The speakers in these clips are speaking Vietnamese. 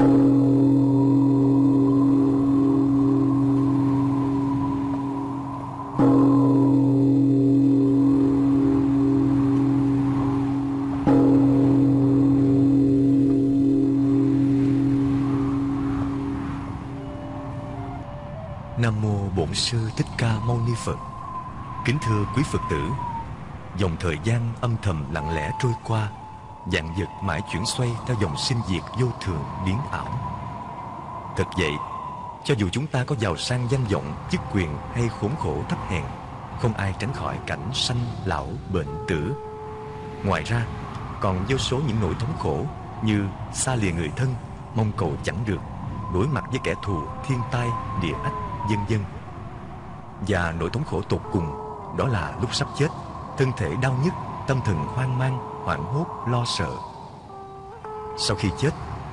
Nam mô Bổn sư Thích Ca Mâu Ni Phật. Kính thưa quý Phật tử, dòng thời gian âm thầm lặng lẽ trôi qua, dạng vật mãi chuyển xoay theo dòng sinh diệt vô thường biến ảo. Thật vậy, cho dù chúng ta có giàu sang danh vọng, chức quyền hay khốn khổ thấp hèn, không ai tránh khỏi cảnh sanh, lão, bệnh, tử. Ngoài ra, còn vô số những nỗi thống khổ như xa lìa người thân, mong cầu chẳng được, đối mặt với kẻ thù, thiên tai, địa ách, dân dân. Và nỗi thống khổ tột cùng đó là lúc sắp chết, thân thể đau nhức, tâm thần hoang mang, hoảng hốt, lo sợ. Sau khi chết,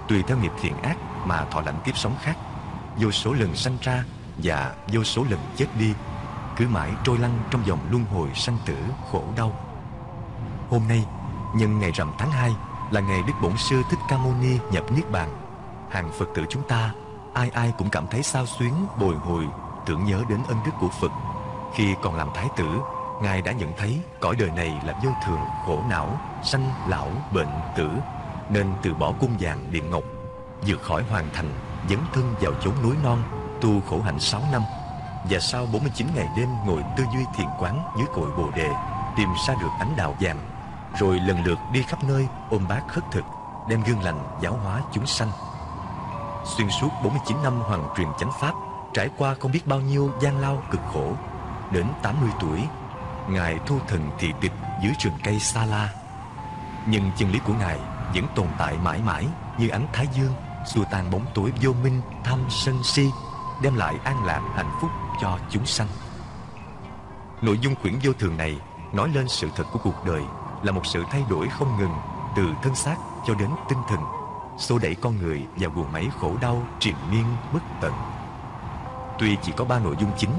tùy theo nghiệp thiện ác mà thọ lãnh kiếp sống khác, vô số lần sanh ra và vô số lần chết đi, cứ mãi trôi lăn trong dòng luân hồi sanh tử khổ đau. Hôm nay, nhân ngày rằm tháng 2 là ngày Đức Bổn Sư Thích Ca Mâu Ni nhập Niết Bàn. Hàng Phật tử chúng ta, ai ai cũng cảm thấy sao xuyến, bồi hồi, tưởng nhớ đến ân đức của Phật. Khi còn làm Thái tử, Ngài đã nhận thấy cõi đời này là vô thường, khổ não, sanh, lão, bệnh, tử, nên từ bỏ cung vàng điện ngọc, vượt khỏi hoàn thành, dấn thân vào chốn núi non, tu khổ hạnh 6 năm. Và sau 49 ngày đêm ngồi tư duy thiền quán dưới cội bồ đề, tìm ra được ánh đạo vàng, rồi lần lượt đi khắp nơi ôm bát khất thực, đem gương lành giáo hóa chúng sanh. Xuyên suốt 49 năm hoàng truyền chánh pháp, trải qua không biết bao nhiêu gian lao cực khổ, đến 80 tuổi, Ngài thu thần thị tịch dưới rừng cây Sa La. Nhưng chân lý của Ngài vẫn tồn tại mãi mãi như ánh thái dương, xua tan bóng tối vô minh, tham sân si, đem lại an lạc hạnh phúc cho chúng sanh. Nội dung quyển vô thường này nói lên sự thật của cuộc đời là một sự thay đổi không ngừng từ thân xác cho đến tinh thần, xô đẩy con người vào guồng máy khổ đau triền miên bất tận. Tuy chỉ có ba nội dung chính,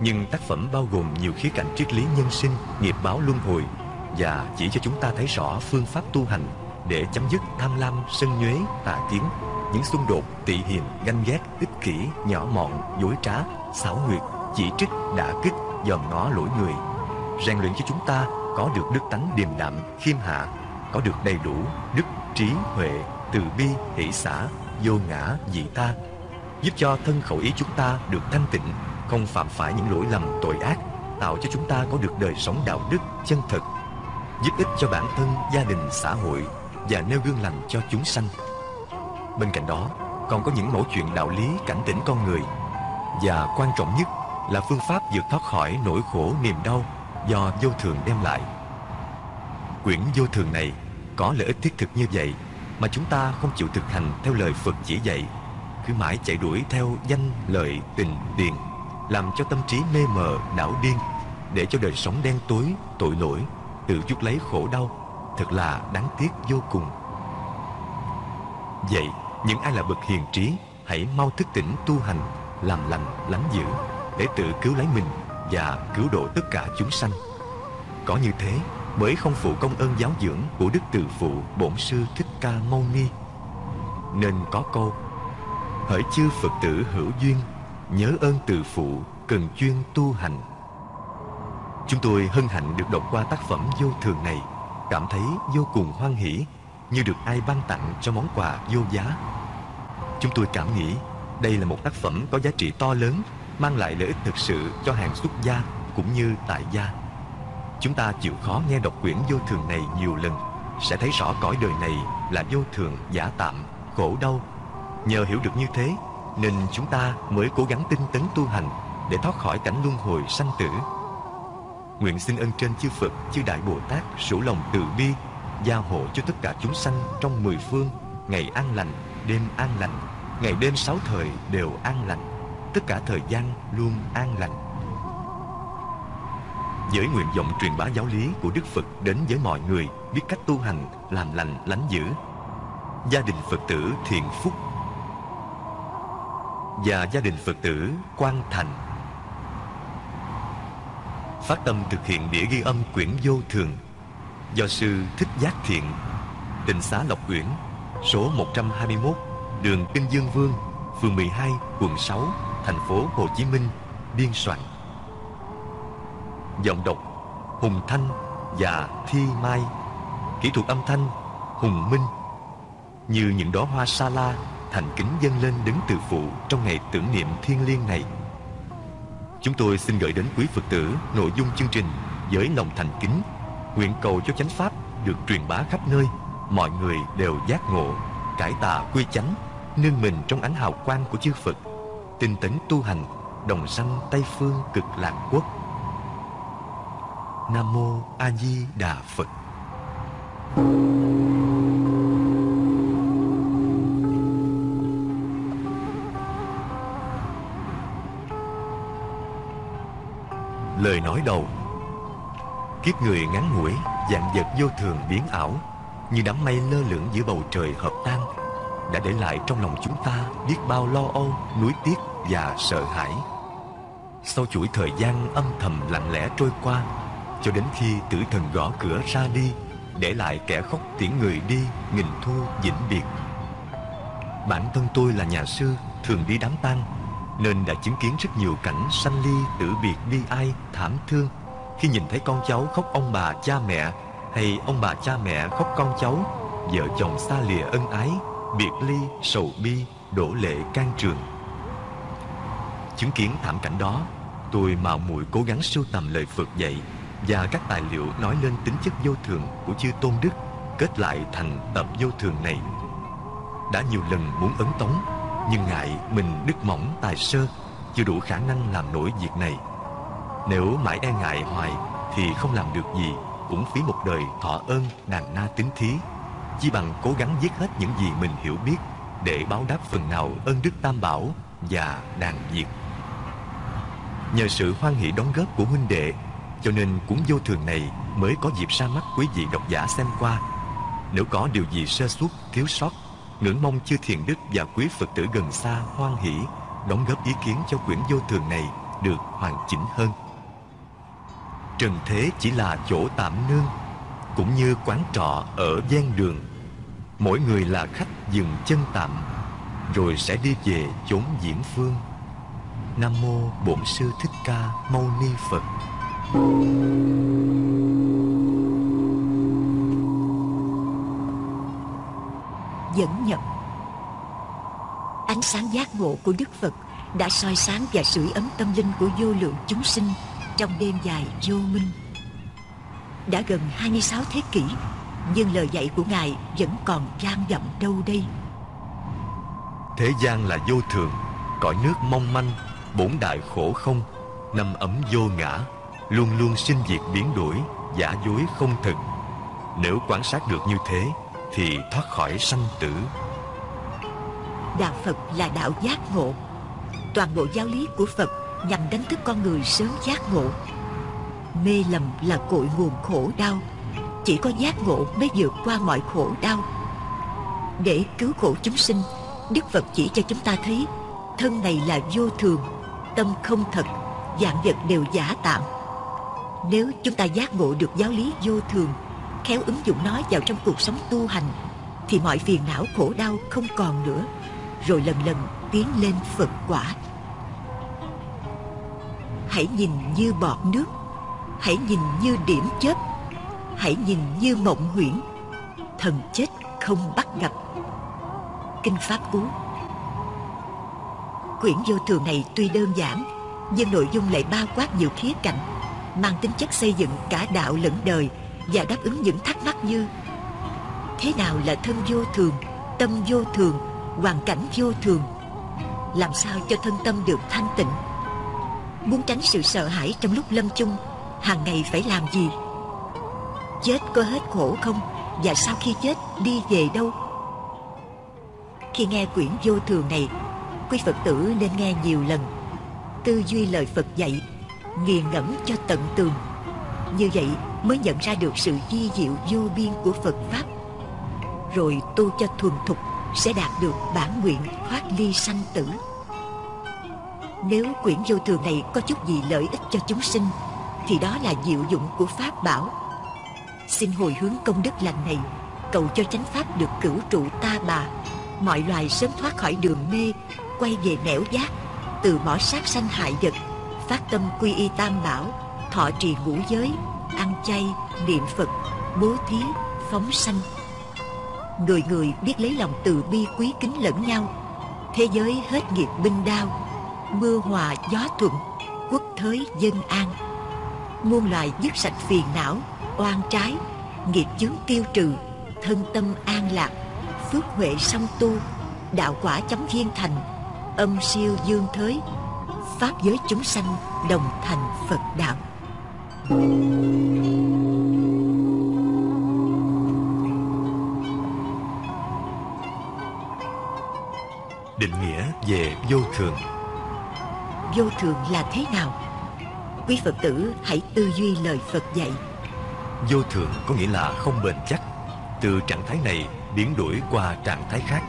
nhưng tác phẩm bao gồm nhiều khía cạnh triết lý nhân sinh, nghiệp báo luân hồi và chỉ cho chúng ta thấy rõ phương pháp tu hành để chấm dứt tham lam, sân nhuế, tà kiến, những xung đột, tị hiềm, ganh ghét, ích kỷ, nhỏ mọn, dối trá, xảo nguyệt chỉ trích, đả kích, dòm ngó lỗi người, rèn luyện cho chúng ta có được đức tánh điềm đạm, khiêm hạ, có được đầy đủ đức, trí, huệ, từ bi, hỷ xã vô ngã, dị ta, giúp cho thân khẩu ý chúng ta được thanh tịnh, không phạm phải những lỗi lầm tội ác, tạo cho chúng ta có được đời sống đạo đức chân thật, giúp ích cho bản thân, gia đình, xã hội và nêu gương lành cho chúng sanh. Bên cạnh đó, còn có những mẫu chuyện đạo lý cảnh tỉnh con người và quan trọng nhất là phương pháp vượt thoát khỏi nỗi khổ niềm đau do vô thường đem lại. Quyển vô thường này có lợi ích thiết thực như vậy mà chúng ta không chịu thực hành theo lời Phật chỉ dạy, cứ mãi chạy đuổi theo danh, lợi, tình, tiền, làm cho tâm trí mê mờ, đảo điên, để cho đời sống đen tối, tội lỗi, tự chuốc lấy khổ đau, thật là đáng tiếc vô cùng. Vậy, những ai là bậc hiền trí, hãy mau thức tỉnh tu hành, làm lành, lánh dữ, để tự cứu lấy mình và cứu độ tất cả chúng sanh. Có như thế mới không phụ công ơn giáo dưỡng của Đức Từ Phụ Bổn Sư Thích Ca Mâu Ni. Nên có câu Hỡi chư Phật tử hữu duyên, nhớ ơn Từ Phụ, cần chuyên tu hành. Chúng tôi hân hạnh được đọc qua tác phẩm vô thường này, cảm thấy vô cùng hoan hỷ, như được ai ban tặng cho món quà vô giá. Chúng tôi cảm nghĩ đây là một tác phẩm có giá trị to lớn mang lại lợi ích thực sự cho hàng xuất gia cũng như tại gia. Chúng ta chịu khó nghe đọc quyển vô thường này nhiều lần sẽ thấy rõ cõi đời này là vô thường giả tạm, khổ đau. Nhờ hiểu được như thế nên chúng ta mới cố gắng tinh tấn tu hành để thoát khỏi cảnh luân hồi sanh tử. Nguyện xin ân trên chư Phật, chư Đại Bồ Tát sủ lòng từ bi, gia hộ cho tất cả chúng sanh trong mười phương, ngày an lành, đêm an lành, ngày đêm sáu thời đều an lành tất cả thời gian luôn an lành. Với nguyện vọng truyền bá giáo lý của Đức Phật đến với mọi người biết cách tu hành, làm lành, lánh dữ. Gia đình Phật tử Thiện Phúc và gia đình Phật tử Quang Thành. Phát tâm thực hiện đĩa ghi âm quyển vô thường do sư Thích Giác Thiện Tịnh xá Lộc Uyển số 121 đường Kinh Dương Vương, phường 12, quận 6, thành phố Hồ Chí Minh, biên soạn. Giọng đọc Hùng Thanh và Thi Mai. Kỹ thuật âm thanh Hùng Minh. Như những đóa hoa sa la thành kính dâng lên đứng từ phụ trong ngày tưởng niệm thiêng liêng này. Chúng tôi xin gửi đến quý Phật tử nội dung chương trình với lòng thành kính, nguyện cầu cho chánh pháp được truyền bá khắp nơi, mọi người đều giác ngộ, cải tà quy chánh, nương mình trong ánh hào quang của chư Phật, tinh tấn tu hành, đồng sanh Tây phương cực lạc quốc. Nam mô A Di Đà Phật. Lời cõi đầu. Kiếp người ngắn ngủi Dạng vật vô thường biến ảo Như đám mây lơ lửng giữa bầu trời hợp tan Đã để lại trong lòng chúng ta Biết bao lo âu, nuối tiếc và sợ hãi. Sau chuỗi thời gian âm thầm lặng lẽ trôi qua Cho đến khi tử thần gõ cửa ra đi Để lại kẻ khóc tiễn người đi Nghìn thu vĩnh biệt. Bản thân tôi là nhà sư Thường đi đám tang nên đã chứng kiến rất nhiều cảnh sanh ly, tử biệt, bi ai, thảm thương. Khi nhìn thấy con cháu khóc ông bà cha mẹ, hay ông bà cha mẹ khóc con cháu, vợ chồng xa lìa ân ái, biệt ly, sầu bi, đổ lệ can trường. Chứng kiến thảm cảnh đó, tôi mạo muội cố gắng sưu tầm lời Phật dạy và các tài liệu nói lên tính chất vô thường của chư tôn đức kết lại thành tập vô thường này. Đã nhiều lần muốn ấn tống nhưng ngại mình đức mỏng tài sơ, chưa đủ khả năng làm nổi việc này. Nếu mãi e ngại hoài thì không làm được gì, cũng phí một đời thọ ơn đàn na tính thí. Chỉ bằng cố gắng viết hết những gì mình hiểu biết để báo đáp phần nào ơn đức tam bảo và đàn diệt. Nhờ sự hoan hỷ đóng góp của huynh đệ, cho nên cuốn vô thường này mới có dịp ra mắt quý vị độc giả xem qua. Nếu có điều gì sơ suất, thiếu sót ngưỡng mong chư thiền đức và quý phật tử gần xa hoan hỷ, đóng góp ý kiến cho quyển vô thường này được hoàn chỉnh hơn. Trần thế chỉ là chỗ tạm nương, cũng như quán trọ ở gian đường. Mỗi người là khách dừng chân tạm, rồi sẽ đi về chốn diễn phương. Nam mô bổn sư thích ca mâu ni phật. Dẫn nhập. Ánh sáng giác ngộ của đức phật đã soi sáng và sưởi ấm tâm linh của vô lượng chúng sinh trong đêm dài vô minh. Đã gần 26 thế kỷ, nhưng lời dạy của ngài vẫn còn vang vọng đâu đây. Thế gian là vô thường, cõi nước mong manh, bổn đại khổ không, năm ấm vô ngã, luôn luôn sinh diệt biến đổi, giả dối không thực. Nếu quan sát được như thế thì thoát khỏi sanh tử. Đạo phật là đạo giác ngộ. Toàn bộ giáo lý của phật nhằm đánh thức con người sớm giác ngộ. Mê lầm là cội nguồn khổ đau. Chỉ có giác ngộ mới vượt qua mọi khổ đau. Để cứu khổ chúng sinh, đức phật chỉ cho chúng ta thấy, thân này là vô thường, tâm không thật, dạng vật đều giả tạm. Nếu chúng ta giác ngộ được giáo lý vô thường khéo ứng dụng nó vào trong cuộc sống tu hành, thì mọi phiền não khổ đau không còn nữa, rồi lần lần tiến lên phật quả. Hãy nhìn như bọt nước, hãy nhìn như điểm chớp, hãy nhìn như mộng huyễn, thần chết không bắt gặp. Kinh pháp cú. Quyển vô thường này tuy đơn giản, nhưng nội dung lại bao quát nhiều khía cạnh, mang tính chất xây dựng cả đạo lẫn đời và đáp ứng những thắc mắc như thế nào là thân vô thường, tâm vô thường, hoàn cảnh vô thường? Làm sao cho thân tâm được thanh tịnh? Muốn tránh sự sợ hãi trong lúc lâm chung, hàng ngày phải làm gì? Chết có hết khổ không? Và sau khi chết, đi về đâu? Khi nghe quyển vô thường này, quý phật tử nên nghe nhiều lần. Tư duy lời phật dạy, nghiền ngẫm cho tận tường. Như vậy mới nhận ra được sự di diệu vô biên của phật pháp. Rồi tu cho thuần thục sẽ đạt được bản nguyện thoát ly sanh tử. Nếu quyển vô thường này có chút gì lợi ích cho chúng sinh, thì đó là diệu dụng của pháp bảo. Xin hồi hướng công đức lành này, cầu cho chánh pháp được cửu trụ ta bà. Mọi loài sớm thoát khỏi đường mê, quay về nẻo giác, từ bỏ sát sanh hại vật, phát tâm quy y tam bảo, thọ trì ngũ giới ăn chay, niệm phật, bố thí, phóng sanh. Người người biết lấy lòng từ bi quý kính lẫn nhau, thế giới hết nghiệp binh đao, mưa hòa gió thuận, quốc thới dân an. Muôn loài dứt sạch phiền não, oan trái, nghiệp chướng tiêu trừ, thân tâm an lạc, phước huệ song tu, đạo quả chấm viên thành, âm siêu dương thới pháp giới chúng sanh đồng thành phật đạo định nghĩa về vô thường. Vô thường là thế nào? Quý phật tử hãy tư duy lời phật dạy. Vô thường có nghĩa là không bền chắc. Từ trạng thái này biến đổi qua trạng thái khác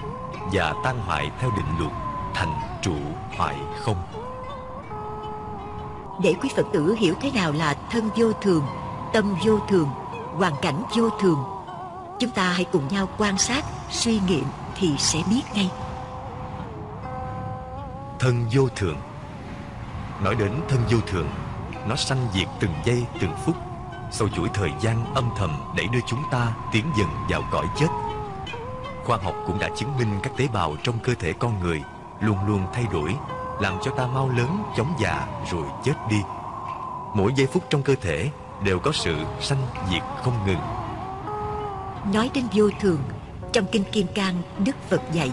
và tan hoại theo định luật thành trụ hoại không để quý phật tử hiểu thế nào là thân vô thường, tâm vô thường, hoàn cảnh vô thường, chúng ta hãy cùng nhau quan sát, suy nghiệm thì sẽ biết ngay. Thân vô thường. Nói đến thân vô thường, nó sanh diệt từng giây, từng phút sau chuỗi thời gian âm thầm đẩy đưa chúng ta tiến dần vào cõi chết. Khoa học cũng đã chứng minh các tế bào trong cơ thể con người luôn luôn thay đổi làm cho ta mau lớn chóng già rồi chết đi. Mỗi giây phút trong cơ thể đều có sự sanh diệt không ngừng. Nói đến vô thường trong kinh kim cang đức phật dạy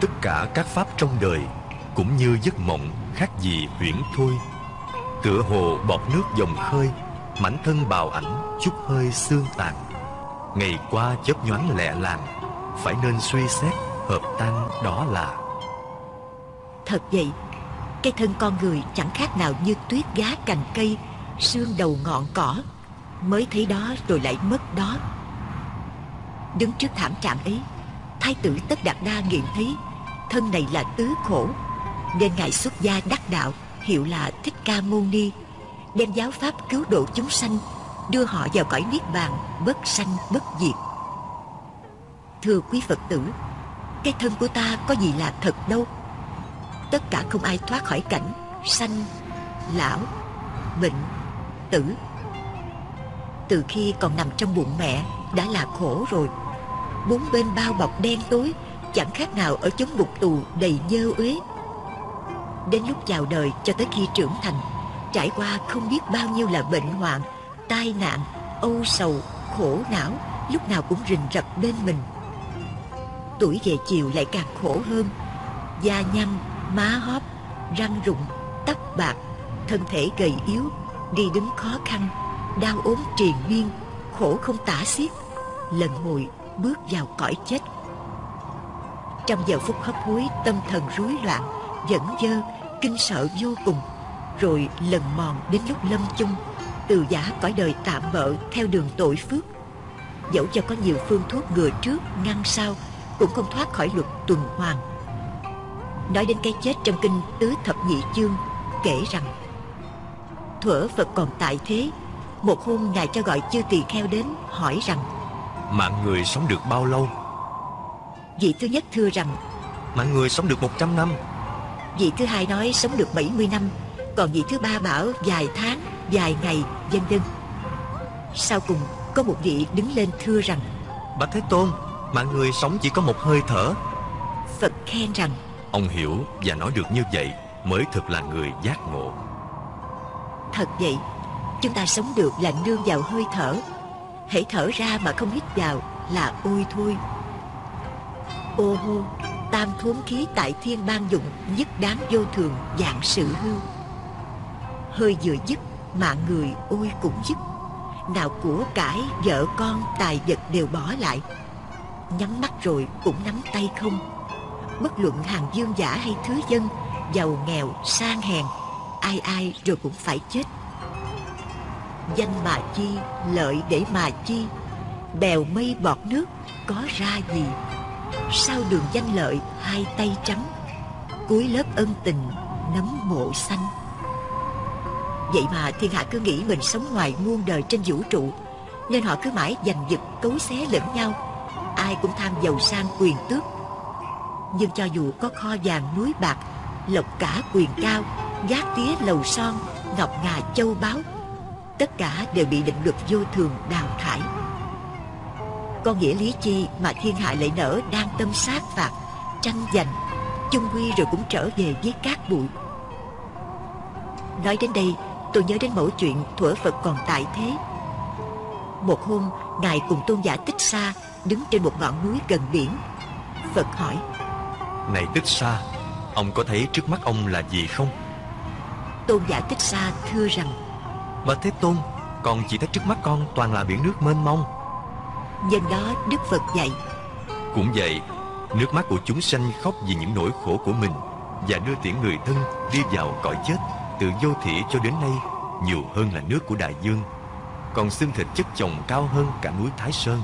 tất cả các pháp trong đời cũng như giấc mộng khác gì huyễn thôi. Tựa hồ bọt nước dòng khơi mảnh thân bào ảnh chút hơi xương tàn. Ngày qua chớp nhoáng lẹ làng phải nên suy xét hợp tan đó là thật vậy. Cái thân con người chẳng khác nào như tuyết giá cành cây xương đầu ngọn cỏ. Mới thấy đó rồi lại mất đó. Đứng trước thảm trạng ấy, thái tử tất đạt đa nghiệm thấy thân này là tứ khổ, nên ngài xuất gia đắc đạo, hiệu là thích ca mâu ni, đem giáo pháp cứu độ chúng sanh, đưa họ vào cõi niết bàn, bất sanh, bất diệt. Thưa quý phật tử, cái thân của ta có gì là thật đâu? Tất cả không ai thoát khỏi cảnh sanh, lão, bệnh, tử. Từ khi còn nằm trong bụng mẹ đã là khổ rồi. Bốn bên bao bọc đen tối, chẳng khác nào ở chốn ngục tù đầy dơ uế. Đến lúc chào đời cho tới khi trưởng thành, trải qua không biết bao nhiêu là bệnh hoạn, tai nạn, âu sầu, khổ não, lúc nào cũng rình rập bên mình. Tuổi về chiều lại càng khổ hơn, da nhăn má hóp, răng rụng, tóc bạc, thân thể gầy yếu, đi đứng khó khăn, đau ốm triền miên, khổ không tả xiết, lần hồi bước vào cõi chết. Trong giờ phút hấp hối, tâm thần rối loạn dẫn dơ, kinh sợ vô cùng, rồi lần mòn đến lúc lâm chung, từ giả cõi đời tạm bợ theo đường tội phước. Dẫu cho có nhiều phương thuốc ngừa trước, ngăn sau, cũng không thoát khỏi luật tuần hoàn nói đến cái chết trong kinh tứ thập nhị chương kể rằng thuở phật còn tại thế một hôm ngài cho gọi chư tỳ kheo đến hỏi rằng mạng người sống được bao lâu? Vị thứ nhất thưa rằng mạng người sống được 100 năm. vị thứ hai nói sống được 70 năm còn vị thứ ba bảo vài tháng vài ngày vân vân. Sau cùng có một vị đứng lên thưa rằng bạch thế tôn mạng người sống chỉ có một hơi thở. Phật khen rằng ông hiểu và nói được như vậy mới thực là người giác ngộ. Thật vậy, chúng ta sống được là nương vào hơi thở. Hãy thở ra mà không hít vào là ôi thôi. Ô hô, tam thốn khí tại thiên ban dụng nhất đáng vô thường dạng sự hư hơi vừa dứt mạng người ôi cũng dứt. Nào của cải, vợ con, tài vật đều bỏ lại. Nhắm mắt rồi cũng nắm tay không bất luận hàng dương giả hay thứ dân, giàu nghèo sang hèn, ai ai rồi cũng phải chết. Danh mà chi, lợi để mà chi, bèo mây bọt nước, có ra gì? Sau đường danh lợi hai tay trắng, cuối lớp ân tình nấm mộ xanh? Vậy mà thiên hạ cứ nghĩ mình sống ngoài muôn đời trên vũ trụ, nên họ cứ mãi giành giật cấu xé lẫn nhau. Ai cũng tham giàu sang quyền tước nhưng cho dù có kho vàng núi bạc, Lộc cả quyền cao Gác tía lầu son, Ngọc ngà châu báu, Tất cả đều bị định luật vô thường đào thải. Có nghĩa lý chi mà thiên hạ lại nở đang tâm sát phạt, Tranh giành, chung quy rồi cũng trở về với cát bụi. Nói đến đây, tôi nhớ đến mẫu chuyện thuở Phật còn tại thế. Một hôm, Ngài cùng tôn giả Tích Sa Đứng trên một ngọn núi gần biển. Phật hỏi này Tích Sa Ông có thấy trước mắt ông là gì không? Tôn giả Tích Sa thưa rằng Bạch Thế Tôn Con chỉ thấy trước mắt con toàn là biển nước mênh mông. Nhân đó Đức Phật dạy Cũng vậy Nước mắt của chúng sanh khóc vì những nỗi khổ của mình Và đưa tiễn người thân đi vào cõi chết Từ vô thị cho đến nay Nhiều hơn là nước của đại dương. Còn xương thịt chất chồng cao hơn cả núi Thái Sơn.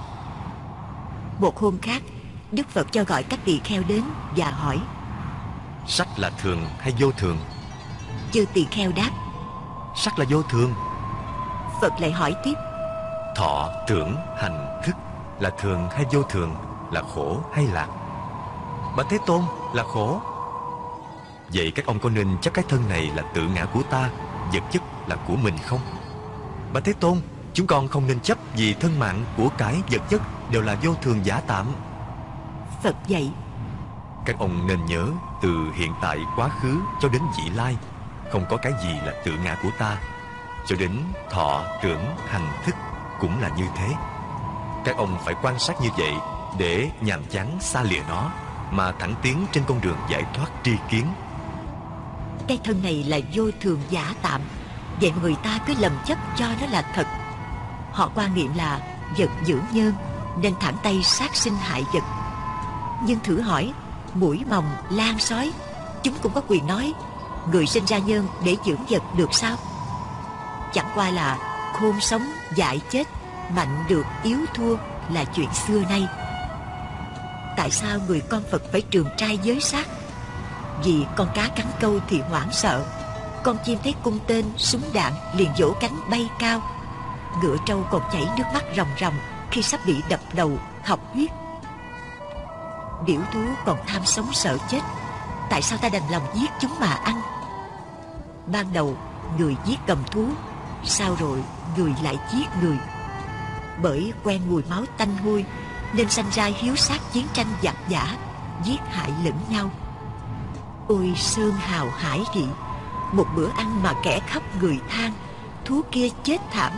Một hôm khác Đức Phật cho gọi các tỳ kheo đến và hỏi. Sắc là thường hay vô thường? Chư tỳ kheo đáp. Sắc là vô thường. Phật lại hỏi tiếp. Thọ, tưởng, hành, thức Là thường hay vô thường? Là khổ hay lạc? Bạch Thế Tôn là khổ. Vậy các ông có nên chấp cái thân này là tự ngã của ta Vật chất là của mình không? Bạch Thế Tôn Chúng con không nên chấp vì thân mạng của cái vật chất Đều là vô thường giả tạm Phật dạy. Các ông nên nhớ Từ hiện tại quá khứ cho đến vị lai Không có cái gì là tự ngã của ta. Cho đến thọ, tưởng, hành, thức Cũng là như thế. Các ông phải quan sát như vậy Để nhàm chán xa lìa nó Mà thẳng tiến trên con đường giải thoát tri kiến. Cái thân này là vô thường giả tạm Vậy người ta cứ lầm chấp cho nó là thật. Họ quan niệm là vật dưỡng nhân Nên thẳng tay sát sinh hại vật nhưng thử hỏi Mũi mòng, lan sói Chúng cũng có quyền nói Người sinh ra nhân để dưỡng vật được sao? Chẳng qua là khôn sống, dại chết Mạnh được, yếu thua là chuyện xưa nay. Tại sao người con Phật phải trường trai giới sát? Vì con cá cắn câu thì hoảng sợ Con chim thấy cung tên, súng đạn liền vỗ cánh bay cao. Ngựa trâu còn chảy nước mắt ròng ròng Khi sắp bị đập đầu, học huyết. Điểu thú còn tham sống sợ chết. Tại sao ta đành lòng giết chúng mà ăn? Ban đầu, người giết cầm thú Sao rồi người lại giết người. Bởi quen mùi máu tanh hôi, Nên sanh ra hiếu sát chiến tranh giặc giả Giết hại lẫn nhau. Ôi sơn hào hải vị Một bữa ăn mà kẻ khắp người than, Thú kia chết thảm,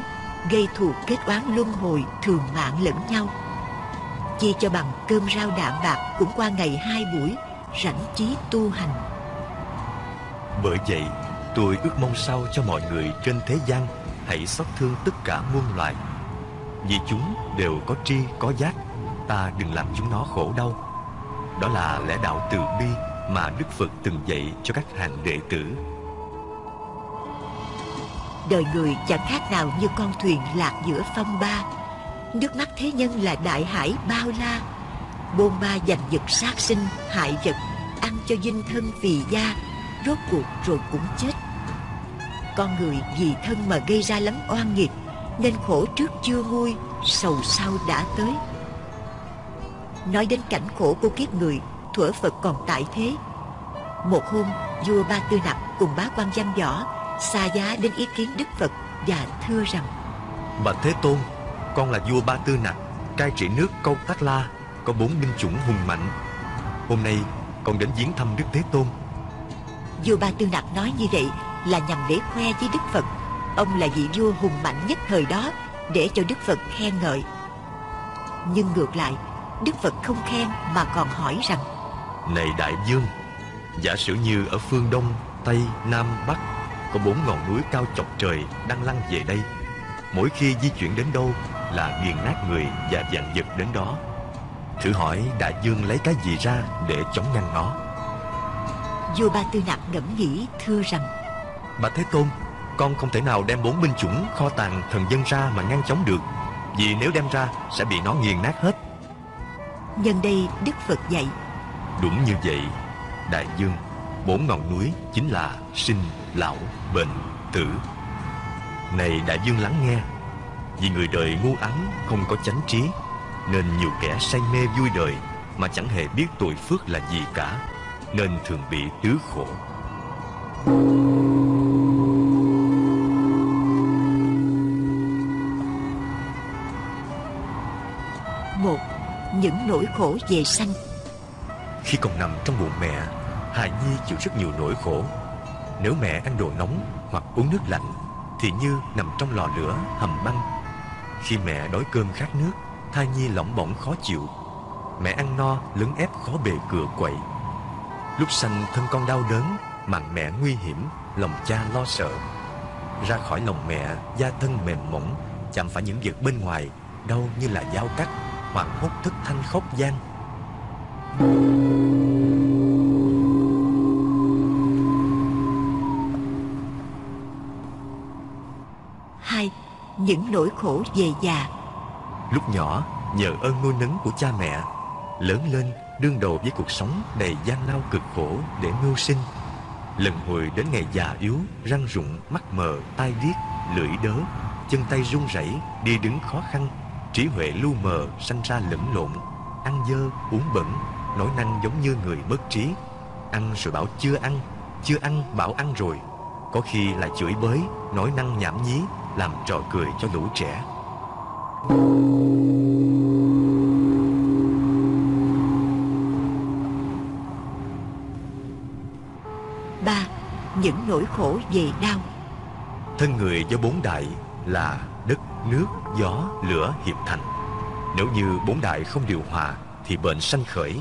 Gây thù kết oán luân hồi Thường mạng lẫn nhau. Chi cho bằng cơm rau đạm bạc Cũng qua ngày hai buổi Rảnh trí tu hành. Bởi vậy tôi ước mong sao cho mọi người trên thế gian Hãy xót thương tất cả muôn loài. Vì chúng đều có tri có giác Ta đừng làm chúng nó khổ đau. Đó là lẽ đạo từ bi Mà Đức Phật từng dạy cho các hàng đệ tử. Đời người chẳng khác nào như con thuyền lạc giữa phong ba Nước mắt thế nhân là đại hải bao la. Bôn ba giành giật sát sinh, hại vật Ăn cho dinh thân vì da Rốt cuộc rồi cũng chết. Con người vì thân mà gây ra lắm oan nghiệt Nên khổ trước chưa nguôi Sầu sau đã tới. Nói đến cảnh khổ của kiếp người Thuở Phật còn tại thế. Một hôm vua Ba Tư Nặc cùng bá quan văn võ xa giá đến ý kiến Đức Phật và thưa rằng Bạch Thế Tôn con là vua Ba Tư Nặc Cai trị nước Câu Tát La Có bốn binh chủng hùng mạnh. Hôm nay con đến viếng thăm Đức Thế Tôn. Vua Ba Tư Nặc nói như vậy là nhằm để khoe với Đức Phật Ông là vị vua hùng mạnh nhất thời đó Để cho Đức Phật khen ngợi. Nhưng ngược lại Đức Phật không khen mà còn hỏi rằng Này Đại Dương Giả sử như ở phương Đông, Tây, Nam, Bắc Có bốn ngọn núi cao chọc trời đang lăn về đây Mỗi khi di chuyển đến đâu là nghiền nát người và vạn vật đến đó. Thử hỏi Đại Dương lấy cái gì ra để chống ngăn nó? Vua Ba Tư Nặc ngẫm nghĩ thưa rằng Bà Thế Tôn Con không thể nào đem bốn binh chủng kho tàng thần dân ra mà ngăn chống được Vì nếu đem ra sẽ bị nó nghiền nát hết. Nhân đây Đức Phật dạy Đúng như vậy Đại Dương Bốn ngọn núi chính là sinh, lão, bệnh, tử. Này Đại Dương lắng nghe Vì người đời ngu ắng không có chánh trí Nên nhiều kẻ say mê vui đời Mà chẳng hề biết tội phước là gì cả Nên thường bị tứ khổ. Một những nỗi khổ về sanh. Khi còn nằm trong bụng mẹ Hài Nhi chịu rất nhiều nỗi khổ. Nếu mẹ ăn đồ nóng hoặc uống nước lạnh Thì như nằm trong lò lửa hầm băng khi mẹ đói cơm khát nước, Thai Nhi lỏng bỏng khó chịu. Mẹ ăn no, lấn ép khó bề cửa quậy. Lúc sanh thân con đau đớn, Mạng mẹ nguy hiểm, Lòng cha lo sợ. Ra khỏi lòng mẹ, Da thân mềm mỏng, Chạm phải những vật bên ngoài, Đau như là dao cắt Hoặc hốt thức thanh khóc gian. hai những nỗi khổ về già. Lúc nhỏ nhờ ơn nuôi nấng của cha mẹ Lớn lên đương đầu với cuộc sống đầy gian lao cực khổ để mưu sinh. Lần hồi đến ngày già yếu, răng rụng, mắt mờ, tai điếc, lưỡi đớ Chân tay run rẩy, đi đứng khó khăn Trí huệ lu mờ, sanh ra lẫn lộn Ăn dơ, uống bẩn, nói năng giống như người mất trí. Ăn rồi bảo chưa ăn, chưa ăn bảo ăn rồi. Có khi là chửi bới, nói năng nhảm nhí làm trò cười cho lũ trẻ ba những nỗi khổ về đau Thân người do bốn đại là đất, nước, gió, lửa hiệp thành. Nếu như bốn đại không điều hòa thì bệnh sanh khởi.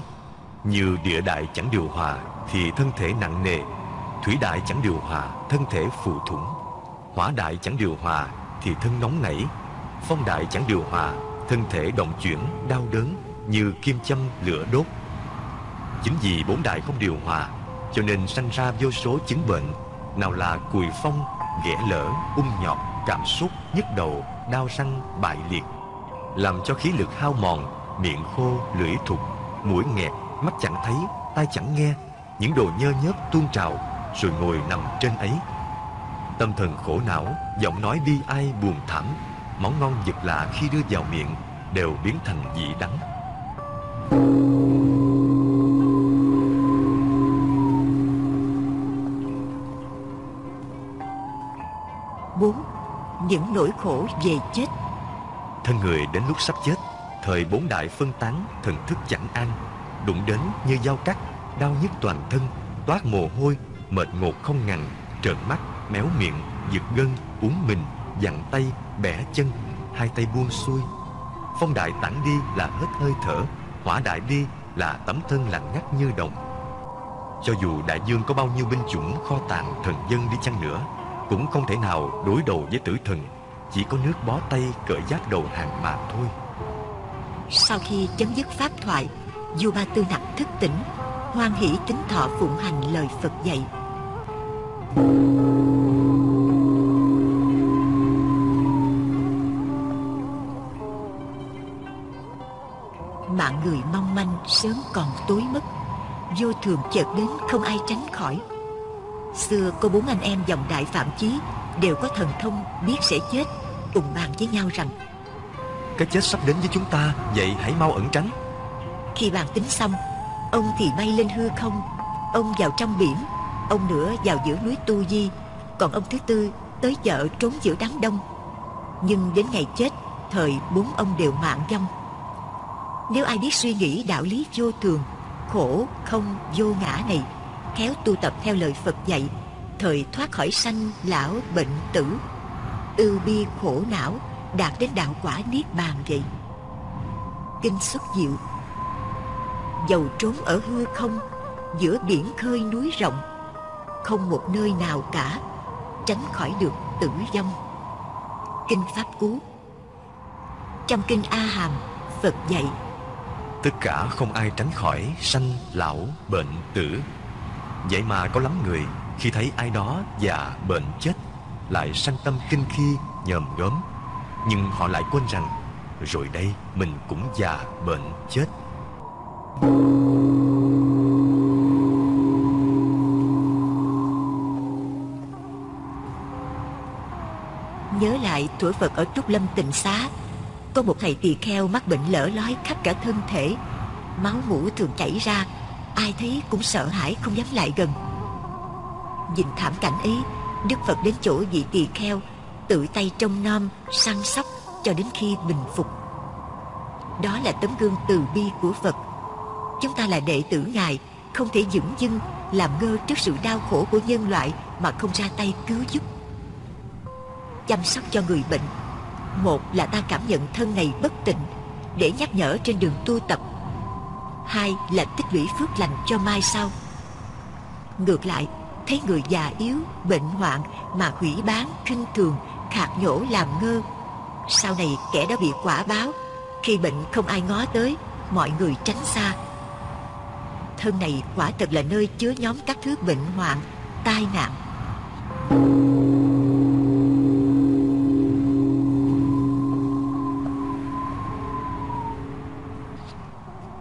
Như địa đại chẳng điều hòa thì thân thể nặng nề. Thủy đại chẳng điều hòa, thân thể phù thủng. Hỏa đại chẳng điều hòa thì thân nóng nảy. Phong đại chẳng điều hòa, thân thể động chuyển, đau đớn như kim châm lửa đốt. Chính vì bốn đại không điều hòa cho nên sanh ra vô số chứng bệnh nào là cùi phong, ghẻ lở, ung nhọt, cảm xúc, nhức đầu, đau răng, bại liệt làm cho khí lực hao mòn, miệng khô, lưỡi thục, mũi nghẹt, mắt chẳng thấy, tai chẳng nghe, những đồ nhơ nhớp tuôn trào, rồi ngồi nằm trên ấy. Tâm thần khổ não, giọng nói bi ai buồn thảm, món ngon vật lạ khi đưa vào miệng đều biến thành vị đắng. bốn những nỗi khổ về chết Thân người đến lúc sắp chết Thời bốn đại phân tán Thần thức chẳng an Đụng đến như dao cắt Đau nhức toàn thân Toát mồ hôi Mệt ngột không ngằn Trợn mắt Méo miệng, Giật gân, Uống mình Dặn tay, Bẻ chân, Hai tay buông xuôi. Phong đại tản đi là hết hơi thở, Hỏa đại đi là tấm thân lạnh ngắt như đồng. Cho dù đại dương có bao nhiêu binh chủng, kho tàng, thần dân đi chăng nữa, Cũng không thể nào đối đầu với tử thần, Chỉ có nước bó tay cởi giáp đầu hàng mà thôi. Sau khi chấm dứt pháp thoại Du ba tư nặc thức tỉnh, hoan hỷ tính thọ phụng hành lời phật dạy. mạng người mong manh sớm còn tối mất. Vô thường chợt đến không ai tránh khỏi. Xưa có bốn anh em dòng đại phạm chí đều có thần thông biết sẽ chết cùng bàn với nhau rằng Cái chết sắp đến với chúng ta Vậy hãy mau ẩn tránh. Khi bàn tính xong Ông thì bay lên hư không Ông vào trong biển Ông nữa vào giữa núi Tu Di Còn ông thứ tư tới chợ trốn giữa đám đông. Nhưng đến ngày chết Thời bốn ông đều mạng vong nếu ai biết suy nghĩ đạo lý vô thường, Khổ không vô ngã này, Khéo tu tập theo lời Phật dạy, Thời thoát khỏi sanh, lão, bệnh, tử, Ưu bi, khổ não, Đạt đến đạo quả niết bàn vậy. Kinh xuất diệu. Dầu trốn ở hư không, giữa biển khơi núi rộng, không một nơi nào cả, tránh khỏi được tử vong. Kinh pháp cú. Trong kinh a hàm, phật dạy Tất cả không ai tránh khỏi sanh, lão, bệnh, tử. Vậy mà có lắm người khi thấy ai đó già, bệnh, chết Lại sanh tâm kinh khi, nhòm gớm. Nhưng họ lại quên rằng Rồi đây mình cũng già, bệnh, chết. Nhớ lại tuổi phật ở trúc lâm tịnh xá có một thầy tỳ kheo mắc bệnh lở lói khắp cả thân thể. Máu mũ thường chảy ra. Ai thấy cũng sợ hãi không dám lại gần. Nhìn thảm cảnh ấy Đức Phật đến chỗ vị tỳ kheo Tự tay trông nom, săn sóc Cho đến khi bình phục. Đó là tấm gương từ bi của Phật. Chúng ta là đệ tử Ngài Không thể dững dưng Làm ngơ trước sự đau khổ của nhân loại Mà không ra tay cứu giúp. Chăm sóc cho người bệnh một là ta cảm nhận thân này bất tịnh Để nhắc nhở trên đường tu tập. Hai là tích lũy phước lành cho mai sau. Ngược lại Thấy người già yếu, bệnh hoạn Mà hủy bán, kinh thường Khạc nhổ làm ngơ. Sau này kẻ đó bị quả báo Khi bệnh không ai ngó tới Mọi người tránh xa. Thân này quả thật là nơi chứa nhóm các thứ bệnh hoạn Tai nạn.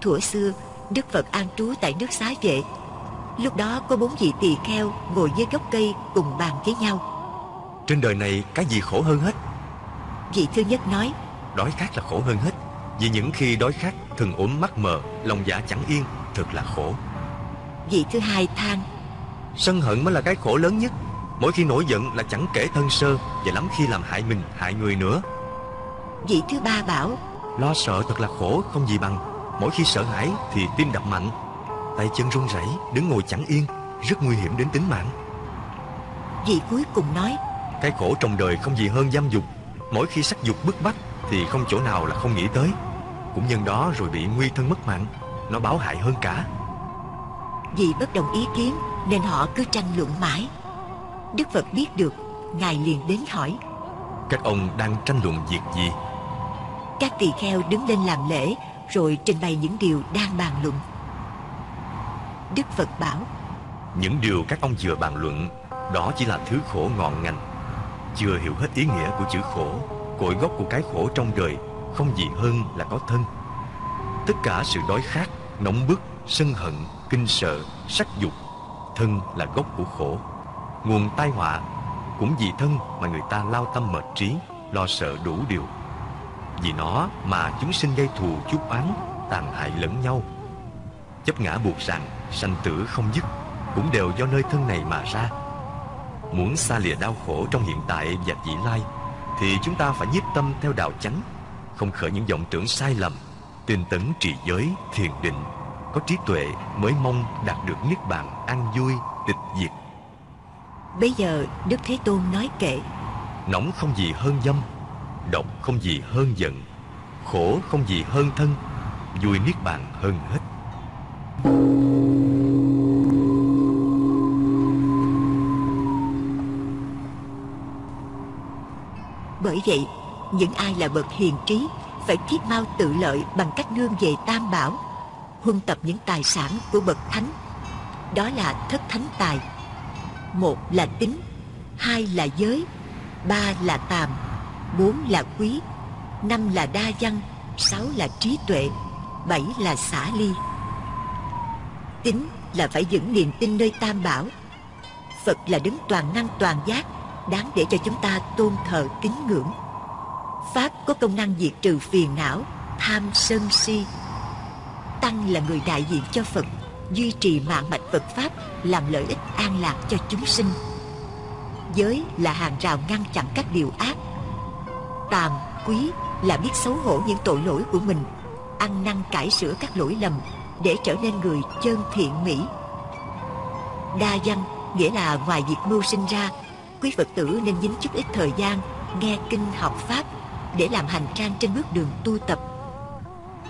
Thuở xưa Đức Phật an trú tại nước xá vệ. Lúc đó có bốn vị tỳ kheo Ngồi dưới gốc cây cùng bàn với nhau. Trên đời này cái gì khổ hơn hết? Vị thứ nhất nói Đói khát là khổ hơn hết Vì những khi đói khát Thần ốm mắt mờ Lòng dạ chẳng yên Thật là khổ. Vị thứ hai than Sân hận mới là cái khổ lớn nhất Mỗi khi nổi giận là chẳng kể thân sơ Và lắm khi làm hại mình hại người nữa. Vị thứ ba bảo Lo sợ thật là khổ không gì bằng Mỗi khi sợ hãi thì tim đập mạnh. Tay chân run rẩy Đứng ngồi chẳng yên Rất nguy hiểm đến tính mạng. Vị cuối cùng nói Cái khổ trong đời không gì hơn dâm dục. Mỗi khi sắc dục bức bách Thì không chỗ nào là không nghĩ tới. Cũng nhân đó rồi bị nguy thân mất mạng Nó báo hại hơn cả. Vì bất đồng ý kiến Nên họ cứ tranh luận mãi. Đức Phật biết được Ngài liền đến hỏi. Các ông đang tranh luận việc gì? Các tỳ kheo đứng lên làm lễ rồi trình bày những điều đang bàn luận. Đức Phật bảo Những điều các ông vừa bàn luận Đó chỉ là thứ khổ ngọn ngành. Chưa hiểu hết ý nghĩa của chữ khổ Cội gốc của cái khổ trong đời Không gì hơn là có thân. Tất cả sự đói khát, nóng bức, sân hận, kinh sợ, sắc dục Thân là gốc của khổ. Nguồn tai họa Cũng vì thân mà người ta lao tâm mệt trí Lo sợ đủ điều. Vì nó mà chúng sinh gây thù chuốc oán Tàn hại lẫn nhau. Chấp ngã buộc rằng sanh tử không dứt Cũng đều do nơi thân này mà ra. Muốn xa lìa đau khổ trong hiện tại và vị lai Thì chúng ta phải nhiếp tâm theo đạo chánh Không khởi những vọng tưởng sai lầm Tinh tấn trì giới, thiền định Có trí tuệ mới mong đạt được niết bàn an vui, tịch diệt. Bây giờ Đức Thế Tôn nói kệ. Nóng không gì hơn dâm Độc không gì hơn giận, Khổ không gì hơn thân, Vui niết bàn hơn hết. Bởi vậy, Những ai là bậc hiền trí Phải thiết mau tự lợi bằng cách nương về tam bảo, Huân tập những tài sản của bậc thánh. Đó là thất thánh tài. Một là tính, Hai là giới, Ba là tàm. Bốn là quý, Năm là đa văn, Sáu là trí tuệ, Bảy là xả ly. Tính là phải vững niềm tin nơi tam bảo. Phật là đứng toàn năng toàn giác, Đáng để cho chúng ta tôn thờ kính ngưỡng. Pháp có công năng diệt trừ phiền não, Tham sân si. Tăng là người đại diện cho Phật, Duy trì mạng mạch Phật Pháp, Làm lợi ích an lạc cho chúng sinh. Giới là hàng rào ngăn chặn các điều ác Tàm, quý là biết xấu hổ những tội lỗi của mình Ăn năn cải sửa các lỗi lầm Để trở nên người chân thiện mỹ. Đa văn nghĩa là ngoài việc mưu sinh ra Quý Phật tử nên dính chút ít thời gian Nghe kinh học Pháp Để làm hành trang trên bước đường tu tập.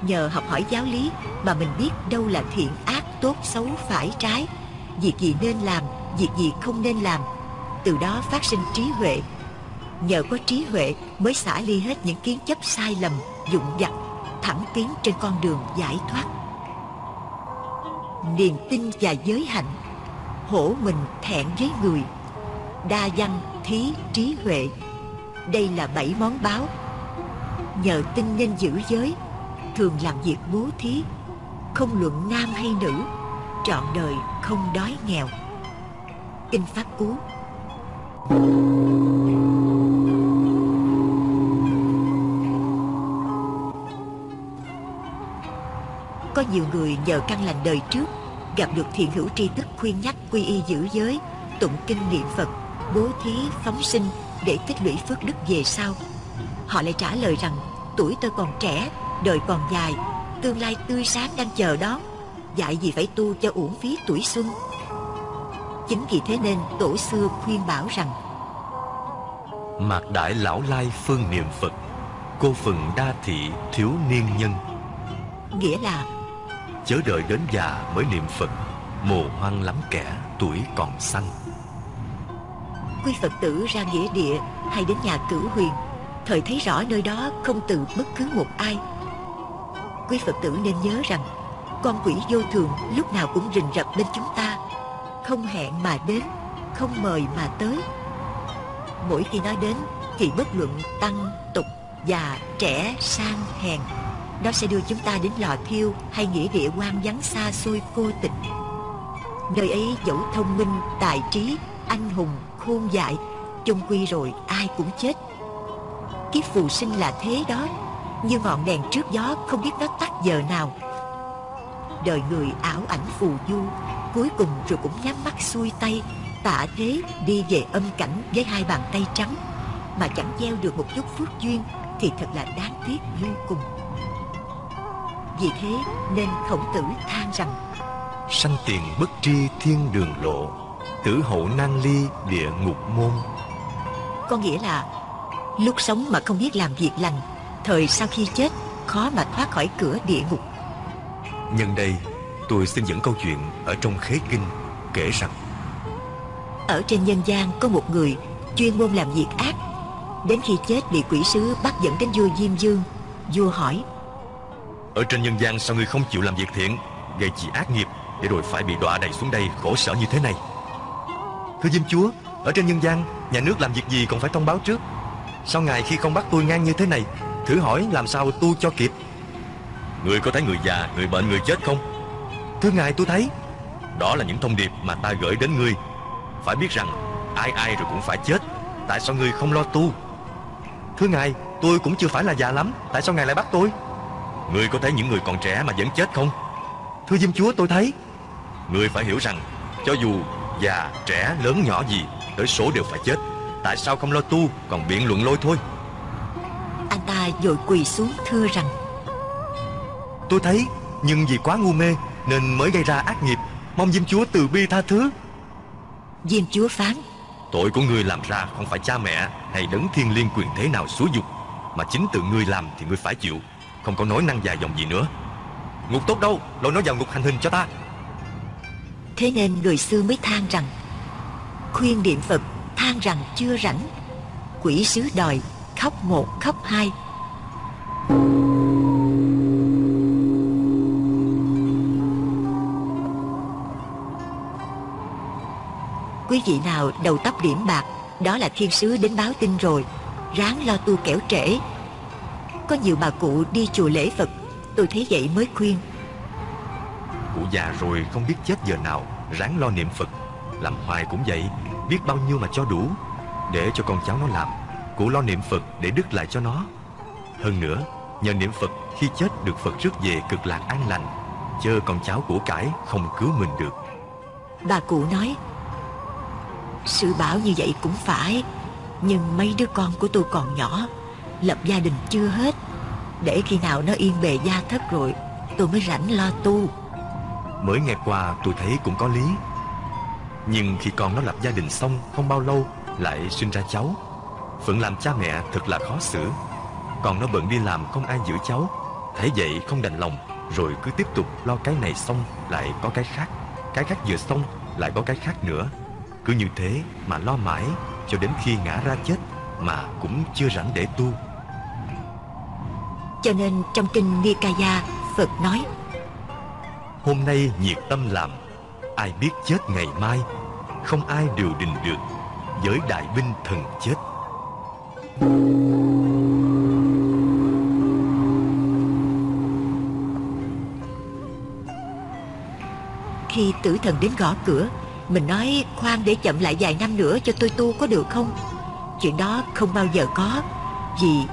Nhờ học hỏi giáo lý Mà mình biết đâu là thiện ác Tốt xấu phải trái. Việc gì nên làm Việc gì không nên làm Từ đó phát sinh trí huệ. Nhờ có trí huệ mới xả ly hết những kiến chấp sai lầm Dụng vặt, Thẳng tiến trên con đường giải thoát. Niềm tin và giới hạnh Hổ mình thẹn với người Đa văn, thí, trí huệ. Đây là bảy món báo. Nhờ tin nên giữ giới Thường làm việc bố thí Không luận nam hay nữ Trọn đời không đói nghèo. Kinh Pháp Cú. Có nhiều người nhờ căn lành đời trước Gặp được thiện hữu tri thức khuyên nhắc quy y giữ giới Tụng kinh niệm Phật Bố thí phóng sinh Để tích lũy phước đức về sau. Họ lại trả lời rằng Tuổi tôi còn trẻ Đời còn dài Tương lai tươi sáng đang chờ đón Dạy gì phải tu cho uổng phí tuổi xuân. Chính vì thế nên tổ xưa khuyên bảo rằng Mạc đại lão lai phương niệm Phật Cô phừng đa thị thiếu niên nhân. Nghĩa là Chớ đợi đến già mới niệm Phật Mồ hoang lắm kẻ tuổi còn xanh Quý Phật tử ra nghĩa địa hay đến nhà cửu huyền Thời thấy rõ nơi đó không từ bất cứ một ai. Quý Phật tử nên nhớ rằng Con quỷ vô thường lúc nào cũng rình rập bên chúng ta Không hẹn mà đến Không mời mà tới. Mỗi khi nói đến Thì bất luận tăng, tục, già, trẻ, sang, hèn nó sẽ đưa chúng ta đến lò thiêu Hay nghĩa địa quan vắng xa xôi cô tịch. Nơi ấy dẫu thông minh, tài trí, anh hùng, khôn dại chung quy rồi ai cũng chết. Kiếp phù sinh là thế đó như ngọn đèn trước gió không biết nó tắt giờ nào. Đời người ảo ảnh phù du cuối cùng rồi cũng nhắm mắt xuôi tay tạ thế đi về âm cảnh với hai bàn tay trắng. Mà chẳng gieo được một chút phước duyên thì thật là đáng tiếc vô cùng vì thế nên khổng tử than rằng Sanh tiền bất tri thiên đường lộ Tử hậu nan ly địa ngục môn. Có nghĩa là Lúc sống mà không biết làm việc lành Thời sau khi chết Khó mà thoát khỏi cửa địa ngục. Nhân đây tôi xin dẫn câu chuyện Ở trong khế kinh kể rằng Ở trên nhân gian có một người Chuyên môn làm việc ác Đến khi chết bị quỷ sứ bắt dẫn đến vua Diêm Dương Vua hỏi ở trên nhân gian sao ngươi không chịu làm việc thiện? Gây chỉ ác nghiệp Để rồi phải bị đọa đầy xuống đây khổ sở như thế này. Thưa Diêm Chúa Ở trên nhân gian Nhà nước làm việc gì còn phải thông báo trước. Sao ngài khi không bắt tôi ngang như thế này Thử hỏi làm sao tu cho kịp? Người có thấy người già, người bệnh, người chết không? Thưa ngài tôi thấy. Đó là những thông điệp mà ta gửi đến ngươi. Phải biết rằng Ai ai rồi cũng phải chết. Tại sao ngươi không lo tu? Thưa ngài tôi cũng chưa phải là già lắm. Tại sao ngài lại bắt tôi? Ngươi có thấy những người còn trẻ mà vẫn chết không? Thưa Diêm Chúa tôi thấy. Ngươi phải hiểu rằng Cho dù già, trẻ, lớn nhỏ gì Tới số đều phải chết. Tại sao không lo tu Còn biện luận lôi thôi? Anh ta vội quỳ xuống thưa rằng Tôi thấy Nhưng vì quá ngu mê Nên mới gây ra ác nghiệp. Mong Diêm Chúa từ bi tha thứ. Diêm Chúa phán Tội của ngươi làm ra không phải cha mẹ Hay đấng thiên liên quyền thế nào xúi dục Mà chính tự ngươi làm thì ngươi phải chịu không có nói năng dài dòng gì nữa. Ngục tốt đâu? Lôi nó vào ngục hành hình cho ta. Thế nên người xưa mới than rằng, Khuyên niệm Phật than rằng chưa rảnh. Quỷ sứ đòi khóc một, khóc hai. Quý vị nào đầu tóc điểm bạc, Đó là thiên sứ đến báo tin rồi, Ráng lo tu kẻo trễ. Có nhiều bà cụ đi chùa lễ Phật. Tôi thấy vậy mới khuyên. Cụ già rồi không biết chết giờ nào Ráng lo niệm Phật. Làm hoài cũng vậy Biết bao nhiêu mà cho đủ. Để cho con cháu nó làm Cụ lo niệm Phật để đức lại cho nó. Hơn nữa Nhờ niệm Phật khi chết được Phật rước về cực lạc an lành Chớ con cháu của cải không cứu mình được. Bà cụ nói Sự bảo như vậy cũng phải Nhưng mấy đứa con của tôi còn nhỏ Lập gia đình chưa hết. Để khi nào nó yên bề gia thất rồi, Tôi mới rảnh lo tu. Mới nghe qua, tôi thấy cũng có lý. Nhưng khi con nó lập gia đình xong Không bao lâu, lại sinh ra cháu. Phận làm cha mẹ thật là khó xử. Còn nó bận đi làm không ai giữ cháu. Thế vậy không đành lòng, Rồi cứ tiếp tục lo cái này xong, Lại có cái khác. Cái khác vừa xong, lại có cái khác nữa. Cứ như thế mà lo mãi, Cho đến khi ngã ra chết, Mà cũng chưa rảnh để tu. Cho nên trong kinh Nikaya Phật nói Hôm nay nhiệt tâm làm Ai biết chết ngày mai Không ai điều đình được Với đại binh thần chết. Khi tử thần đến gõ cửa Mình nói khoan để chậm lại vài năm nữa cho tôi tu có được không? Chuyện đó không bao giờ có Vì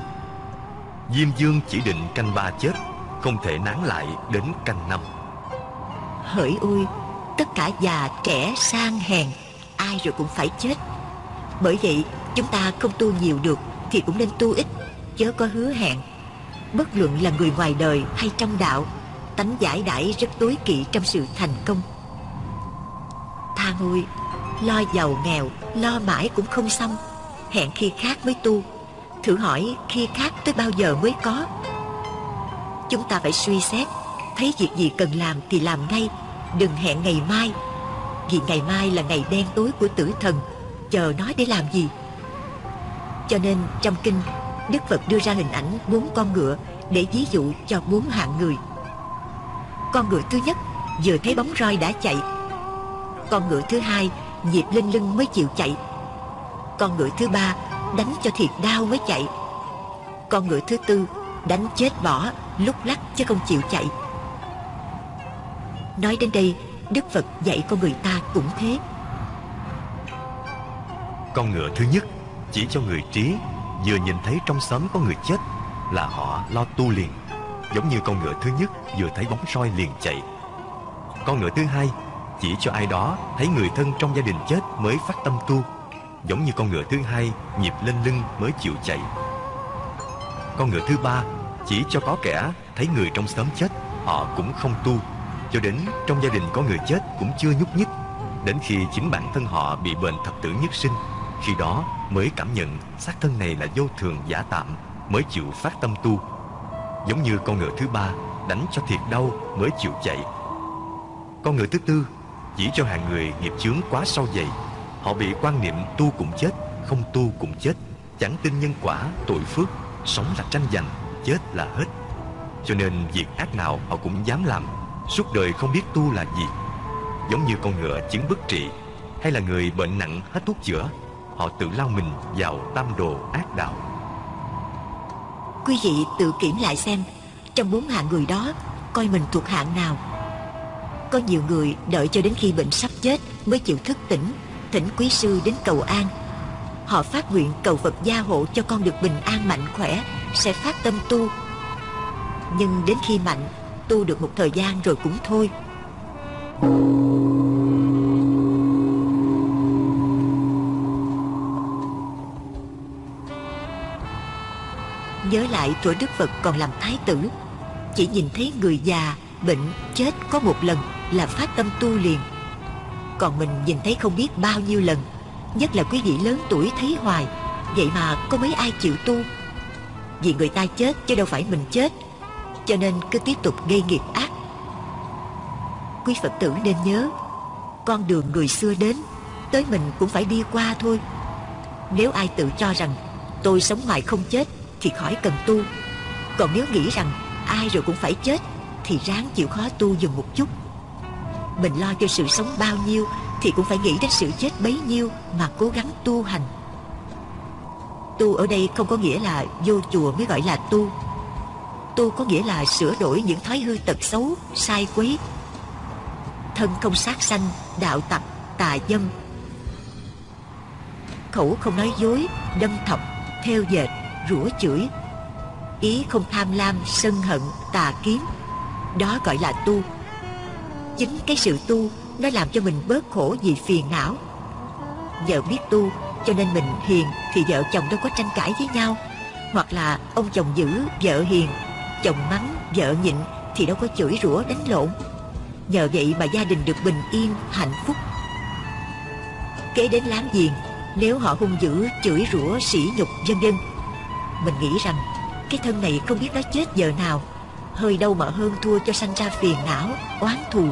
Diêm Dương chỉ định canh ba chết, Không thể nán lại đến canh năm. Hỡi ôi, Tất cả già, trẻ, sang, hèn, Ai rồi cũng phải chết. Bởi vậy, chúng ta không tu nhiều được Thì cũng nên tu ít, Chớ có hứa hẹn. Bất luận là người ngoài đời hay trong đạo, Tánh giải đãi rất tối kỵ trong sự thành công. Tha ngôi Lo giàu nghèo, Lo mãi cũng không xong. Hẹn khi khác mới tu. Thử hỏi khi khác tới bao giờ mới có. Chúng ta phải suy xét, Thấy việc gì cần làm thì làm ngay, Đừng hẹn ngày mai, Vì ngày mai là ngày đen tối của tử thần, Chờ nói để làm gì. Cho nên trong kinh, Đức Phật đưa ra hình ảnh bốn con ngựa Để ví dụ cho bốn hạng người. Con ngựa thứ nhất Vừa thấy bóng roi đã chạy, Con ngựa thứ hai Nhịp lên lưng mới chịu chạy. Con ngựa thứ ba Đánh cho thiệt đau mới chạy. Con ngựa thứ tư Đánh chết bỏ, Lúc lắc chứ không chịu chạy. Nói đến đây, Đức Phật dạy con người ta cũng thế. Con ngựa thứ nhất Chỉ cho người trí, Vừa nhìn thấy trong xóm có người chết Là họ lo tu liền, Giống như con ngựa thứ nhất vừa thấy bóng soi liền chạy. Con ngựa thứ hai Chỉ cho ai đó thấy người thân trong gia đình chết mới phát tâm tu. Giống như con ngựa thứ hai nhịp lên lưng mới chịu chạy. Con ngựa thứ ba chỉ cho có kẻ thấy người trong xóm chết, Họ cũng không tu. Cho đến trong gia đình có người chết cũng chưa nhúc nhích, Đến khi chính bản thân họ bị bệnh thập tử nhất sinh, Khi đó mới cảm nhận xác thân này là vô thường giả tạm, Mới chịu phát tâm tu. Giống như con ngựa thứ ba đánh cho thiệt đau mới chịu chạy. Con ngựa thứ tư chỉ cho hàng người nghiệp chướng quá sâu dày Họ bị quan niệm tu cũng chết Không tu cũng chết. Chẳng tin nhân quả, tội phước Sống là tranh giành, chết là hết. Cho nên việc ác nào họ cũng dám làm Suốt đời không biết tu là gì. Giống như con ngựa chứng bất trị Hay là người bệnh nặng hết thuốc chữa Họ tự lao mình vào tam đồ ác đạo. Quý vị tự kiểm lại xem Trong bốn hạng người đó Coi mình thuộc hạng nào. Có nhiều người đợi cho đến khi bệnh sắp chết Mới chịu thức tỉnh Thỉnh quý sư đến cầu an. Họ phát nguyện cầu Phật gia hộ cho con được bình an mạnh khỏe Sẽ phát tâm tu. Nhưng đến khi mạnh Tu được một thời gian rồi cũng thôi. Nhớ lại tuổi Đức Phật còn làm thái tử Chỉ nhìn thấy người già, bệnh, chết có một lần là phát tâm tu liền. Còn mình nhìn thấy không biết bao nhiêu lần. Nhất là quý vị lớn tuổi thấy hoài, Vậy mà có mấy ai chịu tu? Vì người ta chết chứ đâu phải mình chết, Cho nên cứ tiếp tục gây nghiệp ác. Quý Phật tử nên nhớ, Con đường người xưa đến, Tới mình cũng phải đi qua thôi. Nếu ai tự cho rằng, Tôi sống hoài không chết, Thì khỏi cần tu. Còn nếu nghĩ rằng, ai rồi cũng phải chết, Thì ráng chịu khó tu dùm một chút. Mình lo cho sự sống bao nhiêu Thì cũng phải nghĩ đến sự chết bấy nhiêu Mà cố gắng tu hành. Tu ở đây không có nghĩa là Vô chùa mới gọi là tu. Tu có nghĩa là sửa đổi những thói hư tật xấu Sai quấy. Thân không sát sanh Đạo tập tà dâm. Khẩu không nói dối Đâm thọc, theo dệt, rủa chửi. Ý không tham lam, sân hận, tà kiếm Đó gọi là tu. Chính cái sự tu Nó làm cho mình bớt khổ vì phiền não. Vợ biết tu Cho nên mình hiền Thì vợ chồng đâu có tranh cãi với nhau. Hoặc là ông chồng giữ vợ hiền Chồng mắng, vợ nhịn Thì đâu có chửi rủa đánh lộn. Nhờ vậy mà gia đình được bình yên, hạnh phúc. Kế đến láng giềng Nếu họ hung dữ, chửi rủa, sỉ nhục, vân vân Mình nghĩ rằng Cái thân này không biết nó chết giờ nào. Hơi đâu mà hơn thua cho sanh ra phiền não, oán thù.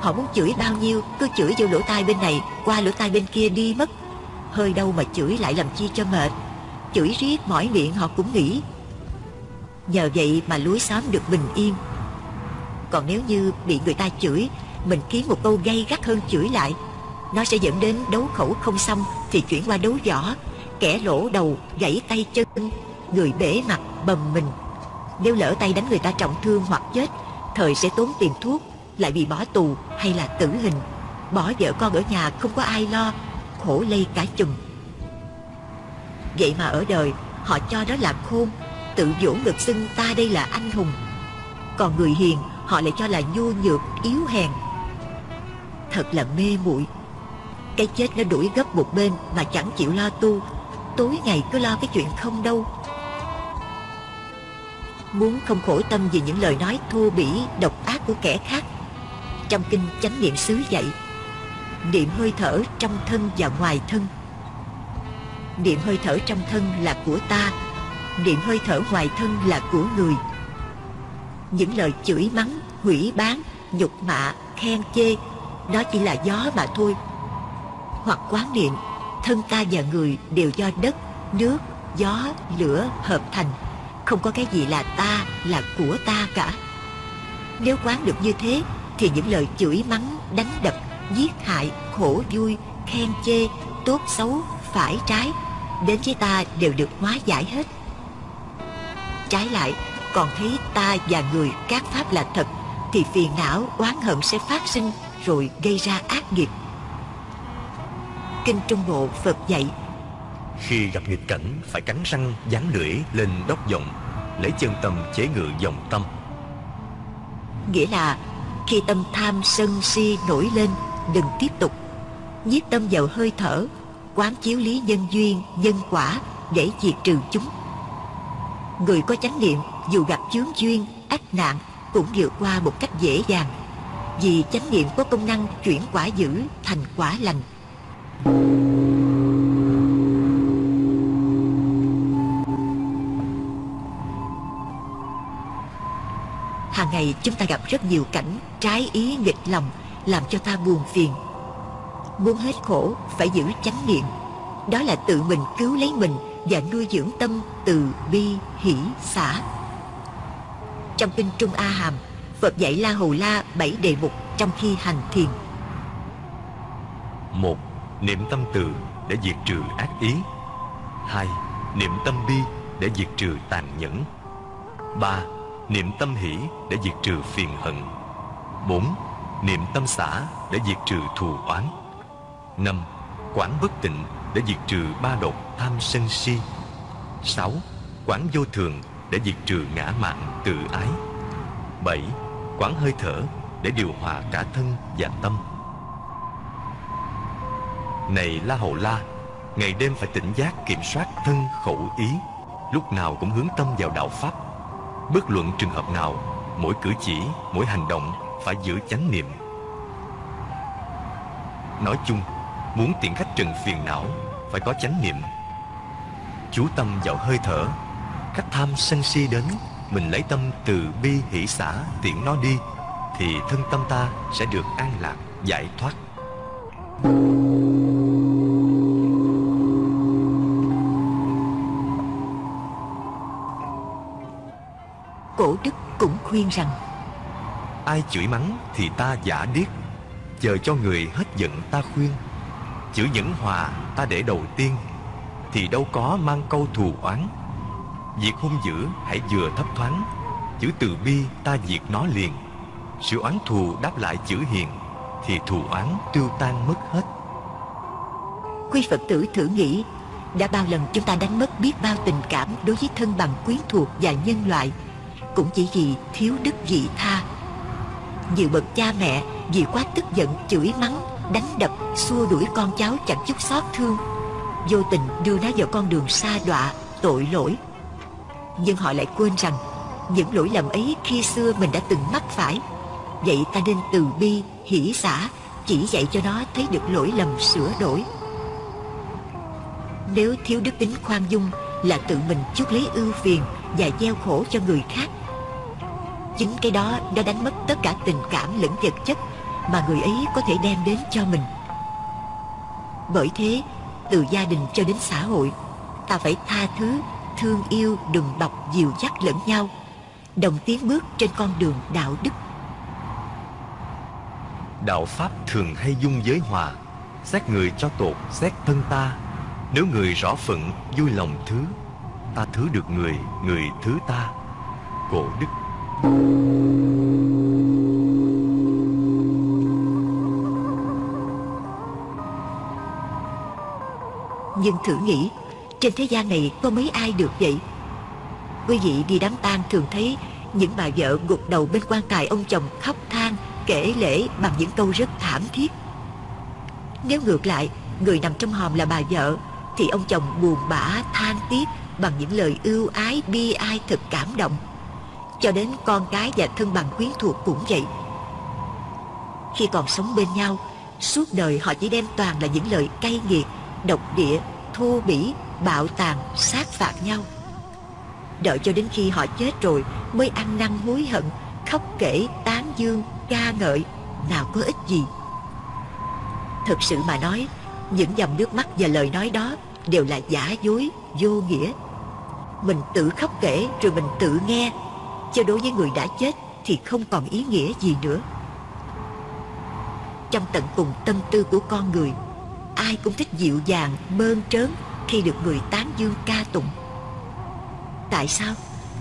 Họ muốn chửi bao nhiêu Cứ chửi vô lỗ tai bên này Qua lỗ tai bên kia đi mất. Hơi đâu mà chửi lại làm chi cho mệt. Chửi riết mỏi miệng họ cũng nghĩ. Nhờ vậy mà lối xóm được bình yên. Còn nếu như bị người ta chửi Mình kiếm một câu gay gắt hơn chửi lại. Nó sẽ dẫn đến đấu khẩu không xong Thì chuyển qua đấu võ. Kẻ lỗ đầu, gãy tay chân Người bể mặt, bầm mình. Nếu lỡ tay đánh người ta trọng thương hoặc chết Thời sẽ tốn tiền thuốc. Lại bị bỏ tù hay là tử hình. Bỏ vợ con ở nhà không có ai lo Khổ lây cả chùm. Vậy mà ở đời Họ cho đó là khôn Tự vỗ ngực xưng ta đây là anh hùng. Còn người hiền họ lại cho là nhu nhược, yếu hèn. Thật là mê muội. Cái chết nó đuổi gấp một bên mà chẳng chịu lo tu Tối ngày cứ lo cái chuyện không đâu. Muốn không khổ tâm vì những lời nói thô bỉ, độc ác của kẻ khác trong kinh chánh niệm xứ dạy Niệm hơi thở trong thân và ngoài thân. Niệm hơi thở trong thân là của ta Niệm hơi thở ngoài thân là của người. Những lời chửi mắng, hủy bán, nhục mạ, khen chê Đó chỉ là gió mà thôi. Hoặc quán niệm Thân ta và người đều do đất, nước, gió, lửa hợp thành. Không có cái gì là ta, là của ta cả. Nếu quán được như thế thì những lời chửi mắng, đánh đập, giết hại, khổ vui, khen chê, tốt xấu, phải trái Đến với ta đều được hóa giải hết. Trái lại còn thấy ta và người các pháp là thật Thì phiền não oán hận sẽ phát sinh Rồi gây ra ác nghiệp. Kinh Trung Bộ Phật dạy Khi gặp nghịch cảnh phải cắn răng dán lưỡi lên đốc vọng Lấy chân tâm chế ngự dòng tâm. Nghĩa là khi tâm tham sân si nổi lên Đừng tiếp tục. Nhiếp tâm vào hơi thở Quán chiếu lý nhân duyên, nhân quả Để diệt trừ chúng. Người có chánh niệm dù gặp chướng duyên, ách nạn Cũng vượt qua một cách dễ dàng. Vì chánh niệm có công năng chuyển quả dữ thành quả lành. Ngày chúng ta gặp rất nhiều cảnh trái ý nghịch lòng, Làm cho ta buồn phiền. Muốn hết khổ, phải giữ chánh niệm. Đó là tự mình cứu lấy mình Và nuôi dưỡng tâm từ bi, hỷ, xả. Trong kinh Trung A Hàm, Phật dạy La Hầu La bảy đề mục trong khi hành thiền. Một, Niệm tâm từ để diệt trừ ác ý. Hai, Niệm tâm bi để diệt trừ tàn nhẫn. Ba Niệm tâm hỷ để diệt trừ phiền hận. Bốn, Niệm tâm xả để diệt trừ thù oán. Năm Quán bất tịnh để diệt trừ ba độc tham sân si. Sáu Quán vô thường để diệt trừ ngã mạn tự ái. Bảy Quán hơi thở để điều hòa cả thân và tâm. Này La Hầu La, Ngày đêm phải tỉnh giác kiểm soát thân khẩu ý, Lúc nào cũng hướng tâm vào đạo Pháp. Bất luận trường hợp nào Mỗi cử chỉ, mỗi hành động Phải giữ chánh niệm. Nói chung Muốn tiện khách trần phiền não Phải có chánh niệm. Chú tâm vào hơi thở Khách tham sân si đến Mình lấy tâm từ bi hỷ xã tiện nó đi Thì thân tâm ta sẽ được an lạc, giải thoát. Cổ khuyên rằng Ai chửi mắng thì ta giả điếc Chờ cho người hết giận ta khuyên. Chữ nhẫn hòa ta để đầu tiên Thì đâu có mang câu thù oán. Việc hung dữ hãy vừa thấp thoáng Chữ từ bi ta diệt nó liền. Sự oán thù đáp lại chữ hiền Thì thù oán tiêu tan mất hết. Quý Phật tử thử nghĩ Đã bao lần chúng ta đánh mất biết bao tình cảm Đối với thân bằng quyến thuộc và nhân loại cũng chỉ vì thiếu đức vị tha. Nhiều bậc cha mẹ Vì quá tức giận chửi mắng Đánh đập xua đuổi con cháu chẳng chút xót thương. Vô tình đưa nó vào con đường xa đọa Tội lỗi. Nhưng họ lại quên rằng Những lỗi lầm ấy khi xưa mình đã từng mắc phải. Vậy ta nên từ bi, hỷ xả Chỉ dạy cho nó thấy được lỗi lầm sửa đổi. Nếu thiếu đức tính khoan dung Là tự mình chuốc lấy ưu phiền Và gieo khổ cho người khác Chính cái đó đã đánh mất tất cả tình cảm lẫn vật chất Mà người ấy có thể đem đến cho mình. Bởi thế Từ gia đình cho đến xã hội Ta phải tha thứ Thương yêu, đừng bọc, dìu dắt lẫn nhau Đồng tiến bước trên con đường đạo đức. Đạo Pháp thường hay dung giới hòa Xét người cho tột, xét thân ta. Nếu người rõ phận, vui lòng thứ Ta thứ được người, người thứ ta. Cổ đức nhưng thử nghĩ, Trên thế gian này có mấy ai được vậy? Quý vị đi đám tang thường thấy Những bà vợ gục đầu bên quan tài ông chồng khóc than, Kể lễ bằng những câu rất thảm thiết. Nếu ngược lại, Người nằm trong hòm là bà vợ, Thì ông chồng buồn bã, than tiếc Bằng những lời ưu ái, bi ai thật cảm động. Cho đến con cái và thân bằng quyến thuộc cũng vậy. Khi còn sống bên nhau Suốt đời họ chỉ đem toàn là những lời cay nghiệt Độc địa, thô bỉ, bạo tàn, sát phạt nhau. Đợi cho đến khi họ chết rồi Mới ăn năn hối hận Khóc kể, tán dương, ca ngợi Nào có ích gì. Thực sự mà nói Những dòng nước mắt và lời nói đó Đều là giả dối, vô nghĩa. Mình tự khóc kể Rồi mình tự nghe Chứ đối với người đã chết Thì không còn ý nghĩa gì nữa. Trong tận cùng tâm tư của con người Ai cũng thích dịu dàng, bơn trớn Khi được người tán dương ca tụng. Tại sao?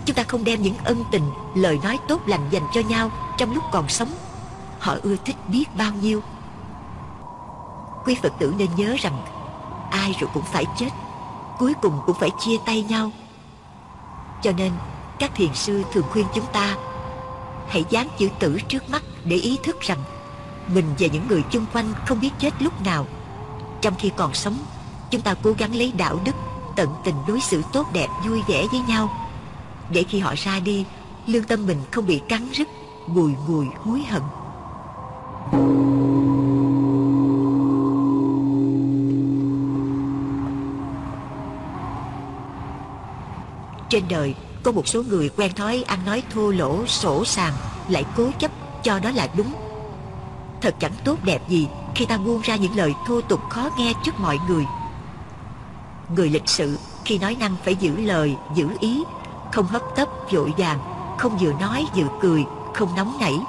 Chúng ta không đem những ân tình Lời nói tốt lành dành cho nhau Trong lúc còn sống. Họ ưa thích biết bao nhiêu. Quý Phật tử nên nhớ rằng Ai rồi cũng phải chết Cuối cùng cũng phải chia tay nhau. Cho nên các thiền sư thường khuyên chúng ta, Hãy dán chữ tử trước mắt Để ý thức rằng Mình và những người chung quanh không biết chết lúc nào. Trong khi còn sống, Chúng ta cố gắng lấy đạo đức, tận tình đối xử tốt đẹp, vui vẻ với nhau. Để khi họ ra đi, lương tâm mình không bị cắn rứt, bùi ngùi, hối hận. Trên đời có một số người quen thói ăn nói thô lỗ sổ sàng lại cố chấp cho đó là đúng. Thật chẳng tốt đẹp gì khi ta buông ra những lời thô tục khó nghe trước mọi người. Người lịch sự khi nói năng phải giữ lời, giữ ý Không hấp tấp, vội vàng Không vừa nói vừa cười, không nóng nảy.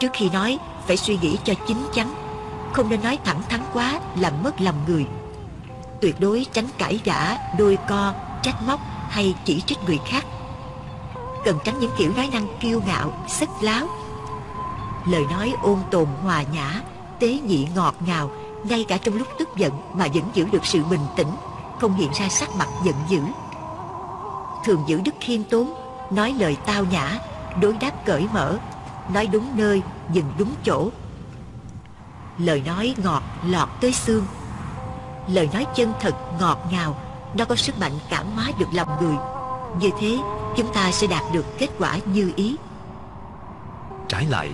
Trước khi nói phải suy nghĩ cho chín chắn Không nên nói thẳng thắn quá làm mất lòng người. Tuyệt đối tránh cãi vã, đôi co, trách móc hay chỉ trích người khác. Cần tránh những kiểu nói năng kiêu ngạo, sức láo. Lời nói ôn tồn hòa nhã, tế nhị ngọt ngào ngay cả trong lúc tức giận mà vẫn giữ được sự bình tĩnh không hiện ra sắc mặt giận dữ. Thường giữ đức khiêm tốn nói lời tao nhã đối đáp cởi mở nói đúng nơi dừng đúng chỗ. Lời nói ngọt lọt tới xương. Lời nói chân thật ngọt ngào nó có sức mạnh cảm hóa được lòng người. Như thế, chúng ta sẽ đạt được kết quả như ý. Trái lại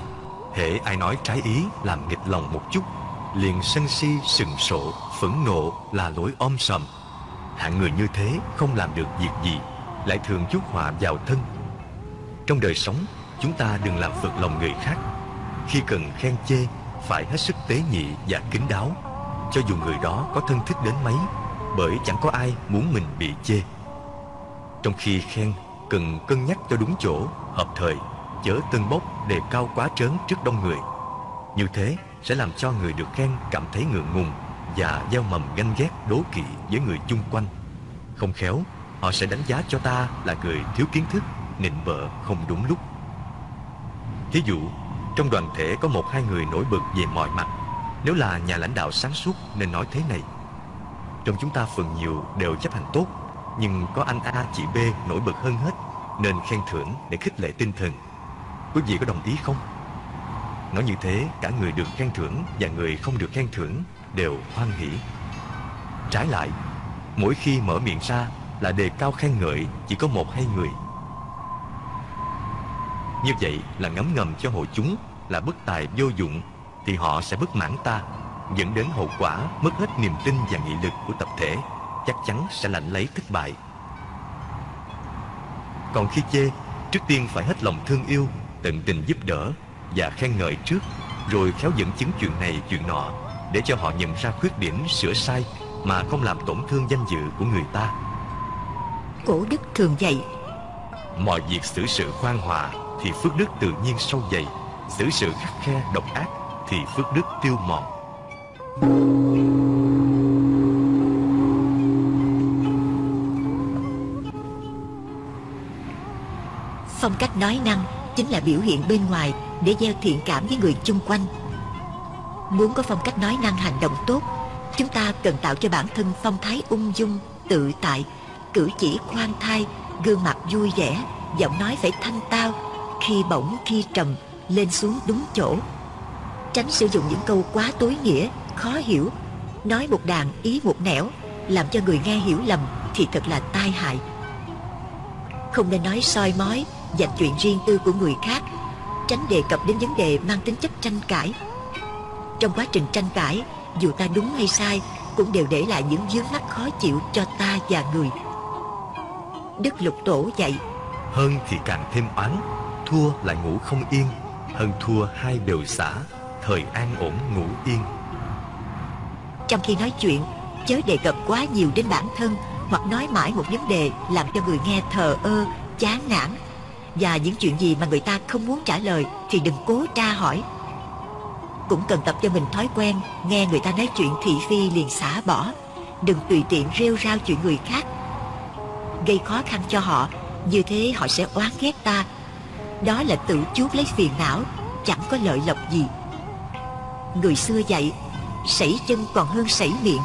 hễ ai nói trái ý làm nghịch lòng một chút, liền sân si, sừng sộ, phẫn nộ là lỗi om sòm. Hạng người như thế không làm được việc gì, lại thường chuốc họa vào thân. Trong đời sống, chúng ta đừng làm phật lòng người khác. Khi cần khen chê, phải hết sức tế nhị và kính đáo. Cho dù người đó có thân thích đến mấy bởi chẳng có ai muốn mình bị chê trong khi khen cần cân nhắc cho đúng chỗ hợp thời chớ tân bốc đề cao quá trớn trước đông người như thế sẽ làm cho người được khen cảm thấy ngượng ngùng và gieo mầm ganh ghét đố kỵ với người chung quanh. Không khéo, họ sẽ đánh giá cho ta là người thiếu kiến thức, nịnh bợ không đúng lúc. Thí dụ, trong đoàn thể có một hai người nổi bật về mọi mặt, nếu là nhà lãnh đạo sáng suốt nên nói thế này. Trong chúng ta phần nhiều đều chấp hành tốt, nhưng có anh A chị B nổi bật hơn hết, nên khen thưởng để khích lệ tinh thần. Quý vị có đồng ý không? Nói như thế, cả người được khen thưởng và người không được khen thưởng đều hoan hỷ. Trái lại, mỗi khi mở miệng ra là đề cao khen ngợi chỉ có một hai người. Như vậy là ngấm ngầm cho hội chúng là bất tài vô dụng thì họ sẽ bất mãn ta, dẫn đến hậu quả mất hết niềm tin và nghị lực của tập thể, chắc chắn sẽ lãnh lấy thất bại. Còn khi chê, trước tiên phải hết lòng thương yêu, tận tình giúp đỡ và khen ngợi trước rồi khéo dẫn chứng chuyện này chuyện nọ để cho họ nhận ra khuyết điểm sửa sai mà không làm tổn thương danh dự của người ta cổ đức thường dạy mọi việc xử sự khoan hòa thì phước đức tự nhiên sâu dày xử sự khắc khe độc ác thì phước đức tiêu mòn phong cách nói năng chính là biểu hiện bên ngoài để gieo thiện cảm với người chung quanh. Muốn có phong cách nói năng hành động tốt, chúng ta cần tạo cho bản thân phong thái ung dung, tự tại, cử chỉ khoan thai, gương mặt vui vẻ, Giọng nói phải thanh tao, Khi bổng khi trầm, Lên xuống đúng chỗ. Tránh sử dụng những câu quá tối nghĩa Khó hiểu. Nói một đàn, ý một nẻo, Làm cho người nghe hiểu lầm Thì thật là tai hại. Không nên nói soi mói dạch chuyện riêng tư của người khác, Tránh đề cập đến vấn đề mang tính chất tranh cãi. Trong quá trình tranh cãi, Dù ta đúng hay sai, Cũng đều để lại những vướng mắc khó chịu cho ta và người. Đức Lục Tổ dạy, Hơn thì càng thêm oán, Thua lại ngủ không yên. Hơn thua hai đều xả, Thời an ổn ngủ yên. Trong khi nói chuyện Chớ đề cập quá nhiều đến bản thân Hoặc nói mãi một vấn đề Làm cho người nghe thờ ơ, chán nản. Và những chuyện gì mà người ta không muốn trả lời Thì đừng cố tra hỏi. Cũng cần tập cho mình thói quen Nghe người ta nói chuyện thị phi liền xả bỏ. Đừng tùy tiện rêu rao chuyện người khác. Gây khó khăn cho họ như thế họ sẽ oán ghét ta. Đó là tự chuốc lấy phiền não chẳng có lợi lộc gì. Người xưa dạy sảy chân còn hơn sảy miệng.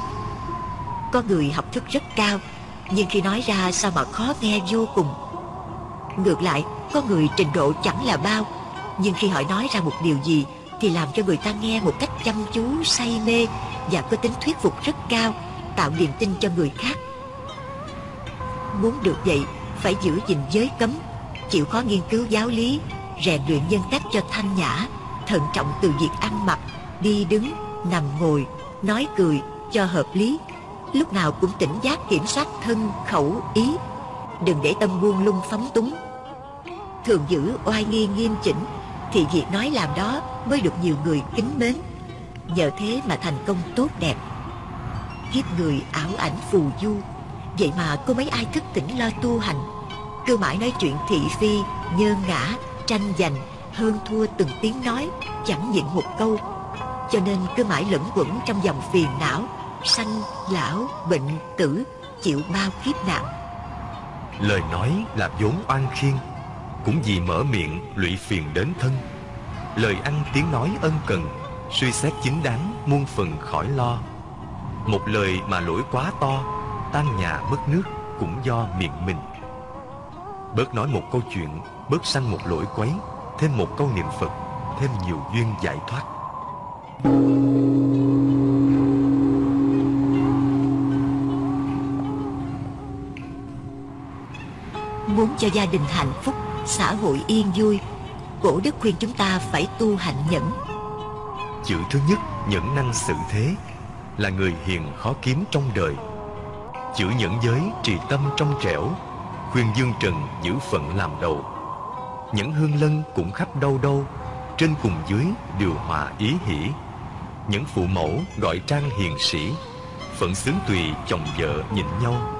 Có người học thức rất cao nhưng khi nói ra sao mà khó nghe vô cùng. Ngược lại có người trình độ chẳng là bao nhưng khi họ nói ra một điều gì thì làm cho người ta nghe một cách chăm chú say mê và có tính thuyết phục rất cao tạo niềm tin cho người khác. Muốn được vậy Phải giữ gìn giới cấm Chịu khó nghiên cứu giáo lý Rèn luyện nhân cách cho thanh nhã Thận trọng từ việc ăn mặc Đi đứng, nằm ngồi Nói cười cho hợp lý. Lúc nào cũng tỉnh giác kiểm soát thân, khẩu, ý. Đừng để tâm buông lung phóng túng. Thường giữ oai nghi nghiêm chỉnh Thì việc nói làm đó mới được nhiều người kính mến. Nhờ thế mà thành công tốt đẹp. Kiếp người ảo ảnh phù du. Vậy mà có mấy ai thức tỉnh lo tu hành? Cứ mãi nói chuyện thị phi Nhơ ngã, tranh giành Hơn thua từng tiếng nói Chẳng nhịn một câu. Cho nên cứ mãi lẫn quẩn trong dòng phiền não Sanh, lão, bệnh, tử Chịu bao kiếp nạn. Lời nói là vốn oan khiên Cũng vì mở miệng lụy phiền đến thân. Lời ăn tiếng nói ân cần Suy xét chính đáng muôn phần khỏi lo. Một lời mà lỗi quá to tan nhà mất nước cũng do miệng mình. Bớt nói một câu chuyện Bớt sanh một lỗi quấy Thêm một câu niệm Phật Thêm nhiều duyên giải thoát. Muốn cho gia đình hạnh phúc, Xã hội yên vui, Cổ đức khuyên chúng ta phải tu hạnh nhẫn. Chữ thứ nhất, nhẫn năng sự thế, Là người hiền khó kiếm trong đời. Chữ nhẫn giới, trì tâm trong trẻo, khuyên dương trần giữ phận làm đầu. Nhẫn hương lân cũng khắp đâu đâu, trên cùng dưới điều hòa ý hỷ những phụ mẫu gọi trang hiền sĩ phận xướng tùy chồng vợ nhịn nhau.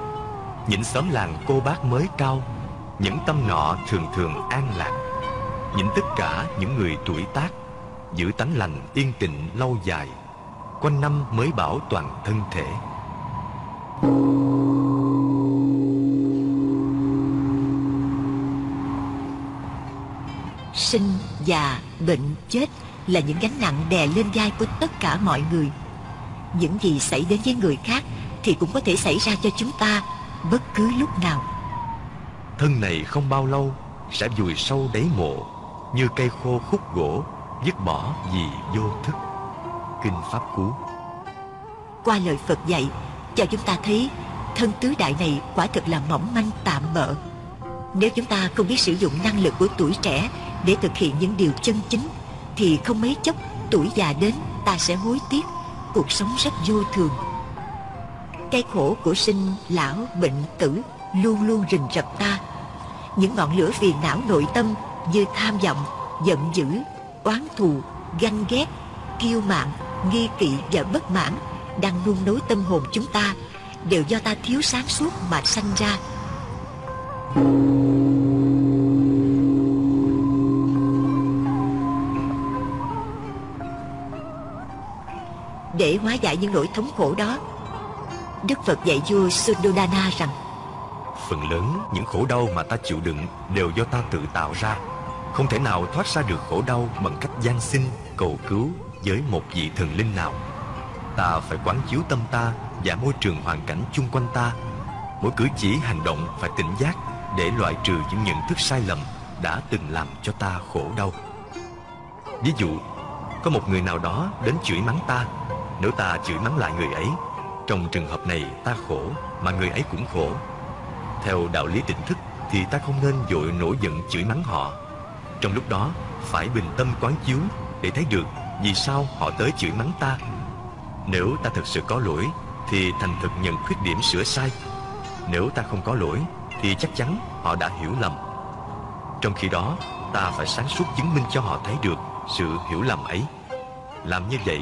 Những xóm làng cô bác mới cao những tâm nọ thường thường an lạc. Những tất cả những người tuổi tác giữ tánh lành yên tịnh lâu dài quanh năm mới bảo toàn thân thể. Sinh, già, bệnh, chết là những gánh nặng đè lên vai của tất cả mọi người. Những gì xảy đến với người khác thì cũng có thể xảy ra cho chúng ta bất cứ lúc nào. Thân này không bao lâu sẽ vùi sâu đáy mộ như cây khô khúc gỗ dứt bỏ vì vô thức. Kinh Pháp Cú Qua lời Phật dạy cho chúng ta thấy thân tứ đại này quả thực là mỏng manh tạm bợ. Nếu chúng ta không biết sử dụng năng lực của tuổi trẻ để thực hiện những điều chân chính, thì không mấy chốc tuổi già đến ta sẽ hối tiếc, cuộc sống rất vô thường. Cái khổ của sinh, lão, bệnh, tử luôn luôn rình rập ta. Những ngọn lửa phiền não nội tâm như tham vọng, giận dữ, oán thù, ganh ghét, kiêu mạn, nghi kỵ và bất mãn đang nung nối tâm hồn chúng ta đều do ta thiếu sáng suốt mà sanh ra để hóa giải những nỗi thống khổ đó. Đức phật dạy vua suddhodana rằng phần lớn những khổ đau mà ta chịu đựng đều do ta tự tạo ra. Không thể nào thoát ra được khổ đau bằng cách gian xin cầu cứu với một vị thần linh nào. Ta phải quán chiếu tâm ta và môi trường hoàn cảnh chung quanh ta. Mỗi cử chỉ hành động phải tỉnh giác để loại trừ những nhận thức sai lầm đã từng làm cho ta khổ đau. Ví dụ, có một người nào đó đến chửi mắng ta, nếu ta chửi mắng lại người ấy, trong trường hợp này ta khổ mà người ấy cũng khổ. Theo đạo lý tỉnh thức thì ta không nên dội nổi giận chửi mắng họ. Trong lúc đó phải bình tâm quán chiếu để thấy được vì sao họ tới chửi mắng ta. Nếu ta thực sự có lỗi thì thành thực nhận khuyết điểm sửa sai. Nếu ta không có lỗi thì chắc chắn họ đã hiểu lầm. Trong khi đó, ta phải sáng suốt chứng minh cho họ thấy được sự hiểu lầm ấy. Làm như vậy,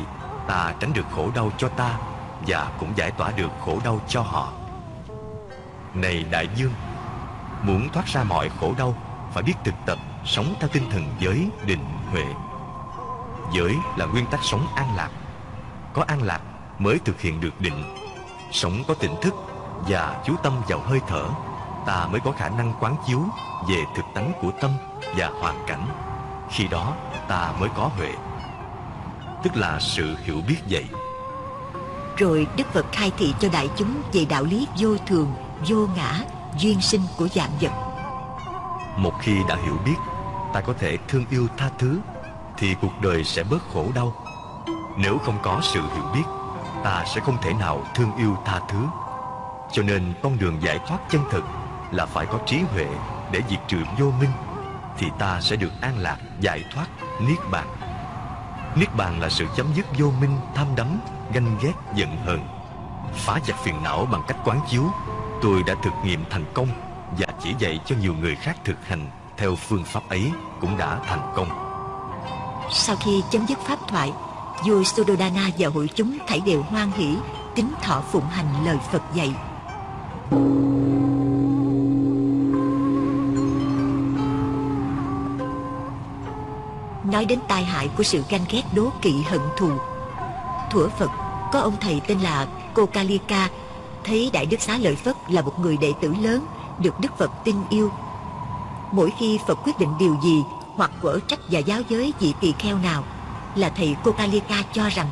ta tránh được khổ đau cho ta và cũng giải tỏa được khổ đau cho họ. Này đại dương, muốn thoát ra mọi khổ đau phải biết thực tập sống theo tinh thần giới định huệ. Giới là nguyên tắc sống an lạc. Có an lạc mới thực hiện được định. Sống có tỉnh thức và chú tâm vào hơi thở, ta mới có khả năng quán chiếu về thực tánh của tâm và hoàn cảnh. Khi đó ta mới có huệ. Tức là sự hiểu biết vậy. Rồi Đức Phật khai thị cho đại chúng về đạo lý vô thường, vô ngã, duyên sinh của dạng vật. Một khi đã hiểu biết, ta có thể thương yêu tha thứ, thì cuộc đời sẽ bớt khổ đau. Nếu không có sự hiểu biết, ta sẽ không thể nào thương yêu tha thứ. Cho nên con đường giải thoát chân thực là phải có trí huệ để diệt trừ vô minh, thì ta sẽ được an lạc, giải thoát, niết bàn. Niết bàn là sự chấm dứt vô minh, tham đắm, ganh ghét, giận hờn. Phá chặt phiền não bằng cách quán chiếu, tôi đã thực nghiệm thành công và chỉ dạy cho nhiều người khác thực hành theo phương pháp ấy cũng đã thành công. Sau khi chấm dứt pháp thoại, vua Suddhodana và hội chúng thảy đều hoan hỷ, kính thọ phụng hành lời Phật dạy. Nói đến tai hại của sự ganh ghét đố kỵ hận thù. Thuở Phật, có ông thầy tên là Cô Kalika Thấy Đại Đức Xá Lợi Phất là một người đệ tử lớn, Được Đức Phật tin yêu. Mỗi khi Phật quyết định điều gì Hoặc quở trách và giáo giới vị tỳ kheo nào Là thầy Cô Kalika cho rằng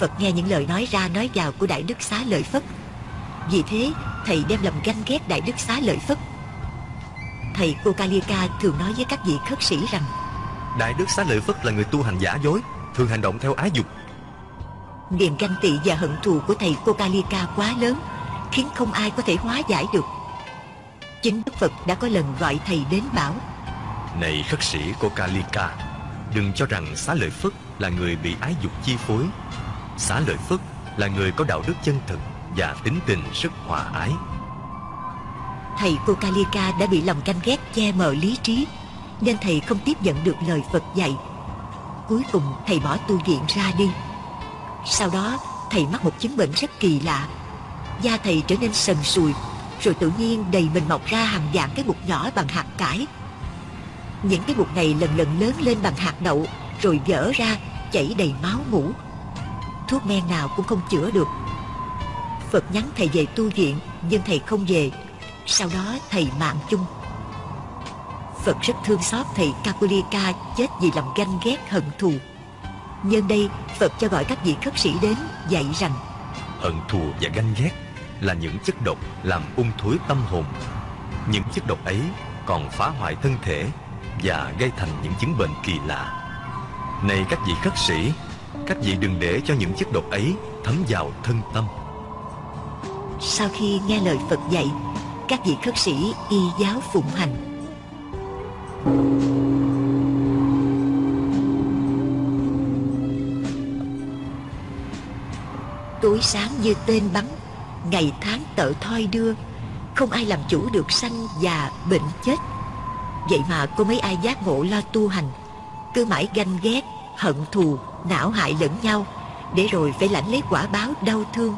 Phật nghe những lời nói ra nói vào của Đại Đức Xá Lợi Phất. Vì thế, thầy đem lòng ganh ghét Đại Đức Xá Lợi Phất. Thầy Cô Kalika thường nói với các vị khất sĩ rằng Đại Đức Xá Lợi Phất là người tu hành giả dối Thường hành động theo ái dục. Niềm ganh tị và hận thù của thầy Kokalika quá lớn Khiến không ai có thể hóa giải được. Chính Đức Phật đã có lần gọi thầy đến bảo Này khất sĩ Kokalika Đừng cho rằng Xá Lợi Phất là người bị ái dục chi phối. Xá Lợi Phất là người có đạo đức chân thực Và tính tình rất hòa ái. Thầy Kokalika đã bị lòng ganh ghét che mờ lý trí nên thầy không tiếp nhận được lời Phật dạy. Cuối cùng thầy bỏ tu viện ra đi. Sau đó, thầy mắc một chứng bệnh rất kỳ lạ. Da thầy trở nên sần sùi, Rồi tự nhiên đầy mình mọc ra hàng dạng cái bụt nhỏ bằng hạt cải. Những cái bụt này lần lần lớn lên bằng hạt đậu, Rồi vỡ ra, chảy đầy máu mũ Thuốc men nào cũng không chữa được. Phật nhắn thầy về tu viện, Nhưng thầy không về. Sau đó thầy mạng chung. Phật rất thương xót thầy Kapulika chết vì lòng ganh ghét hận thù. Nhân đây Phật cho gọi các vị khất sĩ đến dạy rằng Hận thù và ganh ghét là những chất độc làm ung thối tâm hồn. Những chất độc ấy còn phá hoại thân thể Và gây thành những chứng bệnh kỳ lạ. Này các vị khất sĩ Các vị đừng để cho những chất độc ấy thấm vào thân tâm. Sau khi nghe lời Phật dạy Các vị khất sĩ y giáo phụng hành Tối sáng như tên bắn Ngày tháng tợ thoi đưa Không ai làm chủ được sanh già bệnh chết. Vậy mà có mấy ai giác ngộ lo tu hành Cứ mãi ganh ghét, hận thù, não hại lẫn nhau Để rồi phải lãnh lấy quả báo đau thương.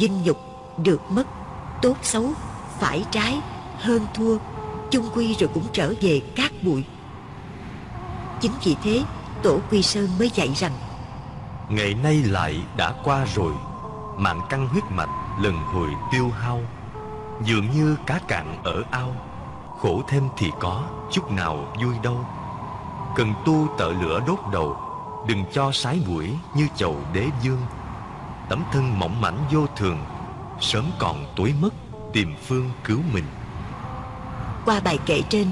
Dinh nhục, được mất, tốt xấu, phải trái, hơn thua chung quy rồi cũng trở về cát bụi. Chính vì thế, tổ quy sơn mới dạy rằng, Ngày nay lại đã qua rồi Mạng căng huyết mạch lần hồi tiêu hao, Dường như cá cạn ở ao, Khổ thêm thì có, Chút nào vui đâu. Cần tu tợ lửa đốt đầu, Đừng cho sái mũi như chầu đế dương. Tấm thân mỏng mảnh vô thường, Sớm còn tối mất, Tìm phương cứu mình. Qua bài kệ trên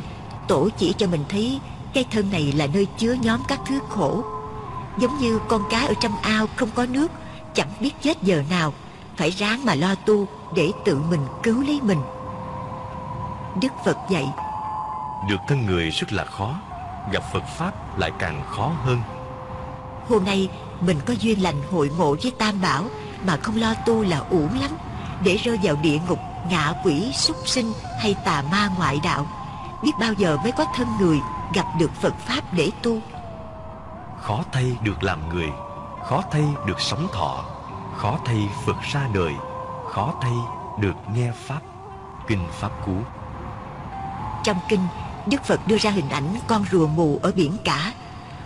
Tổ chỉ cho mình thấy Cái thân này là nơi chứa nhóm các thứ khổ. Giống như con cá ở trong ao không có nước Chẳng biết chết giờ nào Phải ráng mà lo tu Để tự mình cứu lấy mình. Đức Phật dạy Được thân người rất là khó Gặp Phật Pháp lại càng khó hơn. Hôm nay mình có duyên lành hội ngộ với Tam Bảo Mà không lo tu là uổng lắm Để rơi vào địa ngục, ngạ quỷ, súc sinh hay tà ma ngoại đạo. Biết bao giờ mới có thân người gặp được Phật Pháp để tu Khó thay được làm người Khó thay được sống thọ Khó thay Phật ra đời Khó thay được nghe Pháp Kinh Pháp Cú. Trong kinh Đức Phật đưa ra hình ảnh con rùa mù ở biển cả.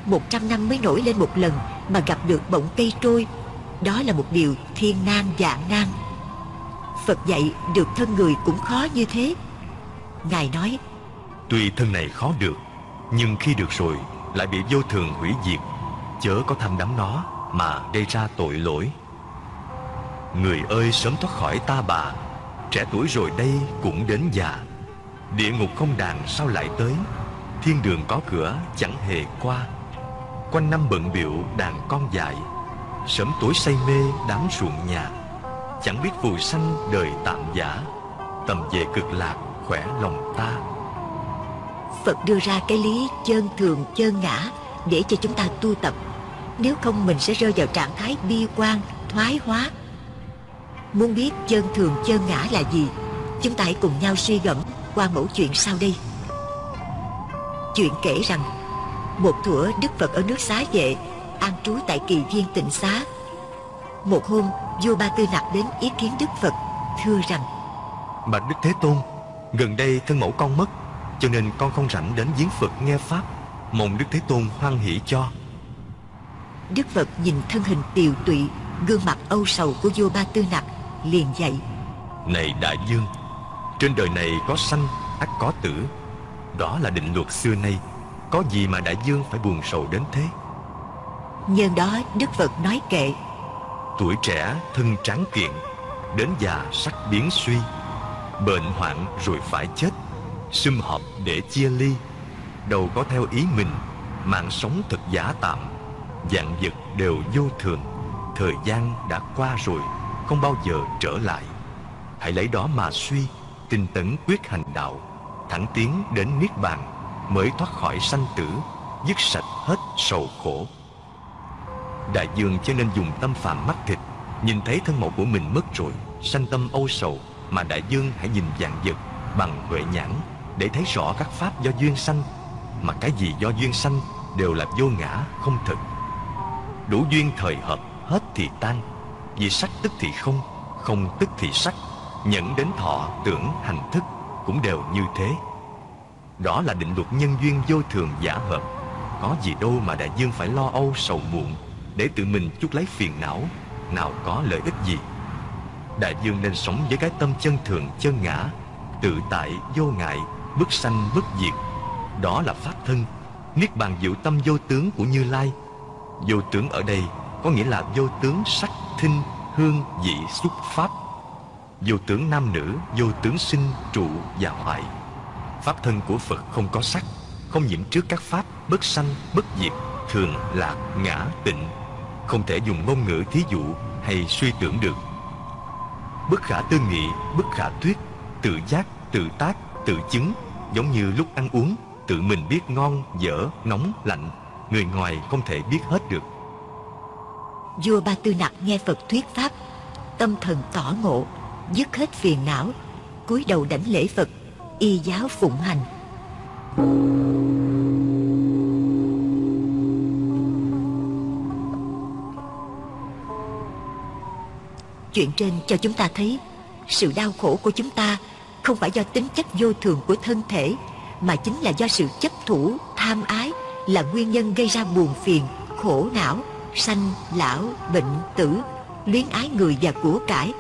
Một trăm năm mới nổi lên một lần Mà gặp được bọng cây trôi. Đó là một điều thiên nan dạng nan Phật dạy được thân người cũng khó như thế. Ngài nói, Tuy thân này khó được, Nhưng khi được rồi Lại bị vô thường hủy diệt. Chớ có tham đắm nó Mà gây ra tội lỗi. Người ơi, sớm thoát khỏi ta bà. Trẻ tuổi rồi đây cũng đến già. Địa ngục không đàn sao lại tới? Thiên đường có cửa, chẳng hề qua. Quanh năm bận biệu đàn con dại. Sớm tối say mê, đám ruộng nhà. Chẳng biết phù sanh đời tạm giả. Tầm về cực lạc khỏe lòng ta. Phật đưa ra cái lý chân thường chân ngã Để cho chúng ta tu tập. Nếu không mình sẽ rơi vào trạng thái bi quan, thoái hóa. Muốn biết chân thường chân ngã là gì Chúng ta hãy cùng nhau suy gẫm qua mẫu chuyện sau đây. Chuyện kể rằng Một thủa Đức Phật ở nước xá vệ An trú tại kỳ viên tịnh xá. Một hôm vua Ba Tư Nặc đến ý kiến Đức Phật Thưa rằng Bạch Đức Thế Tôn Gần đây thân mẫu con mất Cho nên con không rảnh đến giếng Phật nghe Pháp. Mong Đức Thế Tôn hoan hỷ cho. Đức Phật nhìn thân hình tiều tụy Gương mặt âu sầu của vua Ba Tư Nặc Liền dạy Này Đại Dương Trên đời này có sanh ắt có tử. Đó là định luật xưa nay Có gì mà Đại Dương phải buồn sầu đến thế? Nhân đó Đức Phật nói kệ Tuổi trẻ thân tráng kiện, Đến già sắc biến suy. Bệnh hoạn rồi phải chết. Sum họp để chia ly. Đầu có theo ý mình, Mạng sống thật giả tạm. Dạng vật đều vô thường. Thời gian đã qua rồi, Không bao giờ trở lại. Hãy lấy đó mà suy, Tinh tấn quyết hành đạo. Thẳng tiến đến Niết Bàn, Mới thoát khỏi sanh tử, Dứt sạch hết sầu khổ. Đại dương cho nên dùng tâm phạm mắt thịt. Nhìn thấy thân mẫu của mình mất rồi, Sanh tâm âu sầu, Mà đại dương hãy nhìn dạng vật Bằng huệ nhãn Để thấy rõ các pháp do duyên sanh. Mà cái gì do duyên sanh Đều là vô ngã, không thực. Đủ duyên thời hợp, Hết thì tan. Vì sắc tức thì không Không tức thì sắc. Nhẫn đến thọ, tưởng, hành thức Cũng đều như thế. Đó là định luật nhân duyên vô thường giả hợp. Có gì đâu mà đại dương phải lo âu sầu muộn. Để tự mình chút lấy phiền não Nào có lợi ích gì? Đại dương nên sống với cái tâm chân thường chân ngã Tự tại vô ngại Bất sanh bất diệt. Đó là pháp thân Niết bàn diệu tâm vô tướng của Như Lai. Vô tướng ở đây Có nghĩa là vô tướng sắc, thinh, hương, vị, xúc, pháp. Vô tướng nam nữ Vô tướng sinh, trụ và hoại. Pháp thân của Phật không có sắc Không nhiễm trước các pháp Bất sanh, bất diệt Thường, lạc, ngã, tịnh không thể dùng ngôn ngữ thí dụ Hay suy tưởng được. Bất khả tư nghị, bất khả thuyết Tự giác, tự tác, tự chứng Giống như lúc ăn uống Tự mình biết ngon, dở, nóng, lạnh Người ngoài không thể biết hết được. Vua Ba Tư Nặc nghe Phật thuyết pháp Tâm thần tỏ ngộ Dứt hết phiền não cúi đầu đảnh lễ Phật Y giáo phụng hành. Chuyện trên cho chúng ta thấy. Sự đau khổ của chúng ta Không phải do tính chất vô thường của thân thể Mà chính là do sự chấp thủ, tham ái Là nguyên nhân gây ra buồn phiền, khổ não Sanh, lão, bệnh, tử Luyến ái người và của cải.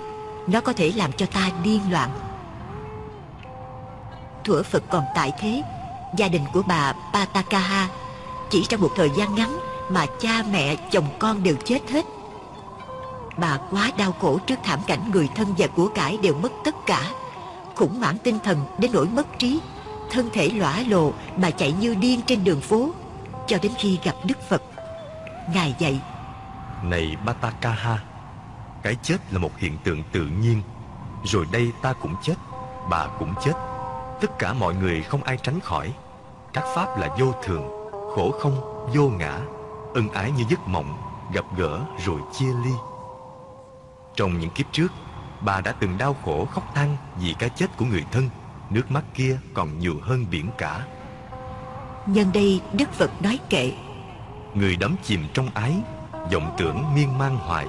Nó có thể làm cho ta điên loạn. Thủa Phật còn tại thế Gia đình của bà Patakaha Chỉ trong một thời gian ngắn Mà cha mẹ chồng con đều chết hết. Bà quá đau khổ trước thảm cảnh người thân và của cải đều mất tất cả Khủng hoảng tinh thần đến nỗi mất trí thân thể lõa lồ bà chạy như điên trên đường phố cho đến khi gặp Đức Phật. Ngài dạy: Này Batakaha, cái chết là một hiện tượng tự nhiên, rồi đây ta cũng chết, bà cũng chết. Tất cả mọi người không ai tránh khỏi. Các pháp là vô thường, khổ không, vô ngã, ân ái như giấc mộng, gặp gỡ rồi chia ly. Trong những kiếp trước, bà đã từng đau khổ khóc than vì cái chết của người thân. Nước mắt kia còn nhiều hơn biển cả. Nhân đây Đức Phật nói kệ Người đắm chìm trong ái vọng tưởng miên man hoài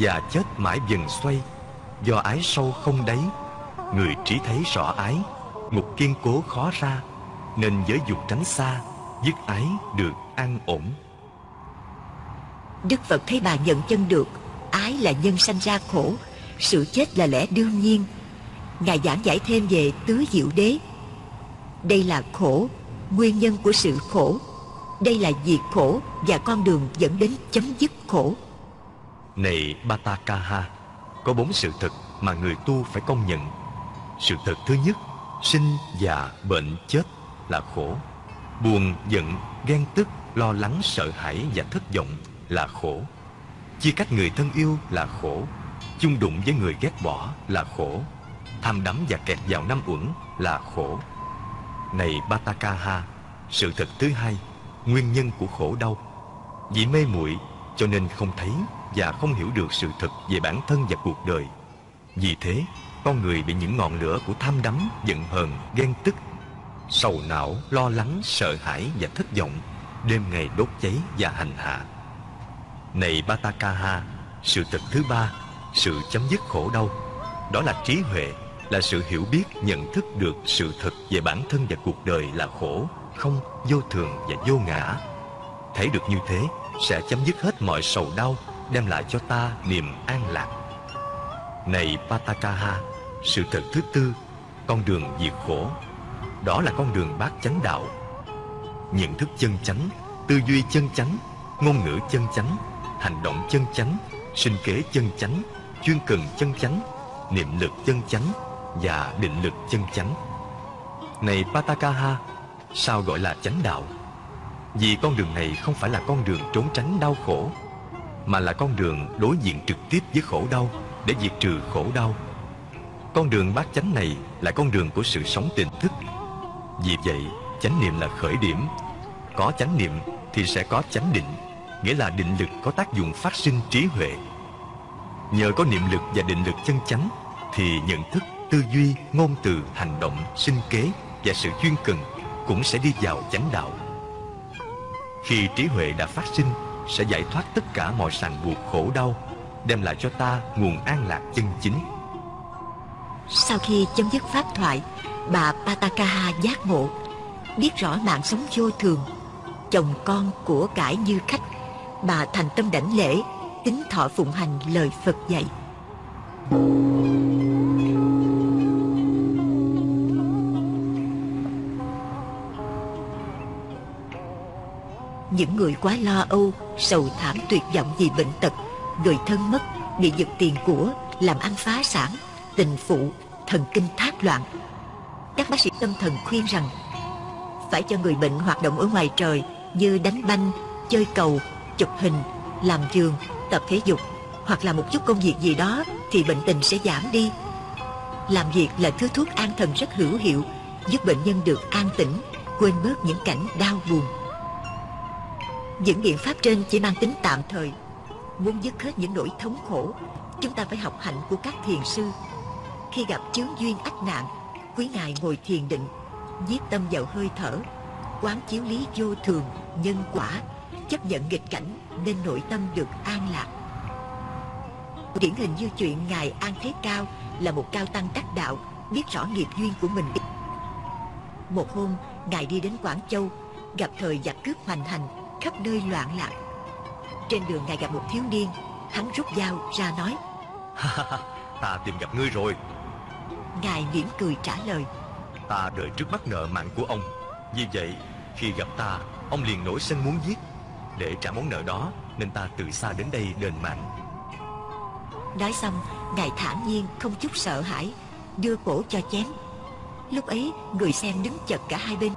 Và chết mãi dần xoay Do ái sâu không đáy Người trí thấy rõ ái Ngục kiên cố khó ra Nên giới dục tránh xa Dứt ái được an ổn Đức Phật thấy bà nhận chân được Ái là nhân sanh ra khổ Sự chết là lẽ đương nhiên. Ngài giảng giải thêm về tứ diệu đế. Đây là khổ Nguyên nhân của sự khổ. Đây là diệt khổ Và con đường dẫn đến chấm dứt khổ. Này Batakaha Có bốn sự thật mà người tu phải công nhận. Sự thật thứ nhất Sinh, già, bệnh, chết là khổ. Buồn, giận, ghen tức, lo lắng, sợ hãi và thất vọng là khổ. Chia cách người thân yêu là khổ Chung đụng với người ghét bỏ là khổ Tham đắm và kẹt vào năm uẩn là khổ. Này Batakaha Sự thật thứ hai Nguyên nhân của khổ đau. Vì mê muội cho nên không thấy Và không hiểu được sự thật về bản thân và cuộc đời. Vì thế Con người bị những ngọn lửa của tham đắm Giận hờn, ghen tức Sầu não, lo lắng, sợ hãi và thất vọng Đêm ngày đốt cháy và hành hạ. Này Batakaha Sự thật thứ ba Sự chấm dứt khổ đau. Đó là trí huệ Là sự hiểu biết, nhận thức được sự thật về bản thân và cuộc đời là khổ Không, vô thường và vô ngã. Thấy được như thế Sẽ chấm dứt hết mọi sầu đau Đem lại cho ta niềm an lạc. Này Patakaha Sự thật thứ tư Con đường diệt khổ. Đó là con đường bát chánh đạo. Nhận thức chân chánh Tư duy chân chánh Ngôn ngữ chân chánh Hành động chân chánh, Sinh kế chân chánh, Chuyên cần chân chánh, Niệm lực chân chánh Và định lực chân chánh. Này Patakaha, Sao gọi là chánh đạo? Vì con đường này không phải là con đường trốn tránh đau khổ, Mà là con đường đối diện trực tiếp với khổ đau Để diệt trừ khổ đau. Con đường bát chánh này là con đường của sự sống tỉnh thức. Vì vậy, chánh niệm là khởi điểm. Có chánh niệm thì sẽ có chánh định. Nghĩa là định lực có tác dụng phát sinh trí huệ. Nhờ có niệm lực và định lực chân chánh Thì nhận thức, tư duy, ngôn từ, hành động, sinh kế Và sự chuyên cần cũng sẽ đi vào chánh đạo. Khi trí huệ đã phát sinh Sẽ giải thoát tất cả mọi ràng buộc khổ đau Đem lại cho ta nguồn an lạc chân chính. Sau khi chấm dứt pháp thoại Bà Patakaha giác ngộ Biết rõ mạng sống vô thường Chồng con của cải như khách Bà thành tâm đảnh lễ Tính thọ phụng hành lời Phật dạy Những người quá lo âu, sầu thảm tuyệt vọng vì bệnh tật, người thân mất, bị giật tiền của, làm ăn phá sản, tình phụ, thần kinh thác loạn. Các bác sĩ tâm thần khuyên rằng phải cho người bệnh hoạt động ở ngoài trời như đánh banh, chơi cầu, chụp hình, làm giường, tập thể dục hoặc là một chút công việc gì đó thì bệnh tình sẽ giảm đi. Làm việc là thứ thuốc an thần rất hữu hiệu, giúp bệnh nhân được an tĩnh, quên bớt những cảnh đau buồn. Những biện pháp trên chỉ mang tính tạm thời. Muốn dứt hết những nỗi thống khổ, chúng ta phải học hạnh của các thiền sư. Khi gặp chướng duyên ách nạn, quý ngài ngồi thiền định, giết tâm vào hơi thở, quán chiếu lý vô thường, nhân quả, chấp nhận nghịch cảnh nên nội tâm được an lạc. Điển hình như chuyện Ngài An Thế Cao là một cao tăng đắc đạo, biết rõ nghiệp duyên của mình. Một hôm, Ngài đi đến Quảng Châu, gặp thời giặc cướp hoành hành, khắp nơi loạn lạc. Trên đường Ngài gặp một thiếu niên, hắn rút dao ra nói, Ta tìm gặp ngươi rồi Ngài mỉm cười trả lời, Ta đợi trước mắt nợ mạng của ông Vì vậy khi gặp ta Ông liền nổi sân muốn giết để trả món nợ đó Nên ta từ xa đến đây đền mạng Nói xong, Ngài thản nhiên không chút sợ hãi, đưa cổ cho chém. Lúc ấy người xem đứng chật cả hai bên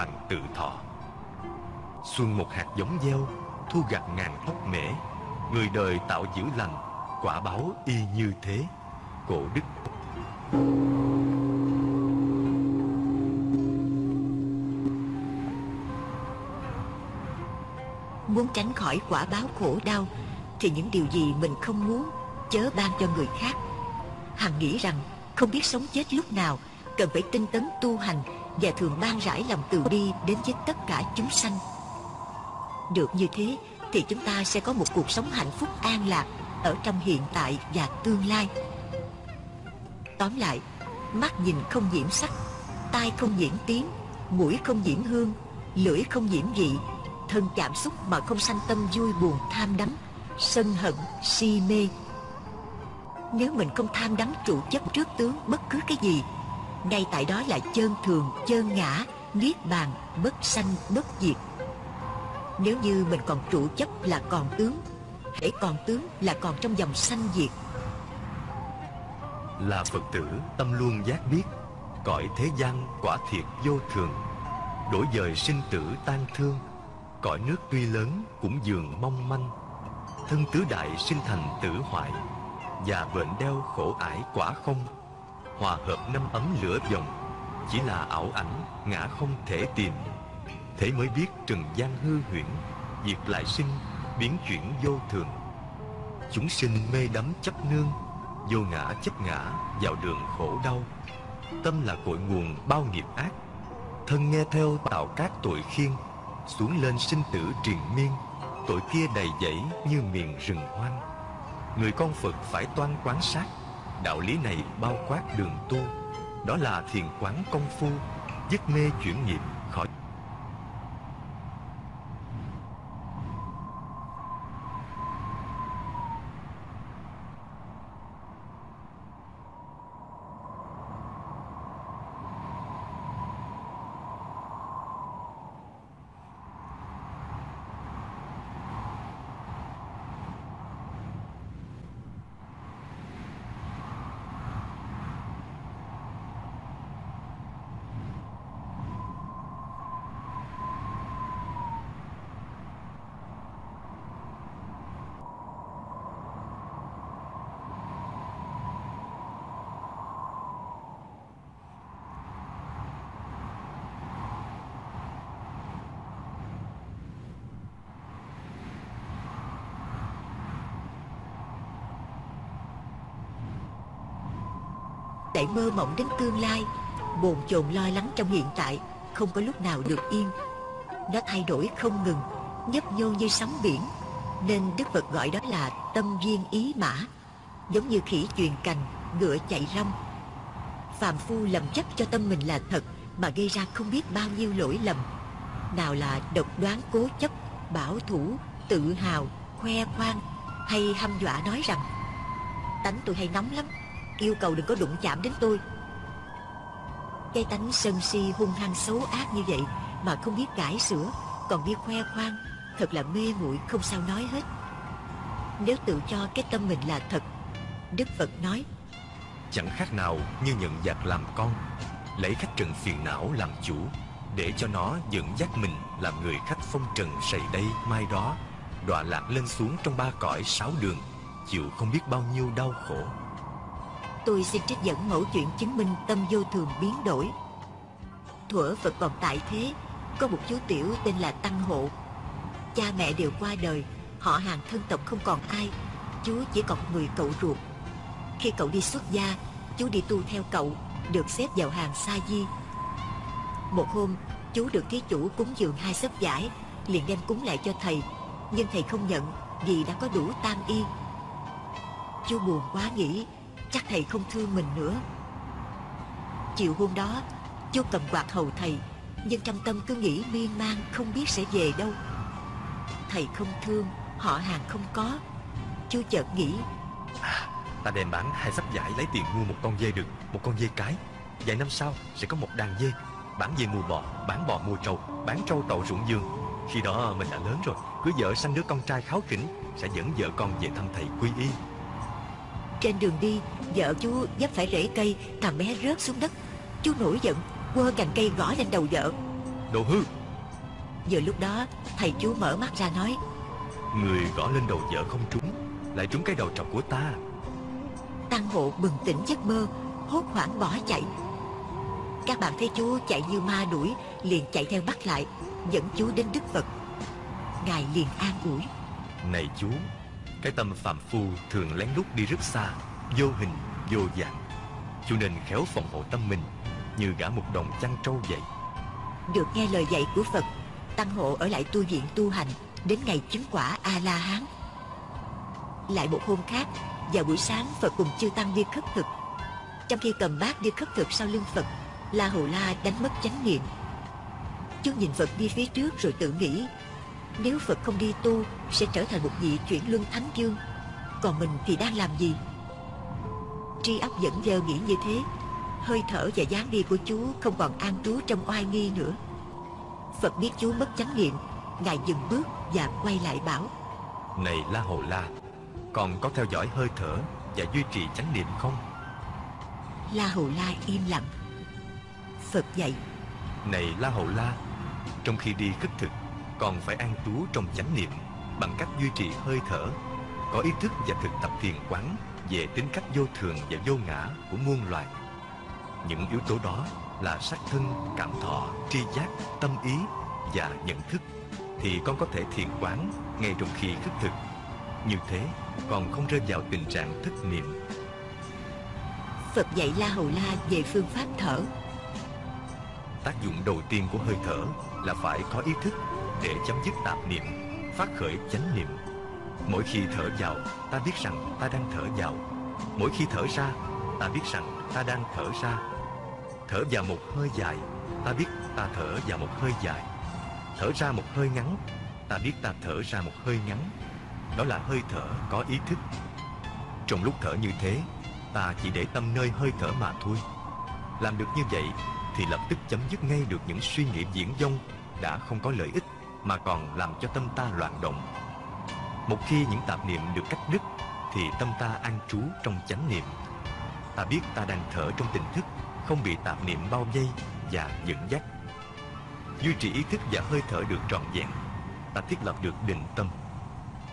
Hoàng tự thọ. Xuân một hạt giống gieo, Thu gặt ngàn tóc mễ. Người đời tạo dữ lành, Quả báo y như thế. Cổ đức. Muốn tránh khỏi quả báo khổ đau, Thì những điều gì mình không muốn, Chớ ban cho người khác. Hằng nghĩ rằng, không biết sống chết lúc nào, Cần phải tinh tấn tu hành và thường ban rải lòng từ bi Đến với tất cả chúng sanh. Được như thế, Thì chúng ta sẽ có một cuộc sống hạnh phúc an lạc Ở trong hiện tại và tương lai. Tóm lại, Mắt nhìn không nhiễm sắc, Tai không nhiễm tiếng, Mũi không nhiễm hương, Lưỡi không nhiễm vị, thân chạm xúc mà không sanh tâm vui buồn tham đắm, sân hận, si mê. Nếu mình không tham đắm trụ chấp trước tướng bất cứ cái gì ngay tại đó là chân thường chân ngã, niết bàn, bất sanh, bất diệt. Nếu như mình còn trụ chấp là còn tướng, hễ còn tướng là còn trong dòng sanh diệt. Là phật tử, tâm luôn giác biết, cõi thế gian quả thiệt vô thường. Đổi dời sinh tử tan thương, Cõi nước tuy lớn cũng dường mong manh. Thân tứ đại sinh thành tử hoại, Và bệnh đeo khổ ải quả không. Hòa hợp năm ấm lửa dòng Chỉ là ảo ảnh, ngã không thể tìm. Thế mới biết trần gian hư huyễn Diệt lại sinh, biến chuyển vô thường. Chúng sinh mê đắm chấp nương, Vô ngã chấp ngã, vào đường khổ đau. Tâm là cội nguồn bao nghiệp ác, Thân nghe theo tạo các tội khiên, xuống lên sinh tử triền miên. Tội kia đầy dẫy như miền rừng hoang. Người con phật phải toan quán sát đạo lý này bao quát đường tu, đó là thiền quán công phu dứt mê chuyển nghiệp khỏi lại mơ mộng đến tương lai. Bồn chồn lo lắng trong hiện tại, không có lúc nào được yên. Nó thay đổi không ngừng, nhấp nhô như sóng biển. Nên đức phật gọi đó là tâm duyên ý mã, giống như khỉ truyền cành, ngựa chạy rong. Phạm phu lầm chấp cho tâm mình là thật, mà gây ra không biết bao nhiêu lỗi lầm. Nào là độc đoán cố chấp, bảo thủ, tự hào, khoe khoang, hay hăm dọa nói rằng, tánh tôi hay nóng lắm yêu cầu đừng có đụng chạm đến tôi. Cái tánh sân si hung hăng xấu ác như vậy mà không biết cải sửa, còn biết khoe khoang, thật là mê muội không sao nói hết. Nếu tự cho cái tâm mình là thật, đức phật nói, chẳng khác nào như nhận giặc làm con, lấy khách trần phiền não làm chủ, để cho nó dẫn dắt mình làm người khách phong trần sầy đây mai đó, đọa lạc lên xuống trong ba cõi sáu đường, chịu không biết bao nhiêu đau khổ tôi xin trích dẫn mẫu chuyện chứng minh tâm vô thường biến đổi. Thuở phật còn tại thế, có một chú tiểu tên là tăng hộ. Cha mẹ đều qua đời, họ hàng thân tộc không còn ai, chú chỉ còn người cậu ruột. Khi cậu đi xuất gia, chú đi tu theo cậu, được xếp vào hàng sa di. Một hôm, chú được thí chủ cúng dường hai sấp giải liền đem cúng lại cho thầy, nhưng thầy không nhận vì đã có đủ tam y. Chú buồn quá nghĩ chắc thầy không thương mình nữa. Chiều hôm đó chú cầm quạt hầu thầy nhưng trong tâm cứ nghĩ miên man không biết sẽ về đâu. Thầy không thương họ hàng không có. Chú chợt nghĩ à, ta đem bán hai sắp giải lấy tiền mua một con dê đực một con dê cái. Vài năm sau sẽ có một đàn dê bán dê mua bò bán bò mua trâu bán trâu tậu ruộng dương. Khi đó mình đã lớn rồi cứ vợ sanh đứa con trai kháo khỉnh sẽ dẫn vợ con về thăm thầy quy y trên đường đi vợ chú dấp phải rễ cây thằng bé rớt xuống đất. Chú nổi giận quơ cành cây gõ lên đầu vợ. Đồ hư! Vừa lúc đó thầy chú mở mắt ra nói người gõ lên đầu vợ không trúng lại trúng cái đầu trọc của ta. Tăng hộ bừng tỉnh giấc mơ hốt hoảng bỏ chạy. Các bạn thấy chú chạy như ma đuổi liền chạy theo bắt lại dẫn chú đến đức phật. Ngài liền an ủi. Này chú cái tâm phạm phu thường lén lút đi rất xa, vô hình, vô dạng. Cho nên khéo phòng hộ tâm mình, như gã một đồng chăn trâu vậy. Được nghe lời dạy của phật, tăng hộ ở lại tu viện tu hành đến ngày chứng quả a la hán lại một hôm khác, vào buổi sáng phật cùng chư tăng đi khất thực. Trong khi cầm bát đi khất thực sau lưng phật, la hầu la đánh mất chánh niệm. Chú nhìn phật đi phía trước rồi tự nghĩ nếu phật không đi tu sẽ trở thành một vị chuyển luân thánh dương. Còn mình thì đang làm gì? Tri óc vẫn dơ nghĩ như thế. Hơi thở và dáng đi của chú không còn an trú trong oai nghi nữa. Phật biết chú mất chánh niệm ngài dừng bước và quay lại bảo này la hồ la còn có theo dõi hơi thở và duy trì chánh niệm không? La hồ la im lặng. Phật dạy này la hồ la trong khi đi khất thực còn phải an trú trong chánh niệm bằng cách duy trì hơi thở có ý thức và thực tập thiền quán về tính cách vô thường và vô ngã của muôn loài. Những yếu tố đó là sắc thân cảm thọ tri giác tâm ý và nhận thức thì con có thể thiền quán ngay trong khi khất thực. Như thế còn không rơi vào tình trạng thất niệm. Phật dạy la hầu la về phương pháp thở. Tác dụng đầu tiên của hơi thở là phải có ý thức để chấm dứt tạp niệm, phát khởi chánh niệm. Mỗi khi thở vào, ta biết rằng ta đang thở vào. Mỗi khi thở ra, ta biết rằng ta đang thở ra. Thở vào một hơi dài, ta biết ta thở vào một hơi dài. Thở ra một hơi ngắn, ta biết ta thở ra một hơi ngắn. Đó là hơi thở có ý thức. Trong lúc thở như thế, ta chỉ để tâm nơi hơi thở mà thôi. Làm được như vậy, thì lập tức chấm dứt ngay được những suy nghĩ diễn dông đã không có lợi ích mà còn làm cho tâm ta loạn động. Một khi những tạp niệm được cắt đứt, thì tâm ta an trú trong chánh niệm. Ta biết ta đang thở trong tỉnh thức, không bị tạp niệm bao vây và dẫn dắt. Duy trì ý thức và hơi thở được trọn vẹn, ta thiết lập được định tâm.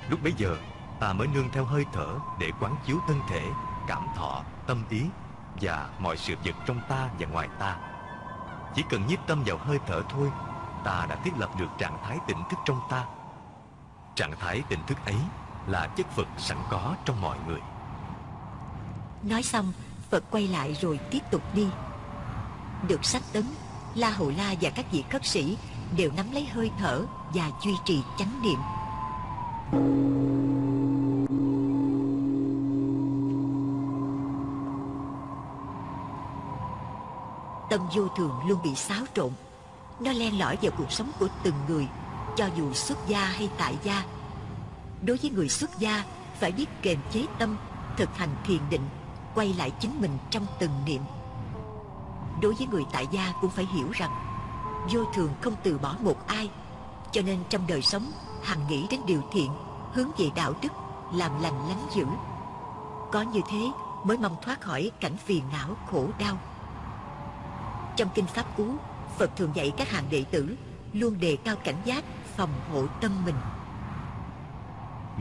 Lúc bấy giờ, ta mới nương theo hơi thở để quán chiếu thân thể, cảm thọ, tâm ý và mọi sự vật trong ta và ngoài ta. Chỉ cần nhiếp tâm vào hơi thở thôi ta đã thiết lập được trạng thái tỉnh thức trong ta. Trạng thái tỉnh thức ấy là chất Phật sẵn có trong mọi người. Nói xong, Phật quay lại rồi tiếp tục đi. Được sách tấn La Hầu La và các vị khất sĩ đều nắm lấy hơi thở và duy trì chánh niệm. Tâm vô thường luôn bị xáo trộn nó len lỏi vào cuộc sống của từng người, cho dù xuất gia hay tại gia. Đối với người xuất gia, Phải biết kềm chế tâm, Thực hành thiền định, Quay lại chính mình trong từng niệm. Đối với người tại gia cũng phải hiểu rằng, Vô thường không từ bỏ một ai. Cho nên trong đời sống, Hằng nghĩ đến điều thiện, Hướng về đạo đức, Làm lành lánh dữ. Có như thế mới mong thoát khỏi cảnh phiền não khổ đau. Trong Kinh Pháp Cú Phật thường dạy các hàng đệ tử Luôn đề cao cảnh giác Phòng hộ tâm mình.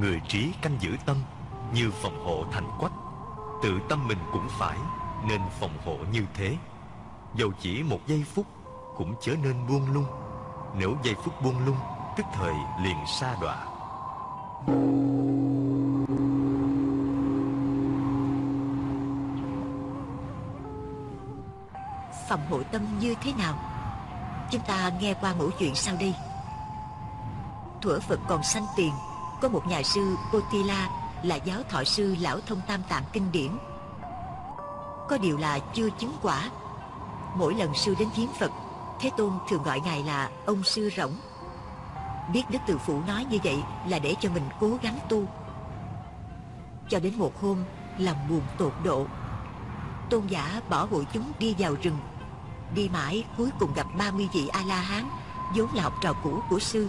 Người trí canh giữ tâm Như phòng hộ thành quách Tự tâm mình cũng phải Nên phòng hộ như thế. Dầu chỉ một giây phút Cũng chớ nên buông lung. Nếu giây phút buông lung Tức thời liền sa đọa. Phòng hộ tâm như thế nào Chúng ta nghe qua mẫu chuyện sau đây. Thuở Phật còn sanh tiền, Có một nhà sư Potila Là giáo thọ sư lão thông tam tạng kinh điển. Có điều là chưa chứng quả. Mỗi lần sư đến viếng Phật, Thế Tôn thường gọi ngài là ông sư rỗng. Biết Đức Từ Phụ nói như vậy Là để cho mình cố gắng tu. Cho đến một hôm, Lòng buồn tột độ. Tôn giả bỏ hội chúng đi vào rừng. Đi mãi cuối cùng gặp 30 vị A-la-hán vốn là học trò cũ của sư.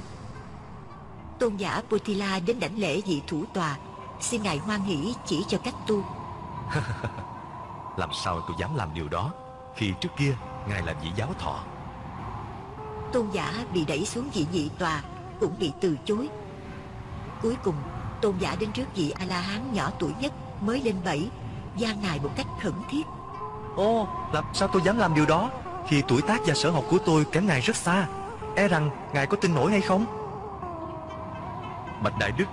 Tôn giả Potila đến đảnh lễ vị thủ tòa. Xin ngài hoan hỷ chỉ cho cách tu. Làm sao tôi dám làm điều đó Khi trước kia Ngài là vị giáo thọ? Tôn giả bị đẩy xuống vị nhị tòa Cũng bị từ chối. Cuối cùng Tôn giả đến trước vị A-la-hán nhỏ tuổi nhất Mới lên bảy gian ngài một cách khẩn thiết. Ồ, làm sao tôi dám làm điều đó Khi tuổi tác và sở học của tôi kém ngài rất xa E rằng ngài có tin nổi hay không? Bạch Đại Đức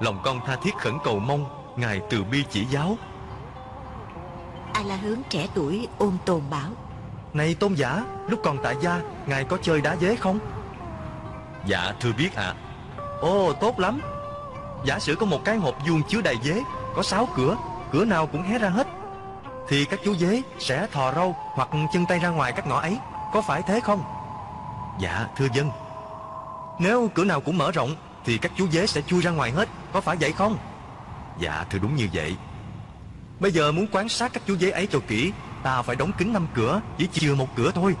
Lòng con tha thiết khẩn cầu mong Ngài từ bi chỉ giáo. A La Hướng trẻ tuổi ôn tồn bảo Này tôn giả Lúc còn tại gia Ngài có chơi đá dế không? Dạ thưa biết ạ. À. Ồ tốt lắm. Giả sử có một cái hộp vuông chứa đầy dế Có sáu cửa Cửa nào cũng hé ra hết thì các chú dế sẽ thò râu Hoặc chân tay ra ngoài các ngõ ấy. Có phải thế không? Dạ thưa dân. Nếu cửa nào cũng mở rộng Thì các chú dế sẽ chui ra ngoài hết. Có phải vậy không? Dạ thưa đúng như vậy. Bây giờ muốn quan sát các chú dế ấy cho kỹ Ta phải đóng kín năm cửa Chỉ chừa một cửa thôi.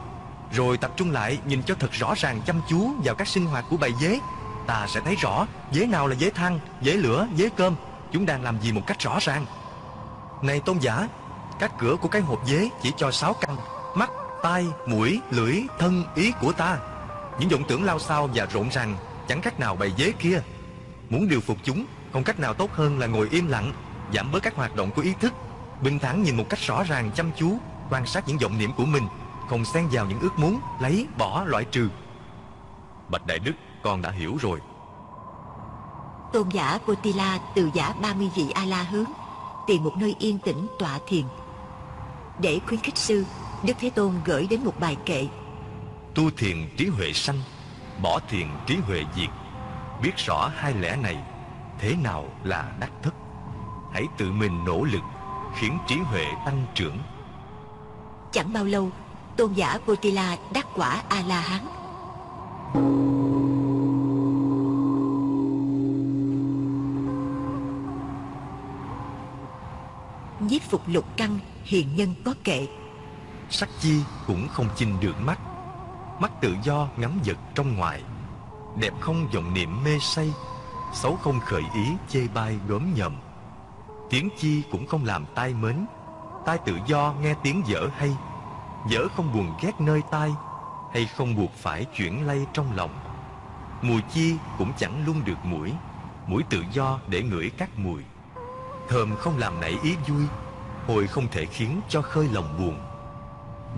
Rồi tập trung lại nhìn cho thật rõ ràng chăm chú Vào các sinh hoạt của bầy dế. Ta sẽ thấy rõ dế nào là dế thăng, Dế lửa, dế cơm. Chúng đang làm gì một cách rõ ràng. Này tôn giả các cửa của cái hộp dế chỉ cho sáu căn Mắt, tai, mũi, lưỡi, thân, ý của ta. Những vọng tưởng lao xao và rộn ràng Chẳng cách nào bày dế kia. Muốn điều phục chúng Không cách nào tốt hơn là ngồi im lặng Giảm bớt các hoạt động của ý thức. Bình thản nhìn một cách rõ ràng chăm chú Quan sát những vọng niệm của mình Không xen vào những ước muốn Lấy, bỏ, loại trừ. Bạch Đại Đức con đã hiểu rồi. Tôn giả Potila từ giả 30 vị A-la hướng Tìm một nơi yên tĩnh tọa thiền. Để khuyến khích sư Đức Thế Tôn gửi đến một bài kệ. Tu thiền trí huệ sanh Bỏ thiền trí huệ diệt. Biết rõ hai lẽ này Thế nào là đắc thức? Hãy tự mình nỗ lực Khiến trí huệ tăng trưởng. Chẳng bao lâu Tôn giả Potila đắc quả A-la-hán giết phục lục căn Hiền nhân có kệ. Sắc chi cũng không chinh được mắt. Mắt tự do ngắm vật trong ngoài. Đẹp không vọng niệm mê say. Xấu không khởi ý chê bai gớm nhầm. Tiếng chi cũng không làm tai mến. Tai tự do nghe tiếng dở hay. Dở không buồn ghét nơi tai, Hay không buộc phải chuyển lay trong lòng. Mùi chi cũng chẳng luôn được mũi. Mũi tự do để ngửi các mùi. Thơm không làm nảy ý vui, Hồi không thể khiến cho khơi lòng buồn.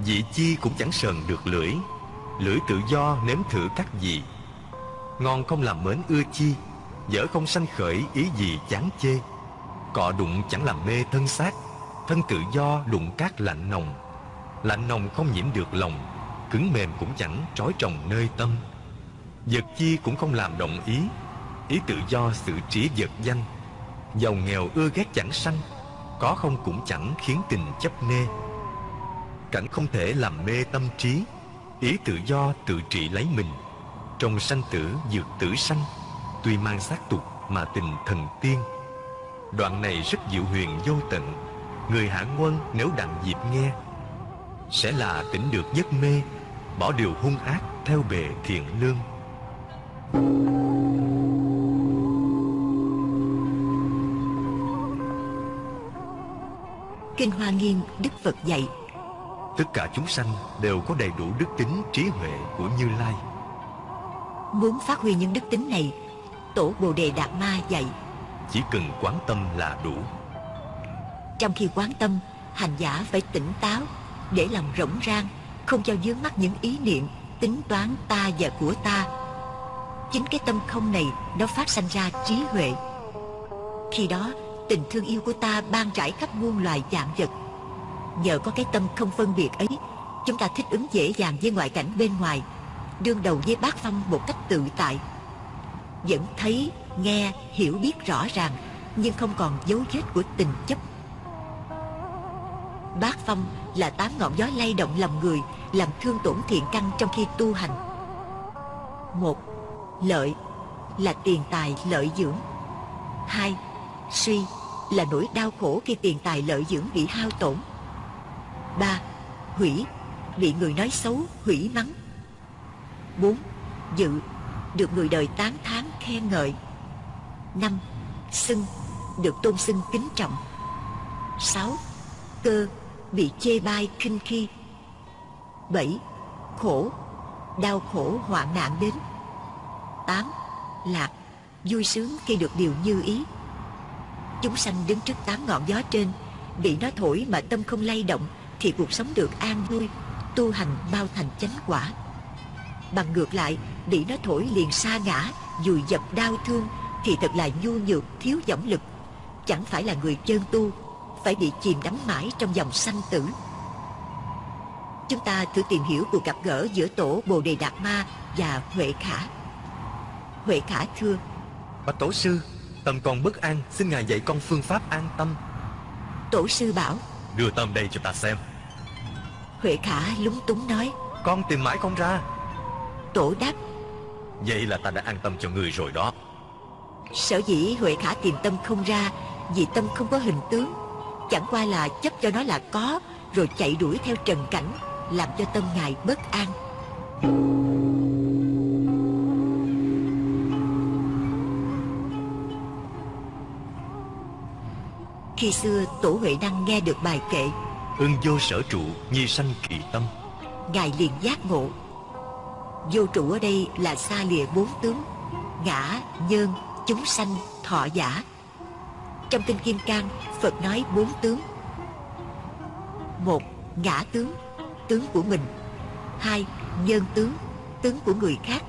Vị chi cũng chẳng sờn được lưỡi Lưỡi tự do nếm thử các gì Ngon không làm mến ưa chi, Dở không sanh khởi ý gì chán chê. Cọ đụng chẳng làm mê thân xác, Thân tự do đụng cát lạnh nồng. Lạnh nồng không nhiễm được lòng, Cứng mềm cũng chẳng trói trồng nơi tâm. Vật chi cũng không làm động ý Ý tự do sự trí vật danh. Giàu nghèo ưa ghét chẳng sanh, Có không cũng chẳng khiến tình chấp nê. Cảnh không thể làm mê tâm trí, Ý tự do tự trị lấy mình. Trong sanh tử dược tử sanh, Tuy mang xác tục mà tình thần tiên. Đoạn này rất diệu huyền vô tận, Người hạ quân nếu đặng dịp nghe, Sẽ là tỉnh được giấc mê, Bỏ điều hung ác theo bề thiện lương. Kinh Hoa Nghiêm Đức Phật dạy. Tất cả chúng sanh đều có đầy đủ đức tính trí huệ của Như Lai. Muốn phát huy những đức tính này Tổ Bồ Đề Đạt Ma dạy. Chỉ cần quán tâm là đủ. Trong khi quán tâm Hành giả phải tỉnh táo Để lòng rỗng rang Không cho dướng mắt những ý niệm Tính toán ta và của ta. Chính cái tâm không này Nó phát sanh ra trí huệ. Khi đó tình thương yêu của ta ban trải khắp muôn loài dạng vật. Nhờ có cái tâm không phân biệt ấy Chúng ta thích ứng dễ dàng với ngoại cảnh bên ngoài Đương đầu với bát phong một cách tự tại. Vẫn thấy, nghe, hiểu biết rõ ràng Nhưng không còn dấu vết của tình chấp. Bát phong là tám ngọn gió lay động lòng người Làm thương tổn thiện căn trong khi tu hành. Một, lợi là tiền tài lợi dưỡng. Hai, suy là nỗi đau khổ khi tiền tài lợi dưỡng bị hao tổn. Ba, hủy, bị người nói xấu, hủy mắng. Bốn, dự, được người đời tán thán khen ngợi. Năm, xưng, được tôn xưng kính trọng. Sáu, cơ, bị chê bai khinh khi. Bảy, khổ, đau khổ hoạn nạn đến. Tám, lạc, vui sướng khi được điều như ý. Chúng sanh đứng trước tám ngọn gió trên. Bị nó thổi mà tâm không lay động, Thì cuộc sống được an vui, Tu hành bao thành chánh quả. Bằng ngược lại, Bị nó thổi liền xa ngã, Dùi dập đau thương, Thì thật là nhu nhược, thiếu dõng lực. Chẳng phải là người chân tu, Phải bị chìm đắm mãi trong dòng sanh tử. Chúng ta thử tìm hiểu cuộc gặp gỡ giữa tổ Bồ Đề Đạt Ma và Huệ Khả. Huệ Khả thưa, Bạch Tổ Sư Tâm còn bất an Xin Ngài dạy con phương pháp an tâm. Tổ sư bảo Đưa Tâm đây cho ta xem. Huệ Khả lúng túng nói Con tìm mãi không ra. Tổ đáp Vậy là ta đã an tâm cho người rồi đó. Sở dĩ Huệ Khả tìm tâm không ra Vì tâm không có hình tướng. Chẳng qua là chấp cho nó là có Rồi chạy đuổi theo trần cảnh Làm cho tâm ngài bất an Khi xưa Tổ Huệ Đăng nghe được bài kệ. Ưng vô sở trụ nhi sanh kỳ tâm. Ngài liền giác ngộ. Vô trụ ở đây là xa lìa bốn tướng Ngã, nhân, chúng sanh, thọ giả. Trong Kinh Kim Cang Phật nói bốn tướng. Một, ngã tướng Tướng của mình. Hai, nhân tướng Tướng của người khác.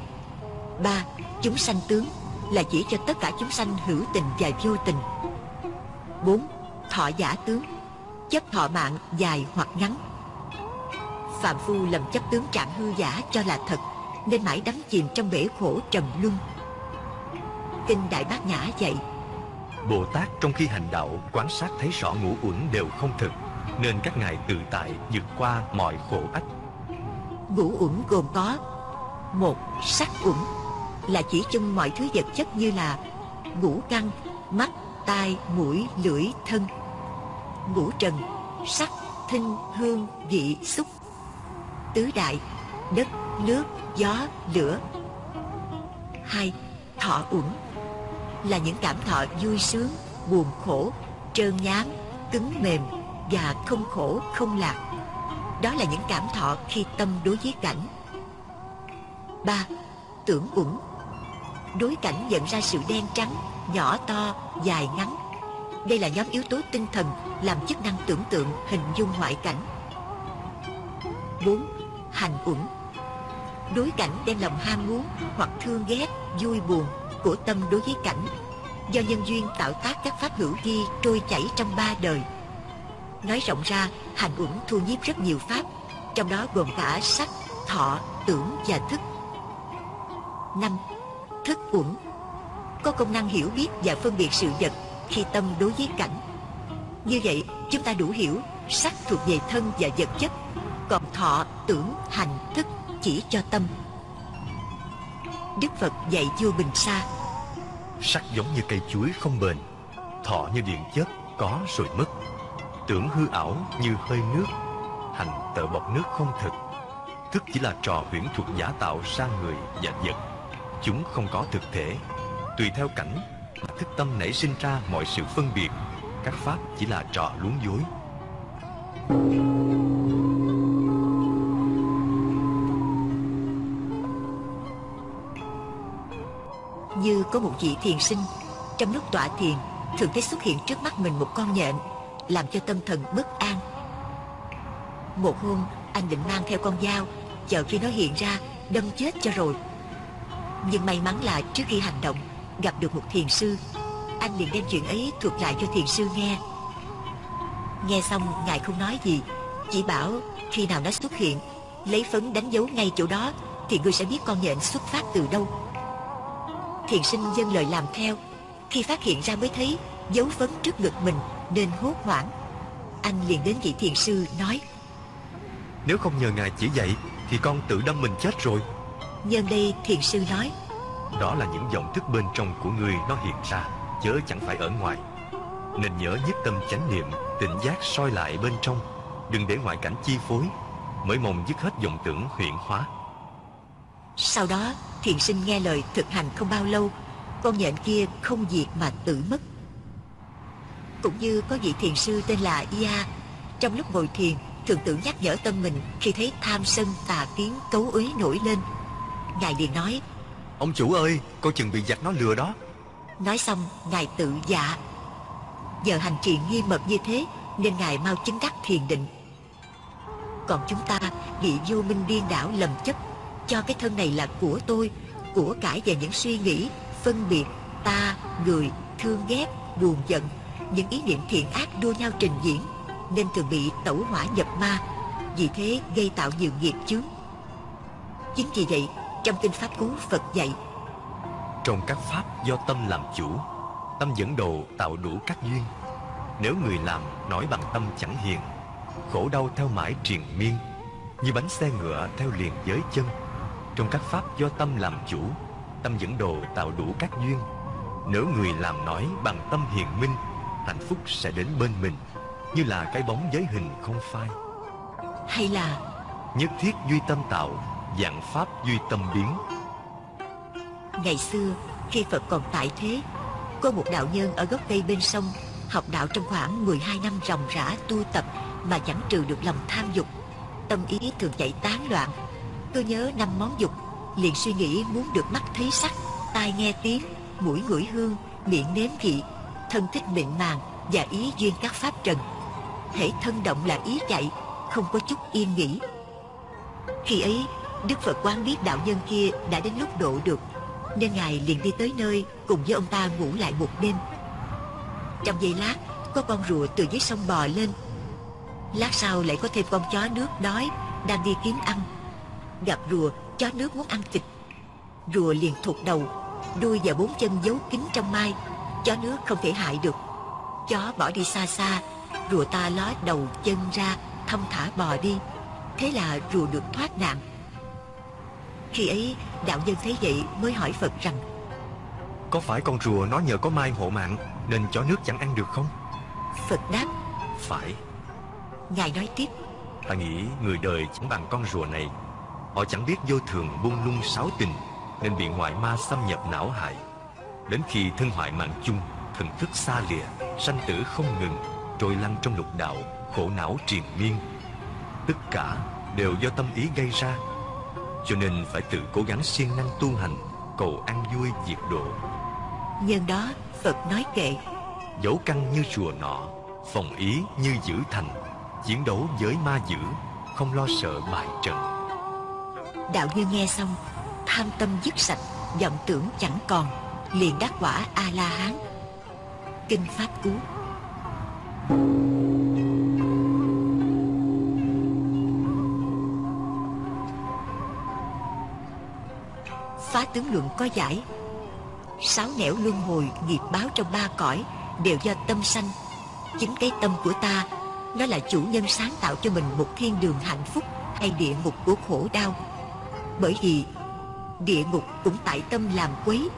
Ba, chúng sanh tướng Là chỉ cho tất cả chúng sanh hữu tình và vô tình. Bốn, thọ giả tướng chấp thọ mạng dài hoặc ngắn. Phạm phu lầm chấp tướng trạng hư giả cho là thật nên mãi đắm chìm trong bể khổ trầm luân. Kinh đại bát nhã dạy bồ tát trong khi hành đạo quan sát thấy rõ ngũ uẩn đều không thực nên các ngài tự tại vượt qua mọi khổ ách. Ngũ uẩn gồm có một sắc uẩn là chỉ chung mọi thứ vật chất như là ngũ căn mắt tai, mũi, lưỡi, thân. Ngũ trần, sắc, thinh, hương, vị, xúc. Tứ đại, đất, nước, gió, lửa. Hai, thọ uẩn. Là những cảm thọ vui sướng, buồn khổ, trơn nhám, cứng mềm và không khổ, không lạc. Đó là những cảm thọ khi tâm đối với cảnh. Ba, tưởng uẩn đối cảnh nhận ra sự đen trắng nhỏ to dài ngắn đây là nhóm yếu tố tinh thần làm chức năng tưởng tượng hình dung ngoại cảnh 4. Hành uẩn Đối cảnh đem lòng ham muốn hoặc thương ghét, vui buồn của tâm đối với cảnh do nhân duyên tạo tác các pháp hữu vi trôi chảy trong ba đời. Nói rộng ra, hành uẩn thu nhiếp rất nhiều pháp, trong đó gồm cả sắc, thọ, tưởng và thức. 5. Thức uẩn có công năng hiểu biết và phân biệt sự vật khi tâm đối với cảnh. Như vậy, chúng ta đủ hiểu sắc thuộc về thân và vật chất, còn thọ, tưởng, hành, thức chỉ cho tâm. Đức phật dạy vua bình sa, Sắc giống như cây chuối không bền, Thọ như điện chớp, có rồi mất. Tưởng hư ảo như hơi nước, Hành tợ bọc nước không thực. Thức chỉ là trò huyễn thuật giả tạo ra người và vật. Chúng không có thực thể. Tùy theo cảnh, Thức tâm nảy sinh ra mọi sự phân biệt. Các pháp chỉ là trò luống dối. Như có một vị thiền sinh, Trong lúc tọa thiền, Thường thấy xuất hiện trước mắt mình một con nhện, Làm cho tâm thần bất an. Một hôm, anh định mang theo con dao Chờ khi nó hiện ra, Đâm chết cho rồi. Nhưng may mắn là trước khi hành động, Gặp được một thiền sư. Anh liền đem chuyện ấy thuật lại cho thiền sư nghe. Nghe xong, ngài không nói gì, Chỉ bảo khi nào nó xuất hiện, Lấy phấn đánh dấu ngay chỗ đó, Thì ngươi sẽ biết con nhện xuất phát từ đâu. Thiền sinh dân lời làm theo. Khi phát hiện ra mới thấy, Dấu phấn trước ngực mình Nên hốt hoảng. Anh liền đến vị thiền sư, nói, Nếu không nhờ ngài chỉ dạy, Thì con tự đâm mình chết rồi. Nhân đây thiền sư nói Đó là những dòng thức bên trong của người nó hiện ra Chớ chẳng phải ở ngoài. Nên nhớ nhất tâm chánh niệm Tỉnh giác soi lại bên trong. Đừng để ngoại cảnh chi phối Mới mong dứt hết vọng tưởng huyện hóa. Sau đó thiền sinh nghe lời thực hành không bao lâu Con nhện kia không diệt mà tự mất. Cũng như có vị thiền sư tên là Ia Trong lúc ngồi thiền Thường tự nhắc nhở tâm mình Khi thấy tham sân tà kiến cấu uế nổi lên Ngài liền nói Ông chủ ơi Coi chừng bị giặc nó lừa đó. Nói xong Ngài tự dạ. Giờ hành trì nghiêm mật như thế Nên Ngài mau chứng đắc thiền định. Còn chúng ta bị vô minh điên đảo lầm chấp Cho cái thân này là của tôi Của cải về những suy nghĩ Phân biệt Ta, người, thương ghét, buồn giận Những ý niệm thiện ác đua nhau trình diễn Nên thường bị tẩu hỏa nhập ma Vì thế gây tạo nhiều nghiệp chướng. Chính vì vậy Trong Kinh Pháp Cú Phật dạy Trong các pháp do tâm làm chủ Tâm dẫn đồ tạo đủ các duyên. Nếu người làm nói bằng tâm chẳng hiền Khổ đau theo mãi triền miên Như bánh xe ngựa theo liền giới chân. Trong các pháp do tâm làm chủ Tâm dẫn đồ tạo đủ các duyên. Nếu người làm nói bằng tâm hiền minh Hạnh phúc sẽ đến bên mình Như là cái bóng giới hình không phai. Hay là Nhất thiết duy tâm tạo Dạng pháp duy tâm biến. Ngày xưa, khi Phật còn tại thế, Có một đạo nhân ở gốc cây bên sông, Học đạo trong khoảng 12 năm ròng rã tu tập Mà chẳng trừ được lòng tham dục, Tâm ý thường chạy tán loạn. Tôi nhớ năm món dục, Liền suy nghĩ muốn được mắt thấy sắc, Tai nghe tiếng, Mũi ngửi hương, Miệng nếm vị, Thân thích mịn màng Và ý duyên các pháp trần. Hễ thân động là ý chạy, Không có chút yên nghỉ. Khi ấy Đức Phật quán biết đạo nhân kia đã đến lúc độ được, Nên Ngài liền đi tới nơi Cùng với ông ta ngủ lại một đêm. Trong giây lát, Có con rùa từ dưới sông bò lên. Lát sau lại có thêm con chó nước đói Đang đi kiếm ăn. Gặp rùa, chó nước muốn ăn thịt. Rùa liền thụt đầu, Đuôi và bốn chân giấu kín trong mai. Chó nước không thể hại được. Chó bỏ đi xa xa, Rùa ta ló đầu chân ra Thông thả bò đi. Thế là rùa được thoát nạn. Khi ấy đạo nhân thấy vậy mới hỏi Phật rằng Có phải con rùa nó nhờ có mai hộ mạng Nên chó nước chẳng ăn được không? Phật đáp Phải. Ngài nói tiếp Ta nghĩ người đời chẳng bằng con rùa này. Họ chẳng biết vô thường buông lung sáu tình Nên bị ngoại ma xâm nhập não hại. Đến khi thân hoại mạng chung Thần thức xa lìa Sanh tử không ngừng Trôi lăn trong lục đạo Khổ não triền miên. Tất cả đều do tâm ý gây ra Cho nên phải tự cố gắng siêng năng tu hành Cầu an vui diệt độ. Nhân đó Phật nói kệ. Dấu căn như chùa nọ Phòng ý như giữ thành Chiến đấu với ma dữ Không lo sợ bại trận. Đạo nhân nghe xong Tham tâm dứt sạch vọng tưởng chẳng còn Liền đắc quả A-la-hán. Kinh Pháp Cú. Phá tướng luận có giải. Sáu nẻo luân hồi nghiệp báo trong ba cõi Đều do tâm sanh. Chính cái tâm của ta, Nó là chủ nhân sáng tạo cho mình một thiên đường hạnh phúc Hay địa ngục của khổ đau. Bởi vì địa ngục cũng tại tâm làm quấy,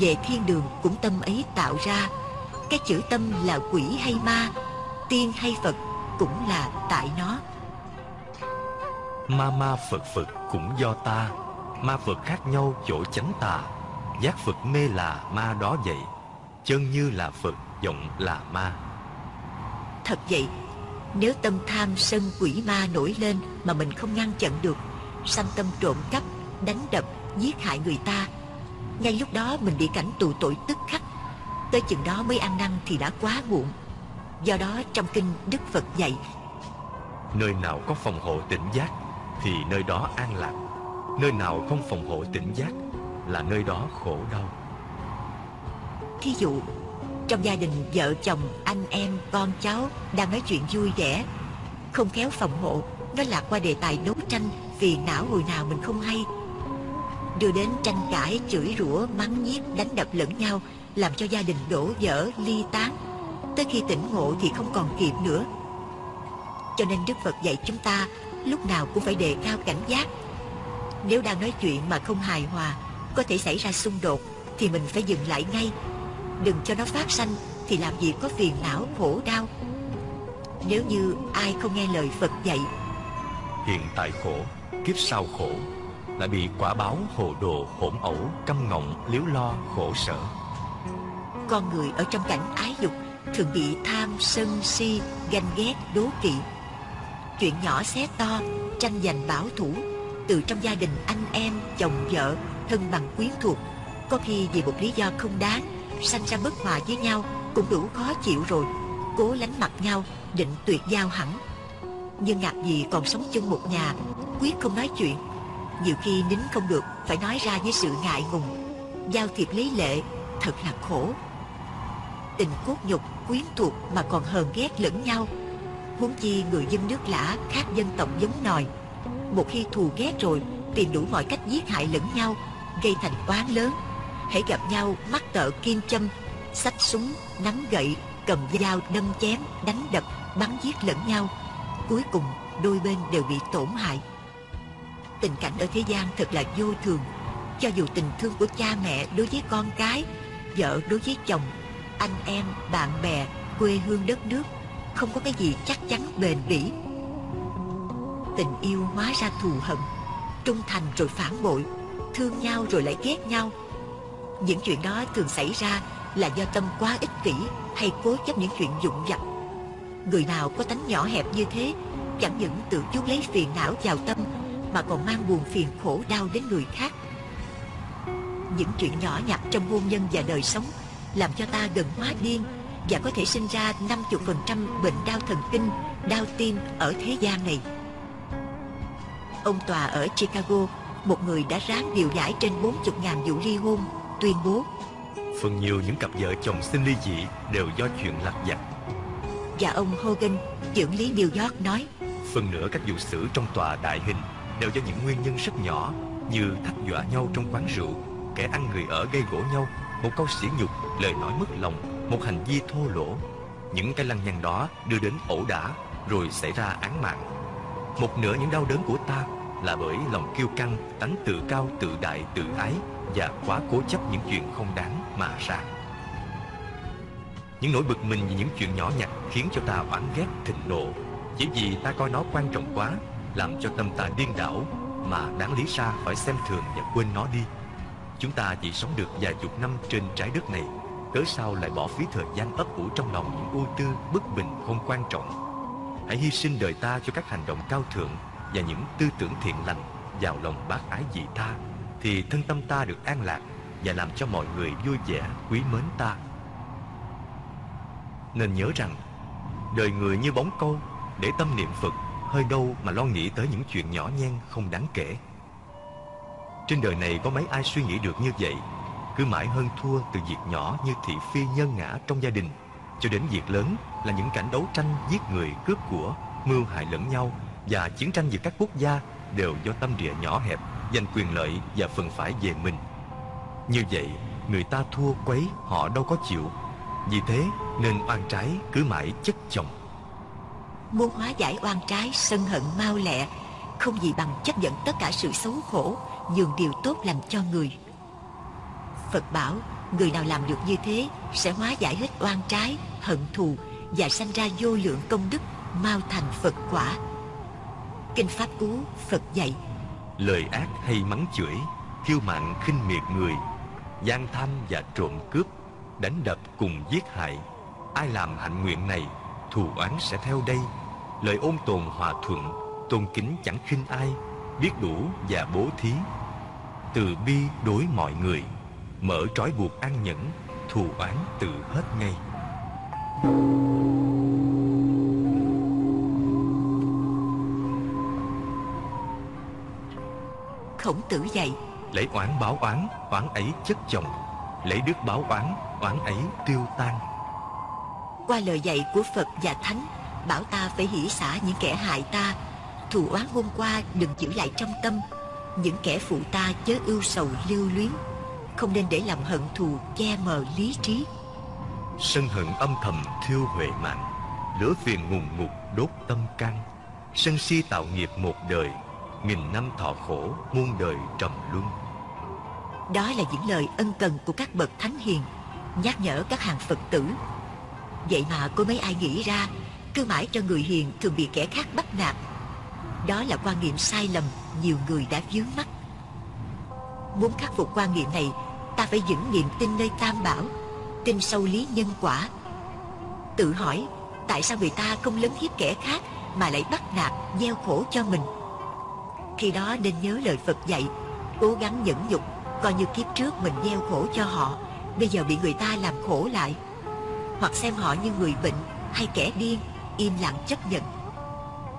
về thiên đường cũng tâm ấy tạo ra. Cái chữ tâm là quỷ hay ma, tiên hay phật cũng là tại nó. Ma ma Phật Phật cũng do ta. Ma Phật khác nhau chỗ chánh tà. Giác Phật mê là ma đó vậy. Chân như là Phật, giọng là ma. Thật vậy Nếu tâm tham sân quỷ ma nổi lên Mà mình không ngăn chặn được Sanh tâm trộm cắp, đánh đập, giết hại người ta Ngay lúc đó mình bị cảnh tù tội tức khắc. Tới chừng đó mới ăn năn thì đã quá muộn. Do đó trong kinh Đức Phật dạy Nơi nào có phòng hộ tỉnh giác Thì nơi đó an lạc Nơi nào không phòng hộ tỉnh giác Là nơi đó khổ đau. Thí dụ Trong gia đình vợ chồng, anh em, con cháu Đang nói chuyện vui vẻ Không khéo phòng hộ Nó lạc qua đề tài đấu tranh Vì não hồi nào mình không hay. Đưa đến tranh cãi, chửi rủa, mắng nhiếc, đánh đập lẫn nhau Làm cho gia đình đổ vỡ, ly tán. Tới khi tỉnh ngộ thì không còn kịp nữa. Cho nên Đức Phật dạy chúng ta Lúc nào cũng phải đề cao cảnh giác nếu đang nói chuyện mà không hài hòa Có thể xảy ra xung đột Thì mình phải dừng lại ngay. Đừng cho nó phát sanh Thì làm gì có phiền não khổ đau. Nếu như ai không nghe lời Phật dạy Hiện tại khổ, kiếp sau khổ Lại bị quả báo hồ đồ hỗn ẩu Căm ngọng, liếu lo, khổ sở. Con người ở trong cảnh ái dục Thường bị tham, sân, si, ganh ghét, đố kỵ. Chuyện nhỏ xé to, tranh giành bảo thủ từ trong gia đình anh em, chồng vợ, thân bằng quyến thuộc. Có khi vì một lý do không đáng Sanh ra bất hòa với nhau Cũng đủ khó chịu rồi. Cố lánh mặt nhau, định tuyệt giao hẳn. Nhưng ngạc gì còn sống chung một nhà Quyết không nói chuyện. Nhiều khi nín không được Phải nói ra với sự ngại ngùng. Giao thiệp lý lệ Thật là khổ. Tình cốt nhục, quyến thuộc Mà còn hờn ghét lẫn nhau. Huống chi người dân nước lã khác dân tộc giống nòi một khi thù ghét rồi Tìm đủ mọi cách giết hại lẫn nhau, Gây thành oán lớn. Hãy gặp nhau mắc tợ kim châm, xách súng, nắm gậy, cầm dao đâm chém, đánh đập, bắn giết lẫn nhau. Cuối cùng, đôi bên đều bị tổn hại. Tình cảnh ở thế gian thật là vô thường. Cho dù tình thương của cha mẹ đối với con cái, vợ đối với chồng, anh em, bạn bè, quê hương đất nước, không có cái gì chắc chắn bền bỉ tình yêu hóa ra thù hận trung thành rồi phản bội thương nhau rồi lại ghét nhau những chuyện đó thường xảy ra là do tâm quá ích kỷ hay cố chấp những chuyện dụng vặt. Người nào có tánh nhỏ hẹp như thế chẳng những tự chuốc lấy phiền não vào tâm mà còn mang buồn phiền khổ đau đến người khác. Những chuyện nhỏ nhặt trong hôn nhân và đời sống làm cho ta gần hóa điên và có thể sinh ra 50% bệnh đau thần kinh, đau tim ở thế gian này. Ông Tòa ở Chicago, một người đã ráng điều giải trên 40.000 vụ ly hôn tuyên bố. Phần nhiều những cặp vợ chồng sinh ly dị đều do chuyện lặt vặt. Và ông Hogan, trưởng lý New York nói Phần nữa các vụ xử trong tòa đại hình đều do những nguyên nhân rất nhỏ Như thách dọa nhau trong quán rượu Kẻ ăn người ở gây gỗ nhau Một câu sỉ nhục, lời nói mất lòng Một hành vi thô lỗ. Những cái lăng nhăng đó đưa đến ẩu đả Rồi xảy ra án mạng. Một nửa những đau đớn của ta là bởi lòng kiêu căng, tánh tự cao, tự đại, tự ái và quá cố chấp những chuyện không đáng mà ra. Những nỗi bực mình vì những chuyện nhỏ nhặt khiến cho ta oán ghét thịnh nộ chỉ vì ta coi nó quan trọng quá làm cho tâm ta điên đảo mà đáng lý ra phải xem thường và quên nó đi. Chúng ta chỉ sống được vài chục năm trên trái đất này cớ sao lại bỏ phí thời gian ấp ủ trong lòng những ưu tư bất bình không quan trọng hãy hy sinh đời ta cho các hành động cao thượng và những tư tưởng thiện lành vào lòng bác ái dị tha, thì thân tâm ta được an lạc và làm cho mọi người vui vẻ, quý mến ta. Nên nhớ rằng, đời người như bóng câu để tâm niệm phật hơi đâu mà lo nghĩ tới những chuyện nhỏ nhen không đáng kể. Trên đời này có mấy ai suy nghĩ được như vậy, cứ mãi hơn thua từ việc nhỏ như thị phi nhân ngã trong gia đình, cho đến việc lớn là những cảnh đấu tranh giết người cướp của, mưu hại lẫn nhau và chiến tranh giữa các quốc gia đều do tâm địa nhỏ hẹp giành quyền lợi và phần phải về mình. Như vậy người ta thua quấy họ đâu có chịu. Vì thế nên oan trái cứ mãi chất chồng. Muốn hóa giải oan trái sân hận mau lẹ không gì bằng chấp nhận tất cả sự xấu khổ nhường điều tốt lành cho người. Phật bảo Người nào làm được như thế Sẽ hóa giải hết oan trái, hận thù Và sanh ra vô lượng công đức Mau thành Phật quả. Kinh Pháp Cú, Phật dạy. Lời ác hay mắng chửi khiêu mạn khinh miệt người, gian tham và trộm cướp, Đánh đập cùng giết hại. Ai làm hạnh nguyện này, Thù oán sẽ theo đây. Lời ôn tồn hòa thuận, Tôn kính chẳng khinh ai, Biết đủ và bố thí. Từ bi đối mọi người, Mở trói buộc an nhẫn, Thù oán tự hết ngay. Khổng tử dạy. Lấy oán báo oán Oán ấy chất chồng. Lấy đức báo oán Oán ấy tiêu tan. Qua lời dạy của Phật và Thánh Bảo ta phải hỷ xả những kẻ hại ta. Thù oán hôm qua đừng giữ lại trong tâm. Những kẻ phụ ta chớ ưu sầu lưu luyến. Không nên để làm hận thù che mờ lý trí. Sân hận âm thầm thiêu huệ mạng. Lửa phiền ngùng ngục đốt tâm can. Sân si tạo nghiệp một đời Nghìn năm thọ khổ muôn đời trầm luân. Đó là những lời ân cần của các bậc thánh hiền Nhắc nhở các hàng Phật tử. Vậy mà có mấy ai nghĩ ra Cứ mãi cho người hiền thường bị kẻ khác bắt nạt. Đó là quan niệm sai lầm Nhiều người đã vướng mắt Muốn khắc phục quan niệm này Ta phải vững niềm tin nơi Tam Bảo Tin sâu lý nhân quả. Tự hỏi Tại sao người ta không lấn hiếp kẻ khác Mà lại bắt nạt, gieo khổ cho mình? Khi đó nên nhớ lời Phật dạy, Cố gắng nhẫn nhục, Coi như kiếp trước mình gieo khổ cho họ, Bây giờ bị người ta làm khổ lại. Hoặc xem họ như người bệnh Hay kẻ điên, Im lặng chấp nhận.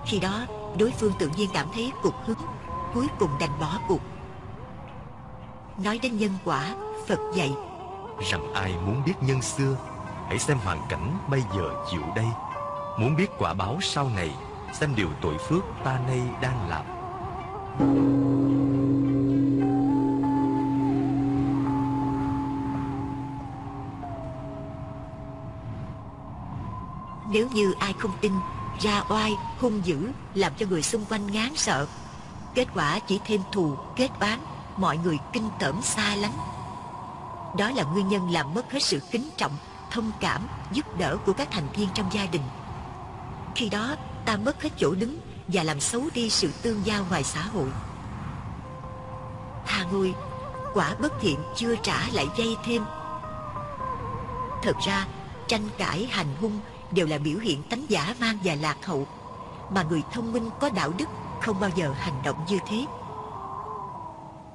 Khi đó, đối phương tự nhiên cảm thấy cục hứng, Cuối cùng đành bỏ cuộc. Nói đến nhân quả, Phật dạy, Rằng ai muốn biết nhân xưa, Hãy xem hoàn cảnh bây giờ chịu đây. Muốn biết quả báo sau này, Xem điều tội phước ta nay đang làm. Nếu như ai không tin Ra oai, hung dữ Làm cho người xung quanh ngán sợ. Kết quả chỉ thêm thù, kết oán Mọi người kinh tởm xa lánh. Đó là nguyên nhân làm mất hết sự kính trọng Thông cảm, giúp đỡ của các thành viên trong gia đình. Khi đó ta mất hết chỗ đứng và làm xấu đi sự tương giao ngoài xã hội. Thà ngôi, Quả bất thiện chưa trả lại dây thêm. Thật ra, tranh cãi, hành hung đều là biểu hiện tánh giả mang và lạc hậu, mà người thông minh có đạo đức không bao giờ hành động như thế.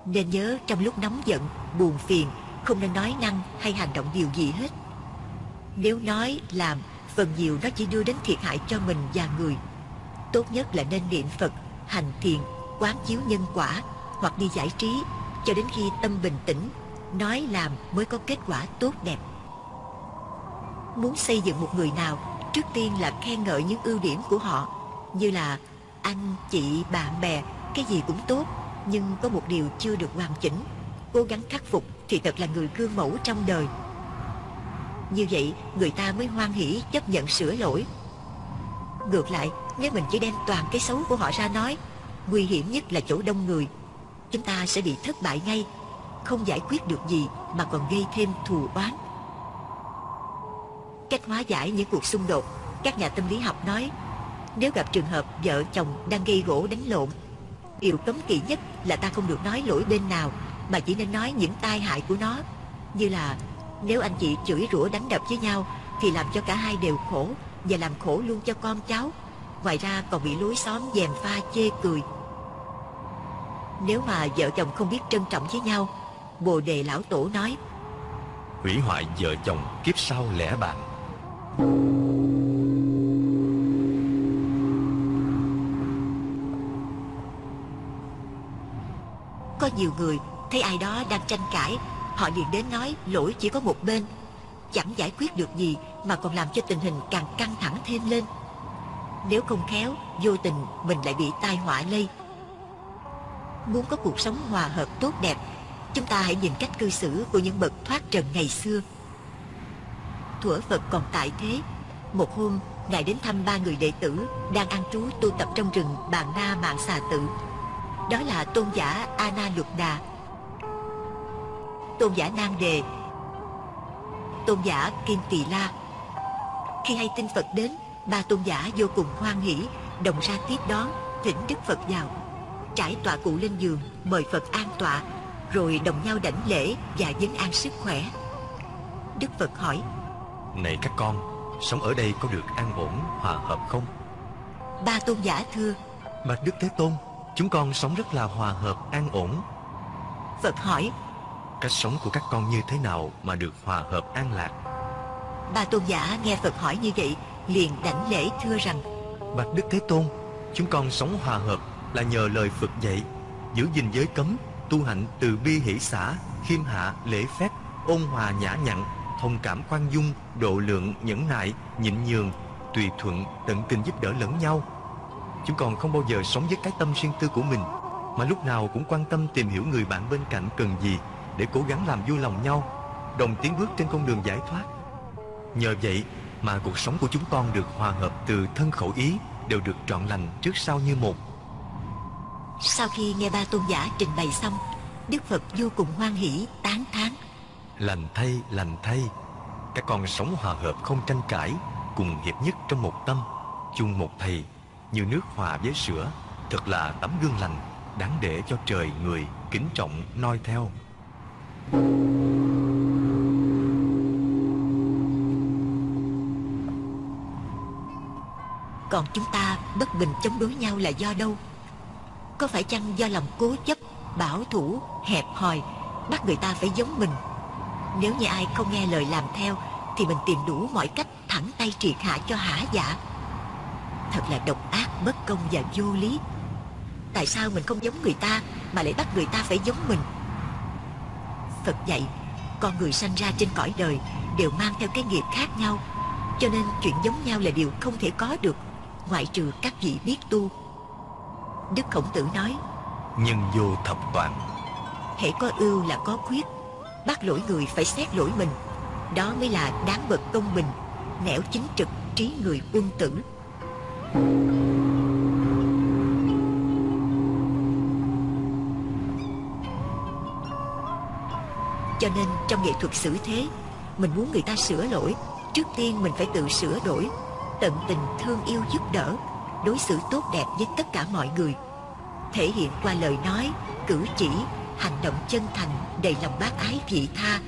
Nên nhớ trong lúc nóng giận, buồn phiền, không nên nói năng hay hành động điều gì hết. Nếu nói, làm, phần nhiều nó chỉ đưa đến thiệt hại cho mình và người tốt nhất là nên niệm phật hành thiền quán chiếu nhân quả hoặc đi giải trí cho đến khi tâm bình tĩnh nói làm mới có kết quả tốt đẹp. Muốn xây dựng một người nào Trước tiên là khen ngợi những ưu điểm của họ Như là anh, chị, bạn bè Cái gì cũng tốt Nhưng có một điều chưa được hoàn chỉnh Cố gắng khắc phục Thì thật là người gương mẫu trong đời. Như vậy người ta mới hoan hỷ chấp nhận sửa lỗi. Ngược lại nếu mình chỉ đem toàn cái xấu của họ ra nói, Nguy hiểm nhất là chỗ đông người, Chúng ta sẽ bị thất bại ngay, Không giải quyết được gì Mà còn gây thêm thù oán. Cách hóa giải những cuộc xung đột, các nhà tâm lý học nói, nếu gặp trường hợp vợ chồng đang gây gỗ đánh lộn, điều cấm kỵ nhất là ta không được nói lỗi bên nào, mà chỉ nên nói những tai hại của nó, như là, nếu anh chị chửi rủa đánh đập với nhau thì làm cho cả hai đều khổ và làm khổ luôn cho con cháu ngoài ra còn bị lối xóm dèm pha chê cười. Nếu mà vợ chồng không biết trân trọng với nhau bồ đề lão tổ nói hủy hoại vợ chồng kiếp sau lẽ bạn. Có nhiều người thấy ai đó đang tranh cãi Họ liền đến nói lỗi chỉ có một bên. Chẳng giải quyết được gì Mà còn làm cho tình hình càng căng thẳng thêm lên nếu không khéo Vô tình mình lại bị tai họa lây. Muốn có cuộc sống hòa hợp tốt đẹp Chúng ta hãy nhìn cách cư xử của những bậc thoát trần ngày xưa. Thuở Phật còn tại thế Một hôm Ngài đến thăm ba người đệ tử Đang ăn trú tu tập trong rừng Bàn Na Mạng Xà Tự. Đó là tôn giả Ana Lục Đà. Tôn giả Nam Đề tôn giả Kim Tỳ La. Khi hay tin Phật đến, ba tôn giả vô cùng hoan hỷ, đồng ra tiếp đón, thỉnh Đức Phật vào. Trải tọa cụ lên giường, mời Phật an tọa, rồi đồng nhau đảnh lễ và vấn an sức khỏe. Đức Phật hỏi, Này các con, sống ở đây có được an ổn, hòa hợp không? ba tôn giả thưa, Bạch Đức Thế Tôn, chúng con sống rất là hòa hợp, an ổn. Phật hỏi, Cách sống của các con như thế nào mà được hòa hợp an lạc? ba tôn giả nghe Phật hỏi như vậy, liền đảnh lễ thưa rằng, Bạch Đức Thế Tôn, chúng con sống hòa hợp là nhờ lời Phật dạy, giữ gìn giới cấm, tu hạnh từ bi hỷ xã, khiêm hạ, lễ phép, ôn hòa nhã nhặn, thông cảm khoan dung, độ lượng, nhẫn nại, nhịn nhường, tùy thuận, tận tình giúp đỡ lẫn nhau. Chúng con không bao giờ sống với cái tâm riêng tư của mình, mà lúc nào cũng quan tâm tìm hiểu người bạn bên cạnh cần gì để cố gắng làm vui lòng nhau, đồng tiến bước trên con đường giải thoát. Nhờ vậy mà cuộc sống của chúng con được hòa hợp từ thân khẩu ý đều được trọn lành trước sau như một. Sau khi nghe ba tôn giả trình bày xong, Đức Phật vô cùng hoan hỷ, tán thán. Lành thay, lành thay, các con sống hòa hợp không tranh cãi, cùng hiệp nhất trong một tâm, chung một thầy, như nước hòa với sữa, thật là tấm gương lành, đáng để cho trời người kính trọng noi theo. Còn chúng ta bất bình chống đối nhau là do đâu? Có phải chăng do lòng cố chấp, bảo thủ, hẹp hòi, bắt người ta phải giống mình? Nếu như ai không nghe lời làm theo, thì mình tìm đủ mọi cách thẳng tay triệt hạ cho hả dạ. Thật là độc ác, bất công và vô lý. Tại sao mình không giống người ta mà lại bắt người ta phải giống mình? Phật dạy, con người sanh ra trên cõi đời đều mang theo cái nghiệp khác nhau. Cho nên chuyện giống nhau là điều không thể có được ngoại trừ các vị biết tu. Đức Khổng Tử nói, Nhân vô thập toàn, hễ có ưu là có khuyết, bắt lỗi người phải xét lỗi mình. Đó mới là đáng bậc công bình, nẻo chính trực, trí người quân tử. Cho nên trong nghệ thuật xử thế, mình muốn người ta sửa lỗi, trước tiên mình phải tự sửa đổi, tận tình thương yêu giúp đỡ, đối xử tốt đẹp với tất cả mọi người. Thể hiện qua lời nói, cử chỉ, hành động chân thành, đầy lòng bác ái vị tha,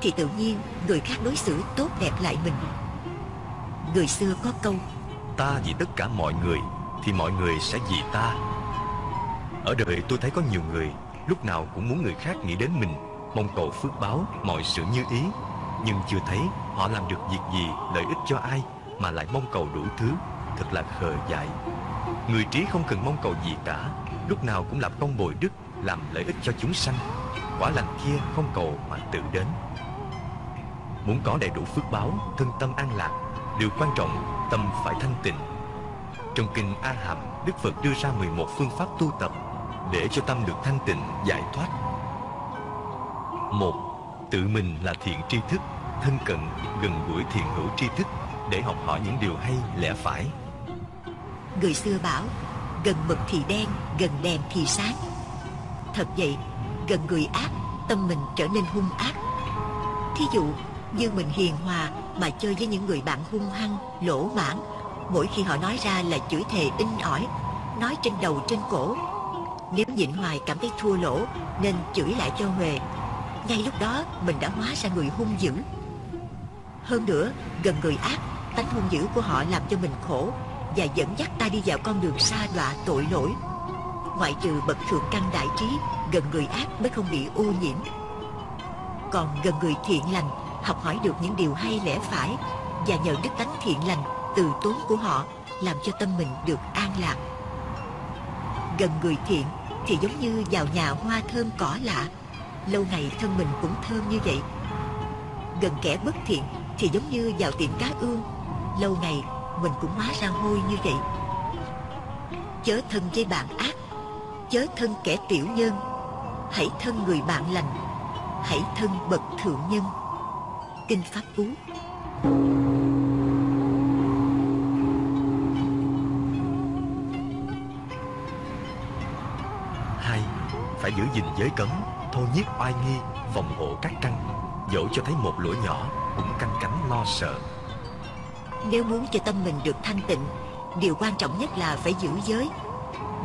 thì tự nhiên người khác đối xử tốt đẹp lại mình. Người xưa có câu, ta vì tất cả mọi người thì mọi người sẽ vì ta. Ở đời tôi thấy có nhiều người lúc nào cũng muốn người khác nghĩ đến mình, mong cầu phước báo, mọi sự như ý, nhưng chưa thấy họ làm được việc gì lợi ích cho ai mà lại mong cầu đủ thứ, thật là khờ dại. Người trí không cần mong cầu gì cả, lúc nào cũng lập công bồi đức, làm lợi ích cho chúng sanh. Quả lành kia không cầu mà tự đến. Muốn có đầy đủ phước báo, thân tâm an lạc, điều quan trọng tâm phải thanh tịnh. Trong kinh A Hàm, Đức Phật đưa ra 11 phương pháp tu tập để cho tâm được thanh tịnh, giải thoát. Một, tự mình là thiện tri thức, thân cận, gần gũi thiện hữu tri thức để học hỏi những điều hay lẽ phải. người xưa bảo, gần mực thì đen, gần đèn thì sáng. Thật vậy, gần người ác, tâm mình trở nên hung ác. Thí dụ, như mình hiền hòa mà chơi với những người bạn hung hăng, lỗ mãn, mỗi khi họ nói ra là chửi thề in ỏi, nói trên đầu trên cổ. Nếu nhịn hoài cảm thấy thua lỗ nên chửi lại cho huề. Ngay lúc đó mình đã hóa ra người hung dữ. Hơn nữa, gần người ác, tánh hung dữ của họ làm cho mình khổ và dẫn dắt ta đi vào con đường xa đọa tội lỗi. Ngoại trừ bậc thượng căn đại trí, gần người ác mới không bị ô nhiễm. Còn gần người thiện lành, học hỏi được những điều hay lẽ phải và nhờ đức tánh thiện lành, từ tốn của họ làm cho tâm mình được an lạc. Gần người thiện thì giống như vào nhà hoa thơm cỏ lạ, lâu ngày thân mình cũng thơm như vậy. Gần kẻ bất thiện thì giống như vào tiệm cá ương, lâu ngày mình cũng hóa ra hôi như vậy. Chớ thân với bạn ác, chớ thân kẻ tiểu nhân, hãy thân người bạn lành, hãy thân bậc thượng nhân. Kinh Pháp Cú Hai, phải giữ gìn giới cấm, thô nhiếp oai nghi, phòng hộ các căn, dẫu cho thấy một lỗi nhỏ, cũng canh cánh lo sợ nếu muốn cho tâm mình được thanh tịnh, Điều quan trọng nhất là phải giữ giới.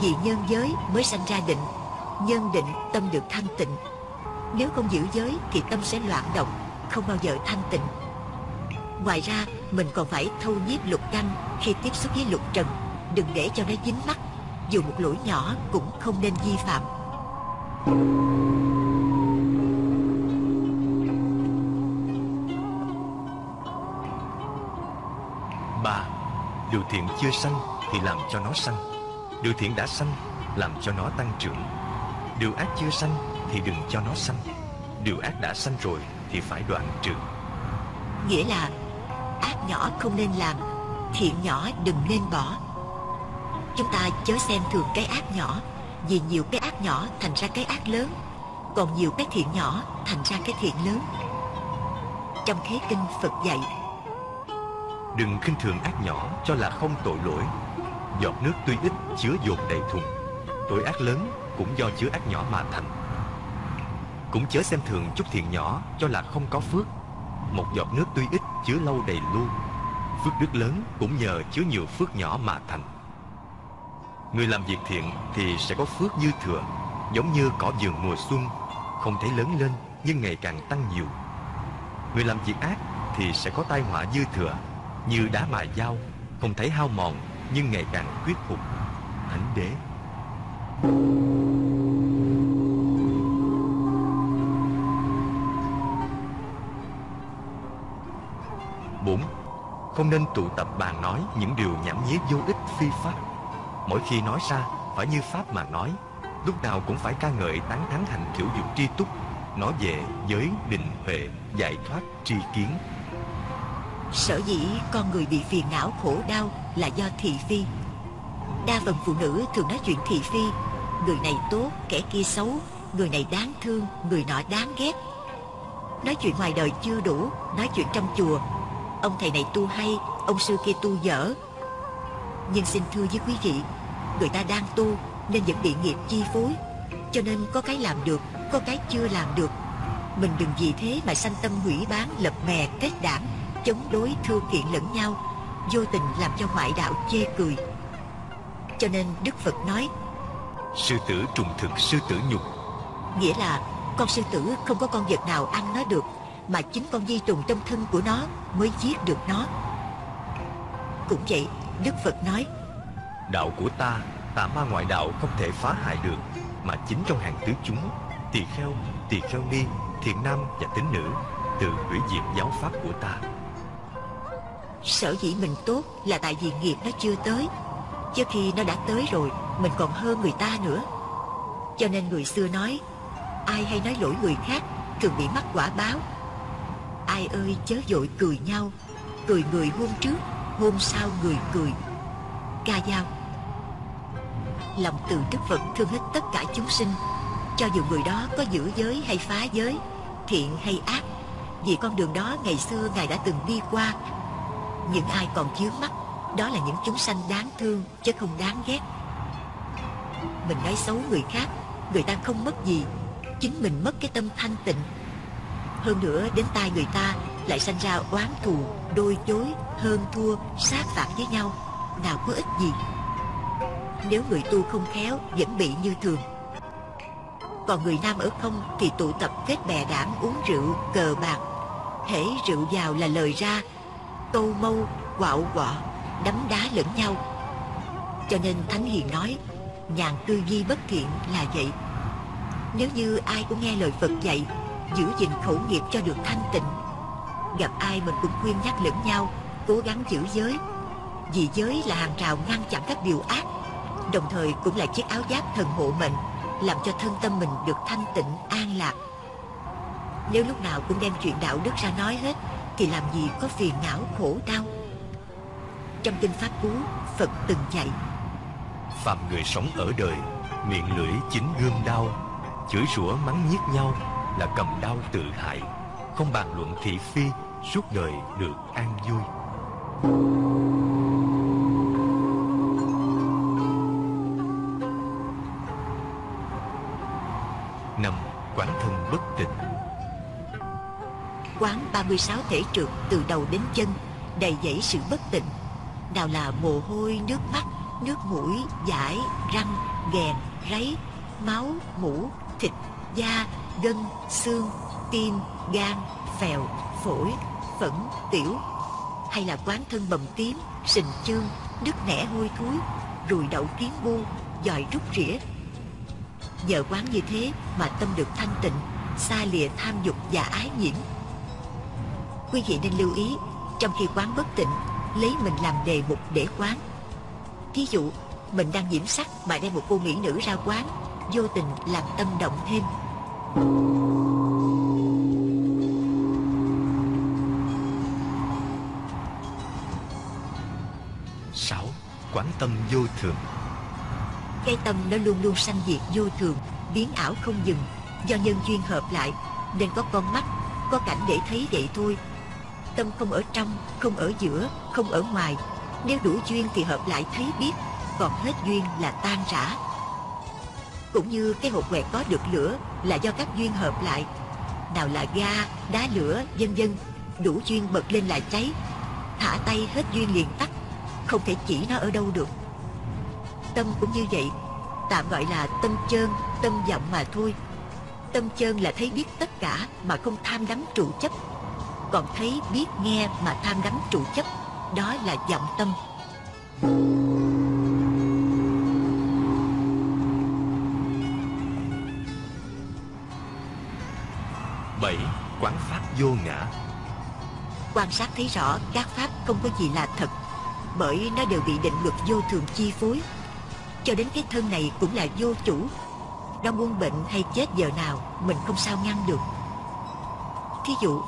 Vì nhân giới mới sanh ra định, Nhân định tâm được thanh tịnh. Nếu không giữ giới thì tâm sẽ loạn động, Không bao giờ thanh tịnh. Ngoài ra, mình còn phải thâu nhiếp lục canh Khi tiếp xúc với lục trần. Đừng để cho nó dính mắt, Dù một lỗi nhỏ cũng không nên vi phạm. ba điều thiện chưa sanh thì làm cho nó sanh. Điều thiện đã sanh, làm cho nó tăng trưởng. Điều ác chưa sanh thì đừng cho nó sanh. Điều ác đã sanh rồi thì phải đoạn trừ. Nghĩa là ác nhỏ không nên làm, Thiện nhỏ đừng nên bỏ. Chúng ta chớ xem thường cái ác nhỏ, Vì nhiều cái ác nhỏ thành ra cái ác lớn, Còn nhiều cái thiện nhỏ thành ra cái thiện lớn. Trong khế kinh Phật dạy đừng khinh thường ác nhỏ cho là không tội lỗi. Giọt nước tuy ít chứa dồn đầy thùng. Tội ác lớn cũng do chứa ác nhỏ mà thành. Cũng chớ xem thường chút thiện nhỏ cho là không có phước. Một giọt nước tuy ít chứa lâu đầy lu. Phước đức lớn cũng nhờ chứa nhiều phước nhỏ mà thành. Người làm việc thiện thì sẽ có phước dư thừa, giống như cỏ vườn mùa xuân. Không thấy lớn lên nhưng ngày càng tăng nhiều. Người làm việc ác thì sẽ có tai họa dư thừa như đá mài dao không thấy hao mòn, nhưng ngày càng quyết phục. Thánh đế. Bốn, không nên tụ tập bàn nói những điều nhảm nhí vô ích phi pháp. Mỗi khi nói ra, phải như pháp mà nói. Lúc nào cũng phải ca ngợi tán thán hành kiểu dục tri túc, nói về giới định huệ, giải thoát tri kiến. Sở dĩ con người bị phiền não khổ đau là do thị phi. Đa phần phụ nữ thường nói chuyện thị phi. Người này tốt, kẻ kia xấu. Người này đáng thương, người nọ đáng ghét. Nói chuyện ngoài đời chưa đủ Nói chuyện trong chùa. Ông thầy này tu hay, ông sư kia tu dở. Nhưng xin thưa với quý vị Người ta đang tu Nên vẫn bị nghiệp chi phối. Cho nên có cái làm được Có cái chưa làm được. Mình đừng vì thế mà sanh tâm hủy bán Lập mè kết đảng chống đối thưa kiện lẫn nhau vô tình làm cho ngoại đạo chê cười. Cho nên đức phật nói sư tử trùng thực sư tử nhục. nghĩa là con sư tử không có con vật nào ăn nó được mà chính con di trùng trong thân của nó mới giết được nó. Cũng vậy đức phật nói đạo của ta tà ma ngoại đạo không thể phá hại được mà chính trong hàng tứ chúng tỳ kheo tỳ kheo ni thiện nam và tín nữ tự hủy diệt giáo pháp của ta Sở dĩ mình tốt là tại vì nghiệp nó chưa tới. Chứ khi nó đã tới rồi, Mình còn hơn người ta nữa. Cho nên người xưa nói, Ai hay nói lỗi người khác, Thường bị mắc quả báo. Ai ơi, chớ dội cười nhau. Cười người hôm trước, Hôm sau người cười. Ca dao. Lòng từ Đức Phật thương hết tất cả chúng sinh. Cho dù người đó có giữ giới hay phá giới, Thiện hay ác, Vì con đường đó ngày xưa Ngài đã từng đi qua những ai còn chướng mắt Đó là những chúng sanh đáng thương Chứ không đáng ghét. Mình nói xấu người khác Người ta không mất gì Chính mình mất cái tâm thanh tịnh. Hơn nữa đến tai người ta Lại sanh ra oán thù, đôi chối Hơn thua, sát phạt với nhau. Nào có ích gì? Nếu người tu không khéo Vẫn bị như thường. Còn người nam ở không Thì tụ tập kết bè đảng uống rượu, cờ bạc. Hễ rượu vào là lời ra tô mâu, quạo quọ, đấm đá lẫn nhau. Cho nên Thánh Hiền nói, nhàn tư duy bất thiện là vậy. Nếu như ai cũng nghe lời Phật dạy, giữ gìn khẩu nghiệp cho được thanh tịnh, gặp ai mình cũng khuyên nhắc lẫn nhau, cố gắng giữ giới. Vì giới là hàng rào ngăn chặn các điều ác, đồng thời cũng là chiếc áo giáp thần hộ mệnh, làm cho thân tâm mình được thanh tịnh, an lạc. Nếu lúc nào cũng đem chuyện đạo đức ra nói hết thì làm gì có phiền não khổ đau? Trong kinh pháp cú, phật từng dạy phạm người sống ở đời, miệng lưỡi chính gươm đau chửi rủa mắng nhiếc nhau là cầm đau tự hại, không bàn luận thị phi, suốt đời được an vui. Năm, quán thân bất tịnh quán 36 thể trượt từ đầu đến chân, đầy dẫy sự bất tịnh. Nào là mồ hôi, nước mắt, nước mũi, giải, răng, ghèn ráy máu, mũ, thịt, da, gân, xương, tim, gan, phèo, phổi, phẫn, tiểu. Hay là quán thân bầm tím, sình chương nước nẻ hôi thối, rùi đậu kiến bu, dòi rút rỉa. Nhờ quán như thế mà tâm được thanh tịnh, xa lìa tham dục và ái nhiễm quý vị nên lưu ý trong khi quán bất tịnh lấy mình làm đề mục để quán. Thí dụ mình đang nhiễm sắc mà đem một cô mỹ nữ ra quán vô tình làm tâm động thêm. Sáu quán tâm vô thường. Cái tâm nó luôn luôn sanh diệt vô thường biến ảo không dừng. Do nhân duyên hợp lại nên có con mắt có cảnh để thấy vậy thôi tâm không ở trong, không ở giữa, không ở ngoài. Nếu đủ duyên thì hợp lại thấy biết, còn hết duyên là tan rã. Cũng như cái hộp quẹt có được lửa là do các duyên hợp lại. Nào là ga, đá lửa, vân vân, đủ duyên bật lên là cháy. Thả tay hết duyên liền tắt, không thể chỉ nó ở đâu được. Tâm cũng như vậy, tạm gọi là tâm chơn, tâm vọng mà thôi. Tâm chơn là thấy biết tất cả mà không tham đắm trụ chấp còn thấy biết nghe mà tham đắm trụ chấp đó là vọng tâm. Bảy quán pháp vô ngã. Quan sát thấy rõ các pháp không có gì là thật bởi nó đều bị định luật vô thường chi phối. Cho đến cái thân này cũng là vô chủ. Nó muốn bệnh hay chết giờ nào mình không sao ngăn được. Thí dụ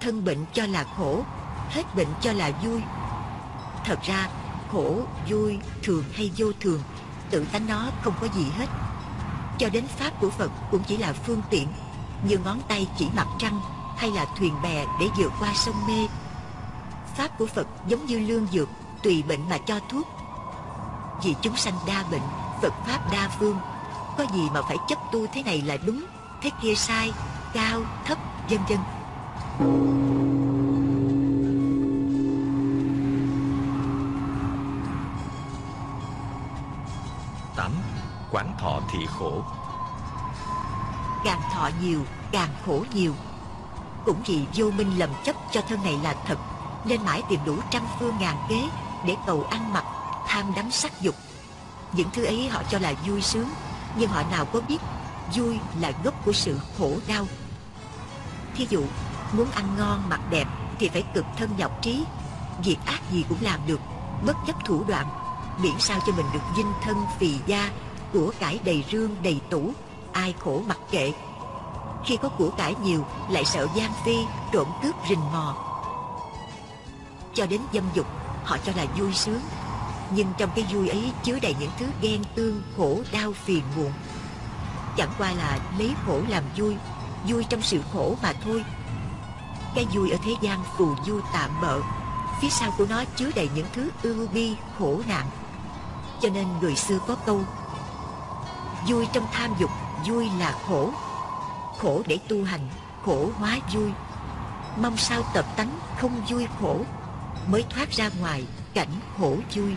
thân bệnh cho là khổ, hết bệnh cho là vui. Thật ra, khổ, vui, thường hay vô thường, tự tánh nó không có gì hết. Cho đến pháp của phật cũng chỉ là phương tiện, như ngón tay chỉ mặt trăng hay là thuyền bè để vượt qua sông mê. Pháp của phật giống như lương dược, tùy bệnh mà cho thuốc. Vì chúng sanh đa bệnh, phật pháp đa phương, có gì mà phải chấp tu thế này là đúng, thế kia sai, cao, thấp, vân vân tám, quán thọ thị khổ. Càng thọ nhiều, càng khổ nhiều. Cũng vì vô minh lầm chấp cho thân này là thật, nên mãi tìm đủ trăm phương ngàn kế để cầu ăn mặc, tham đắm sắc dục. Những thứ ấy họ cho là vui sướng, nhưng họ nào có biết vui là gốc của sự khổ đau. Thí dụ muốn ăn ngon, mặc đẹp thì phải cực thân nhọc trí. Việc ác gì cũng làm được, bất chấp thủ đoạn. Miễn sao cho mình được dinh thân phì da của cải đầy rương, đầy tủ. Ai khổ mặc kệ. Khi có của cải nhiều, lại sợ gian phi, trộm cướp rình mò. Cho đến dâm dục, họ cho là vui sướng. Nhưng trong cái vui ấy chứa đầy những thứ ghen tương, khổ, đau, phiền muộn. Chẳng qua là lấy khổ làm vui vui trong sự khổ mà thôi cái vui ở thế gian phù du tạm bợ. Phía sau của nó chứa đầy những thứ ưu bi, khổ nạn. Cho nên người xưa có câu, vui trong tham dục, vui là khổ. Khổ để tu hành, khổ hóa vui. Mong sao tập tánh không vui khổ, mới thoát ra ngoài cảnh khổ vui.